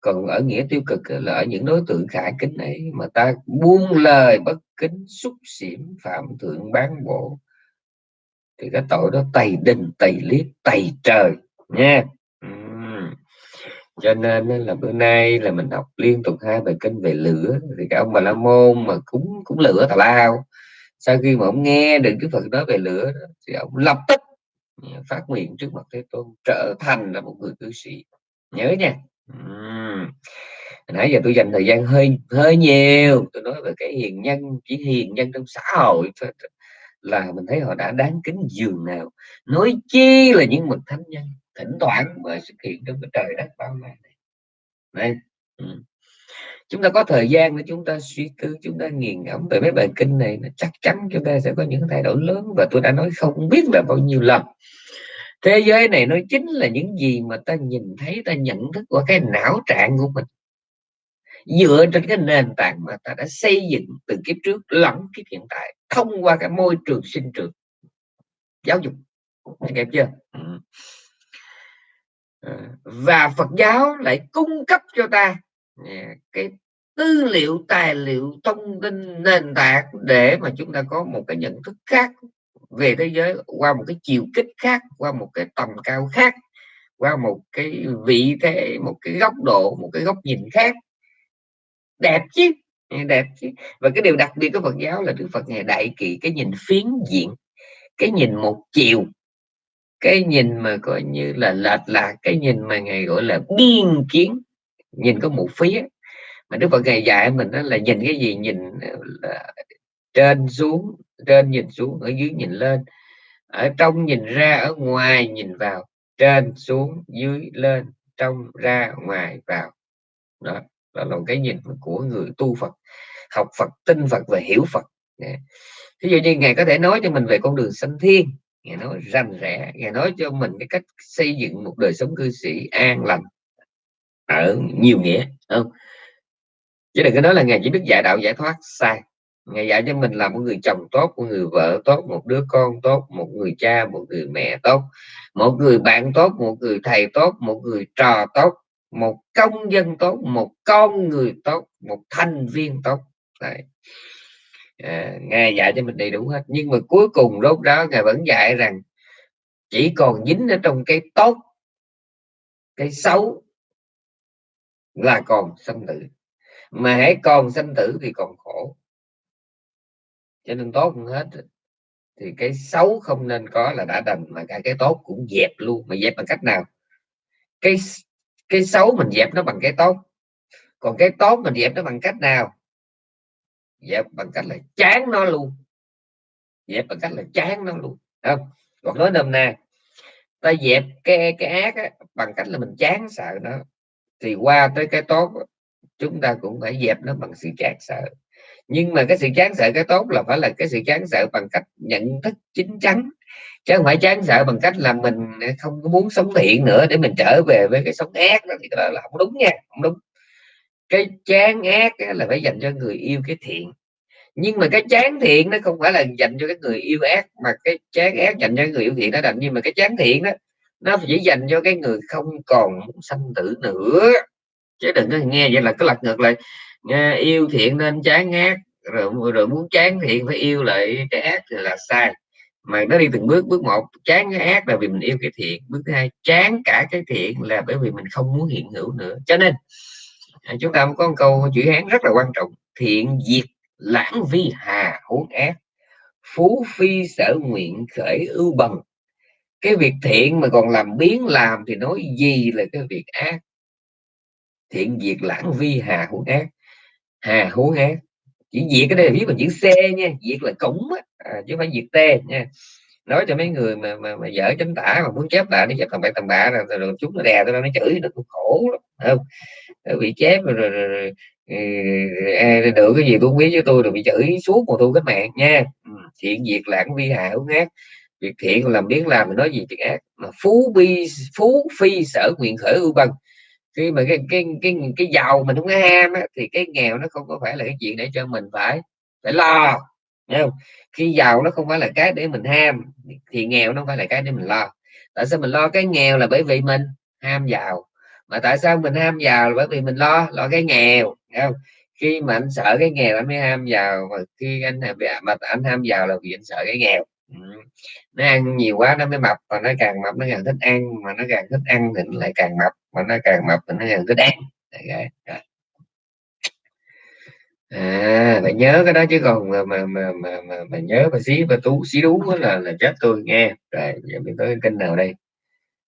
còn ở nghĩa tiêu cực là ở những đối tượng khả kính ấy, mà ta buông lời bất kính, xúc xỉm phạm thượng bán bộ, thì cái tội đó tày đình, tày liếc tày trời, nha. Uhm. cho nên là bữa nay là mình học liên tục hai bài kinh về lửa, thì cả ông bà la môn mà cũng cũng lửa tào lao, sau khi mà ông nghe được cái phật nói về lửa thì ông lập tức ừ, phát nguyện trước mặt thế tôn, trở thành là một người cư sĩ. Nhớ nha uhm. nãy giờ tôi dành thời gian hơi hơi nhiều, tôi nói về cái hiền nhân, chỉ hiền nhân trong xã hội là mình thấy họ đã đáng kính dường nào nói chi là những bậc thánh nhân thỉnh thoảng mới xuất hiện trong cái trời đất bao la này đây ừ. chúng ta có thời gian để chúng ta suy tư, chúng ta nghiền ngẫm về mấy bài kinh này, nó chắc chắn chúng ta sẽ có những thay đổi lớn và tôi đã nói không biết là bao nhiêu lần thế giới này nó chính là những gì mà ta nhìn thấy ta nhận thức qua cái não trạng của mình. Dựa trên cái nền tảng mà ta đã xây dựng từ kiếp trước lẫn kiếp hiện tại thông qua cái môi trường sinh trưởng giáo dục. Em chưa? Ừ. ờ, và Phật giáo lại cung cấp cho ta à, cái tư liệu tài liệu thông tin nền tảng để mà chúng ta có một cái nhận thức khác về thế giới qua một cái chiều kích khác, qua một cái tầm cao khác, qua một cái vị thế, một cái góc độ, một cái góc nhìn khác. Đẹp chứ đẹp chứ. Và cái điều đặc biệt của Phật giáo là Đức Phật ngày đại kỵ cái nhìn phiến diện, cái nhìn một chiều, cái nhìn mà coi như là lệch lạc, cái nhìn mà ngày gọi là biên kiến, nhìn có một phía. Mà Đức Phật ngày dạy mình đó là nhìn cái gì? Nhìn ờ, là trên, xuống trên nhìn xuống ở dưới nhìn lên. Ở trong nhìn ra ở ngoài nhìn vào. Trên xuống dưới lên trong ra ngoài vào. Đó, đó là một cái nhìn của người tu Phật học Phật tin Phật và hiểu Phật. Dạ. Ví dụ như ngài có thể nói cho mình về con đường sanh thiên. Ngài nói rành rẽ ngài nói cho mình cái cách xây dựng một đời sống cư sĩ an lành ở nhiều nghĩa không? Chứ đừng có nói là ngài chỉ biết dạy đạo giải thoát sai ngài dạy cho mình là một người chồng tốt một người vợ tốt một đứa con tốt một người cha một người mẹ tốt một người bạn tốt một người thầy tốt một người trò tốt một công dân tốt một con người tốt một thành viên tốt. Đấy. À, ngài dạy cho mình đầy đủ hết. Nhưng mà cuối cùng lúc đó ngài vẫn dạy rằng chỉ còn dính ở trong cái tốt cái xấu là còn sanh tử. Mà hãy còn sanh tử thì còn khổ cho nên tốt hơn hết thì cái xấu không nên có là đã đành mà cả cái tốt cũng dẹp luôn mà dẹp bằng cách nào? Cái cái xấu mình dẹp nó bằng cái tốt còn cái tốt mình dẹp nó bằng cách nào? Dẹp bằng cách là chán nó luôn. Dẹp bằng cách là chán nó luôn. Không? Còn nói nôm na ta dẹp cái cái ác á, bằng cách là mình chán sợ nó thì qua tới cái tốt chúng ta cũng phải dẹp nó bằng sự chán sợ nhưng mà cái sự chán sợ cái tốt là phải là cái sự chán sợ bằng cách nhận thức chính chắn. Chứ không phải chán sợ bằng cách là mình không có muốn sống thiện nữa để mình trở về với cái sống ác đó thì là, là không đúng nha không đúng. Cái chán ác là phải dành cho người yêu cái thiện. Nhưng mà cái chán thiện nó không phải là dành cho cái người yêu ác mà cái chán ác dành cho người yêu thiện nó đành. Nhưng mà cái chán thiện đó nó chỉ dành cho cái người không còn muốn sanh tử nữa. Chứ đừng có nghe vậy là cái lật ngược lại nghe, yêu thiện nên chán ác rồi, rồi muốn chán thiện phải yêu lại cái ác thì là sai. Mà nó đi từng bước bước một chán cái ác là vì mình yêu cái thiện bước thứ hai chán cả cái thiện là bởi vì mình không muốn hiện hữu nữa. Cho nên à, chúng ta có một câu chữ hán rất là quan trọng thiện diệt lãng vi hà huống ác phú phi sở nguyện khởi ưu bằng. Cái việc thiện mà còn làm biến làm thì nói gì là cái việc ác? Thiện diệt lãng vi hà huống ác hà hú ác chỉ diệt cái đây là viết bằng chữ c nha diệt là củng á, à, chứ không phải diệt t nha. Nói cho mấy người mà mà, mà dở chánh tả mà muốn chép lại nó chép tầm bậy tầm bạ rồi, rồi, rồi chúng nó đè tôi nó chửi nó cũng khổ lắm không? Bị chép rồi, rồi, rồi, rồi à, được cái gì tôi không biết với tôi rồi bị chửi suốt một tôi cách mạng nha. Ừ, thiện diệt lãng vi hại hữu ác việc thiện làm biến làm mình nói gì chuyện ác. Mà phú bi phú phi sở nguyện khởi ưu bằng khi mà cái cái cái cái giàu mình không có ham á, thì cái nghèo nó không có phải là cái chuyện để cho mình phải phải lo Thấy không? Khi giàu nó không phải là cái để mình ham thì nghèo nó không phải là cái để mình lo. Tại sao mình lo cái nghèo là bởi vì mình ham giàu? Mà tại sao mình ham giàu là bởi vì mình lo lo cái nghèo không? Khi mà anh sợ cái nghèo anh mới ham giàu mà khi anh mà anh ham giàu là vì anh sợ cái nghèo nó ăn nhiều quá nó mới mập và nó càng mập nó càng thích ăn mà nó càng thích ăn thì nó lại càng mập mà nó càng mập thì nó càng thích ăn. Okay. à phải nhớ cái đó chứ còn mà mà mà mà, mà, mà nhớ mà xí và tú xí đú là là chết tôi nghe. Rồi giờ mình tới kênh nào đây?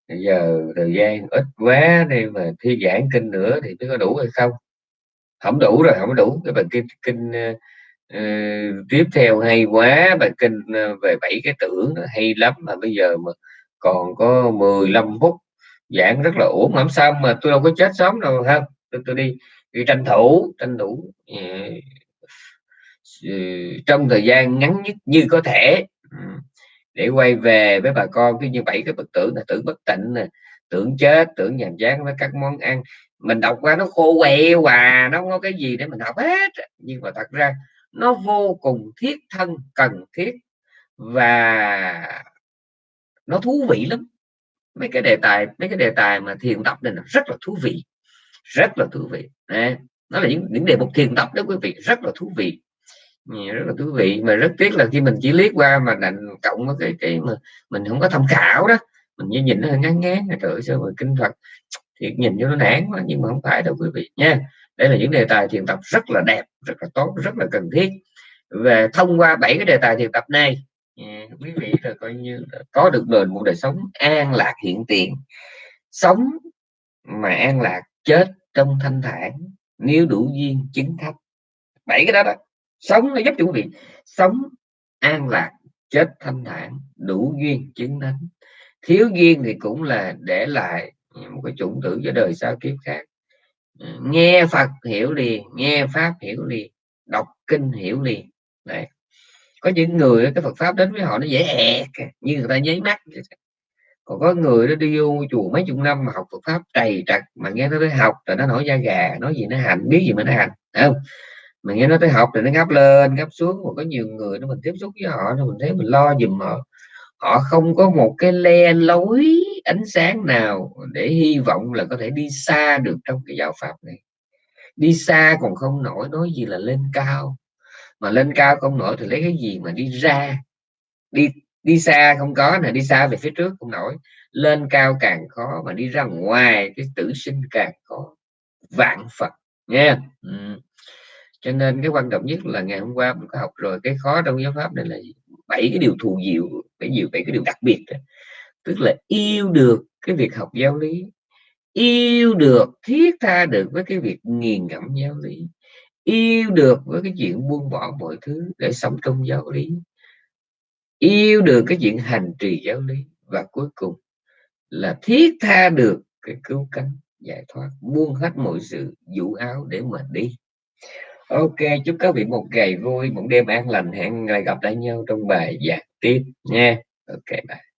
Bây giờ thời gian ít quá đi mà thi giảng kinh nữa thì nó có đủ hay không? Không đủ rồi không đủ. Cái bằng kinh kinh ờ, uh, tiếp theo hay quá bài kinh uh, về bảy cái tưởng hay lắm mà bây giờ mà còn có 15 phút giảng rất là ổn làm sao mà tôi đâu có chết sớm đâu không? Tôi, tôi đi đi tranh thủ tranh thủ uh, trong thời gian ngắn nhất như có thể. Ừ, để quay về với bà con cứ như bảy cái bậc tưởng là tưởng bất tịnh nè tưởng chết tưởng nhàm chán với các món ăn. Mình đọc qua nó khô quẹo hòa nó không có cái gì để mình học hết nhưng mà thật ra nó vô cùng thiết thân, cần thiết và nó thú vị lắm. Mấy cái đề tài, mấy cái đề tài mà thiền tập này là rất là thú vị, rất là thú vị. Đấy. nó là những những đề mục thiền tập đó quý vị, rất là thú vị. Rất là thú vị. Mà rất tiếc là khi mình chỉ liếc qua mà đành cộng với cái cái mà mình không có tham khảo đó, mình như nhìn nó ngán ngán, trời ơi, sao mà kinh Phật. Thì nhìn cho nó nản quá, nhưng mà không phải đâu quý vị nha đây là những đề tài thiền tập rất là đẹp, rất là tốt, rất là cần thiết. Về thông qua bảy cái đề tài thiền tập này ừ, quý vị là coi như là có được đời một đời sống an lạc hiện tiền. Sống mà an lạc, chết trong thanh thản, nếu đủ duyên chứng thấp bảy cái đó đó, sống nó giúp cho quý vị sống an lạc, chết thanh thản, đủ duyên chứng thánh. Thiếu duyên thì cũng là để lại một cái chủng tử cho đời sau kiếp khác. Ừ, nghe Phật hiểu liền, nghe pháp hiểu liền, đọc kinh hiểu liền. Đấy. có những người cái Phật pháp đến với họ nó dễ ẹt như người ta nháy mắt còn có người nó đi vô chùa mấy chục năm mà học Phật pháp trầy trật, mà nghe nó tới học rồi nó nổi da gà, nói gì nó hành, biết gì mà nó hành Đấy không? Mà nghe nó tới học thì nó ngáp lên, ngáp xuống, còn có nhiều người nó mình tiếp xúc với họ nó mình thấy mình lo giùm họ họ không có một cái le lối ánh sáng nào để hy vọng là có thể đi xa được trong cái giáo pháp này. Đi xa còn không nổi, nói gì là lên cao. Mà lên cao không nổi thì lấy cái gì mà đi ra? Đi đi xa không có nè, đi xa về phía trước không nổi. Lên cao càng khó mà đi ra ngoài, cái tử sinh càng khó. Vạn phật nha ừ. cho nên cái quan trọng nhất là ngày hôm qua mình có học rồi, cái khó trong giáo pháp này là gì? Bảy cái điều thù diệu, bảy điều bảy cái điều đặc biệt đó. tức là yêu được cái việc học giáo lý, yêu được thiết tha được với cái việc nghiền ngẫm giáo lý, yêu được với cái chuyện buông bỏ mọi thứ để sống trong giáo lý, yêu được cái chuyện hành trì giáo lý và cuối cùng là thiết tha được cái cứu cánh giải thoát, buông hết mọi sự vũ áo để mà đi ok, chúc các vị một ngày vui, một đêm an lành, hẹn lại gặp lại nhau trong bài giảng tiếp nha. Ok, bye.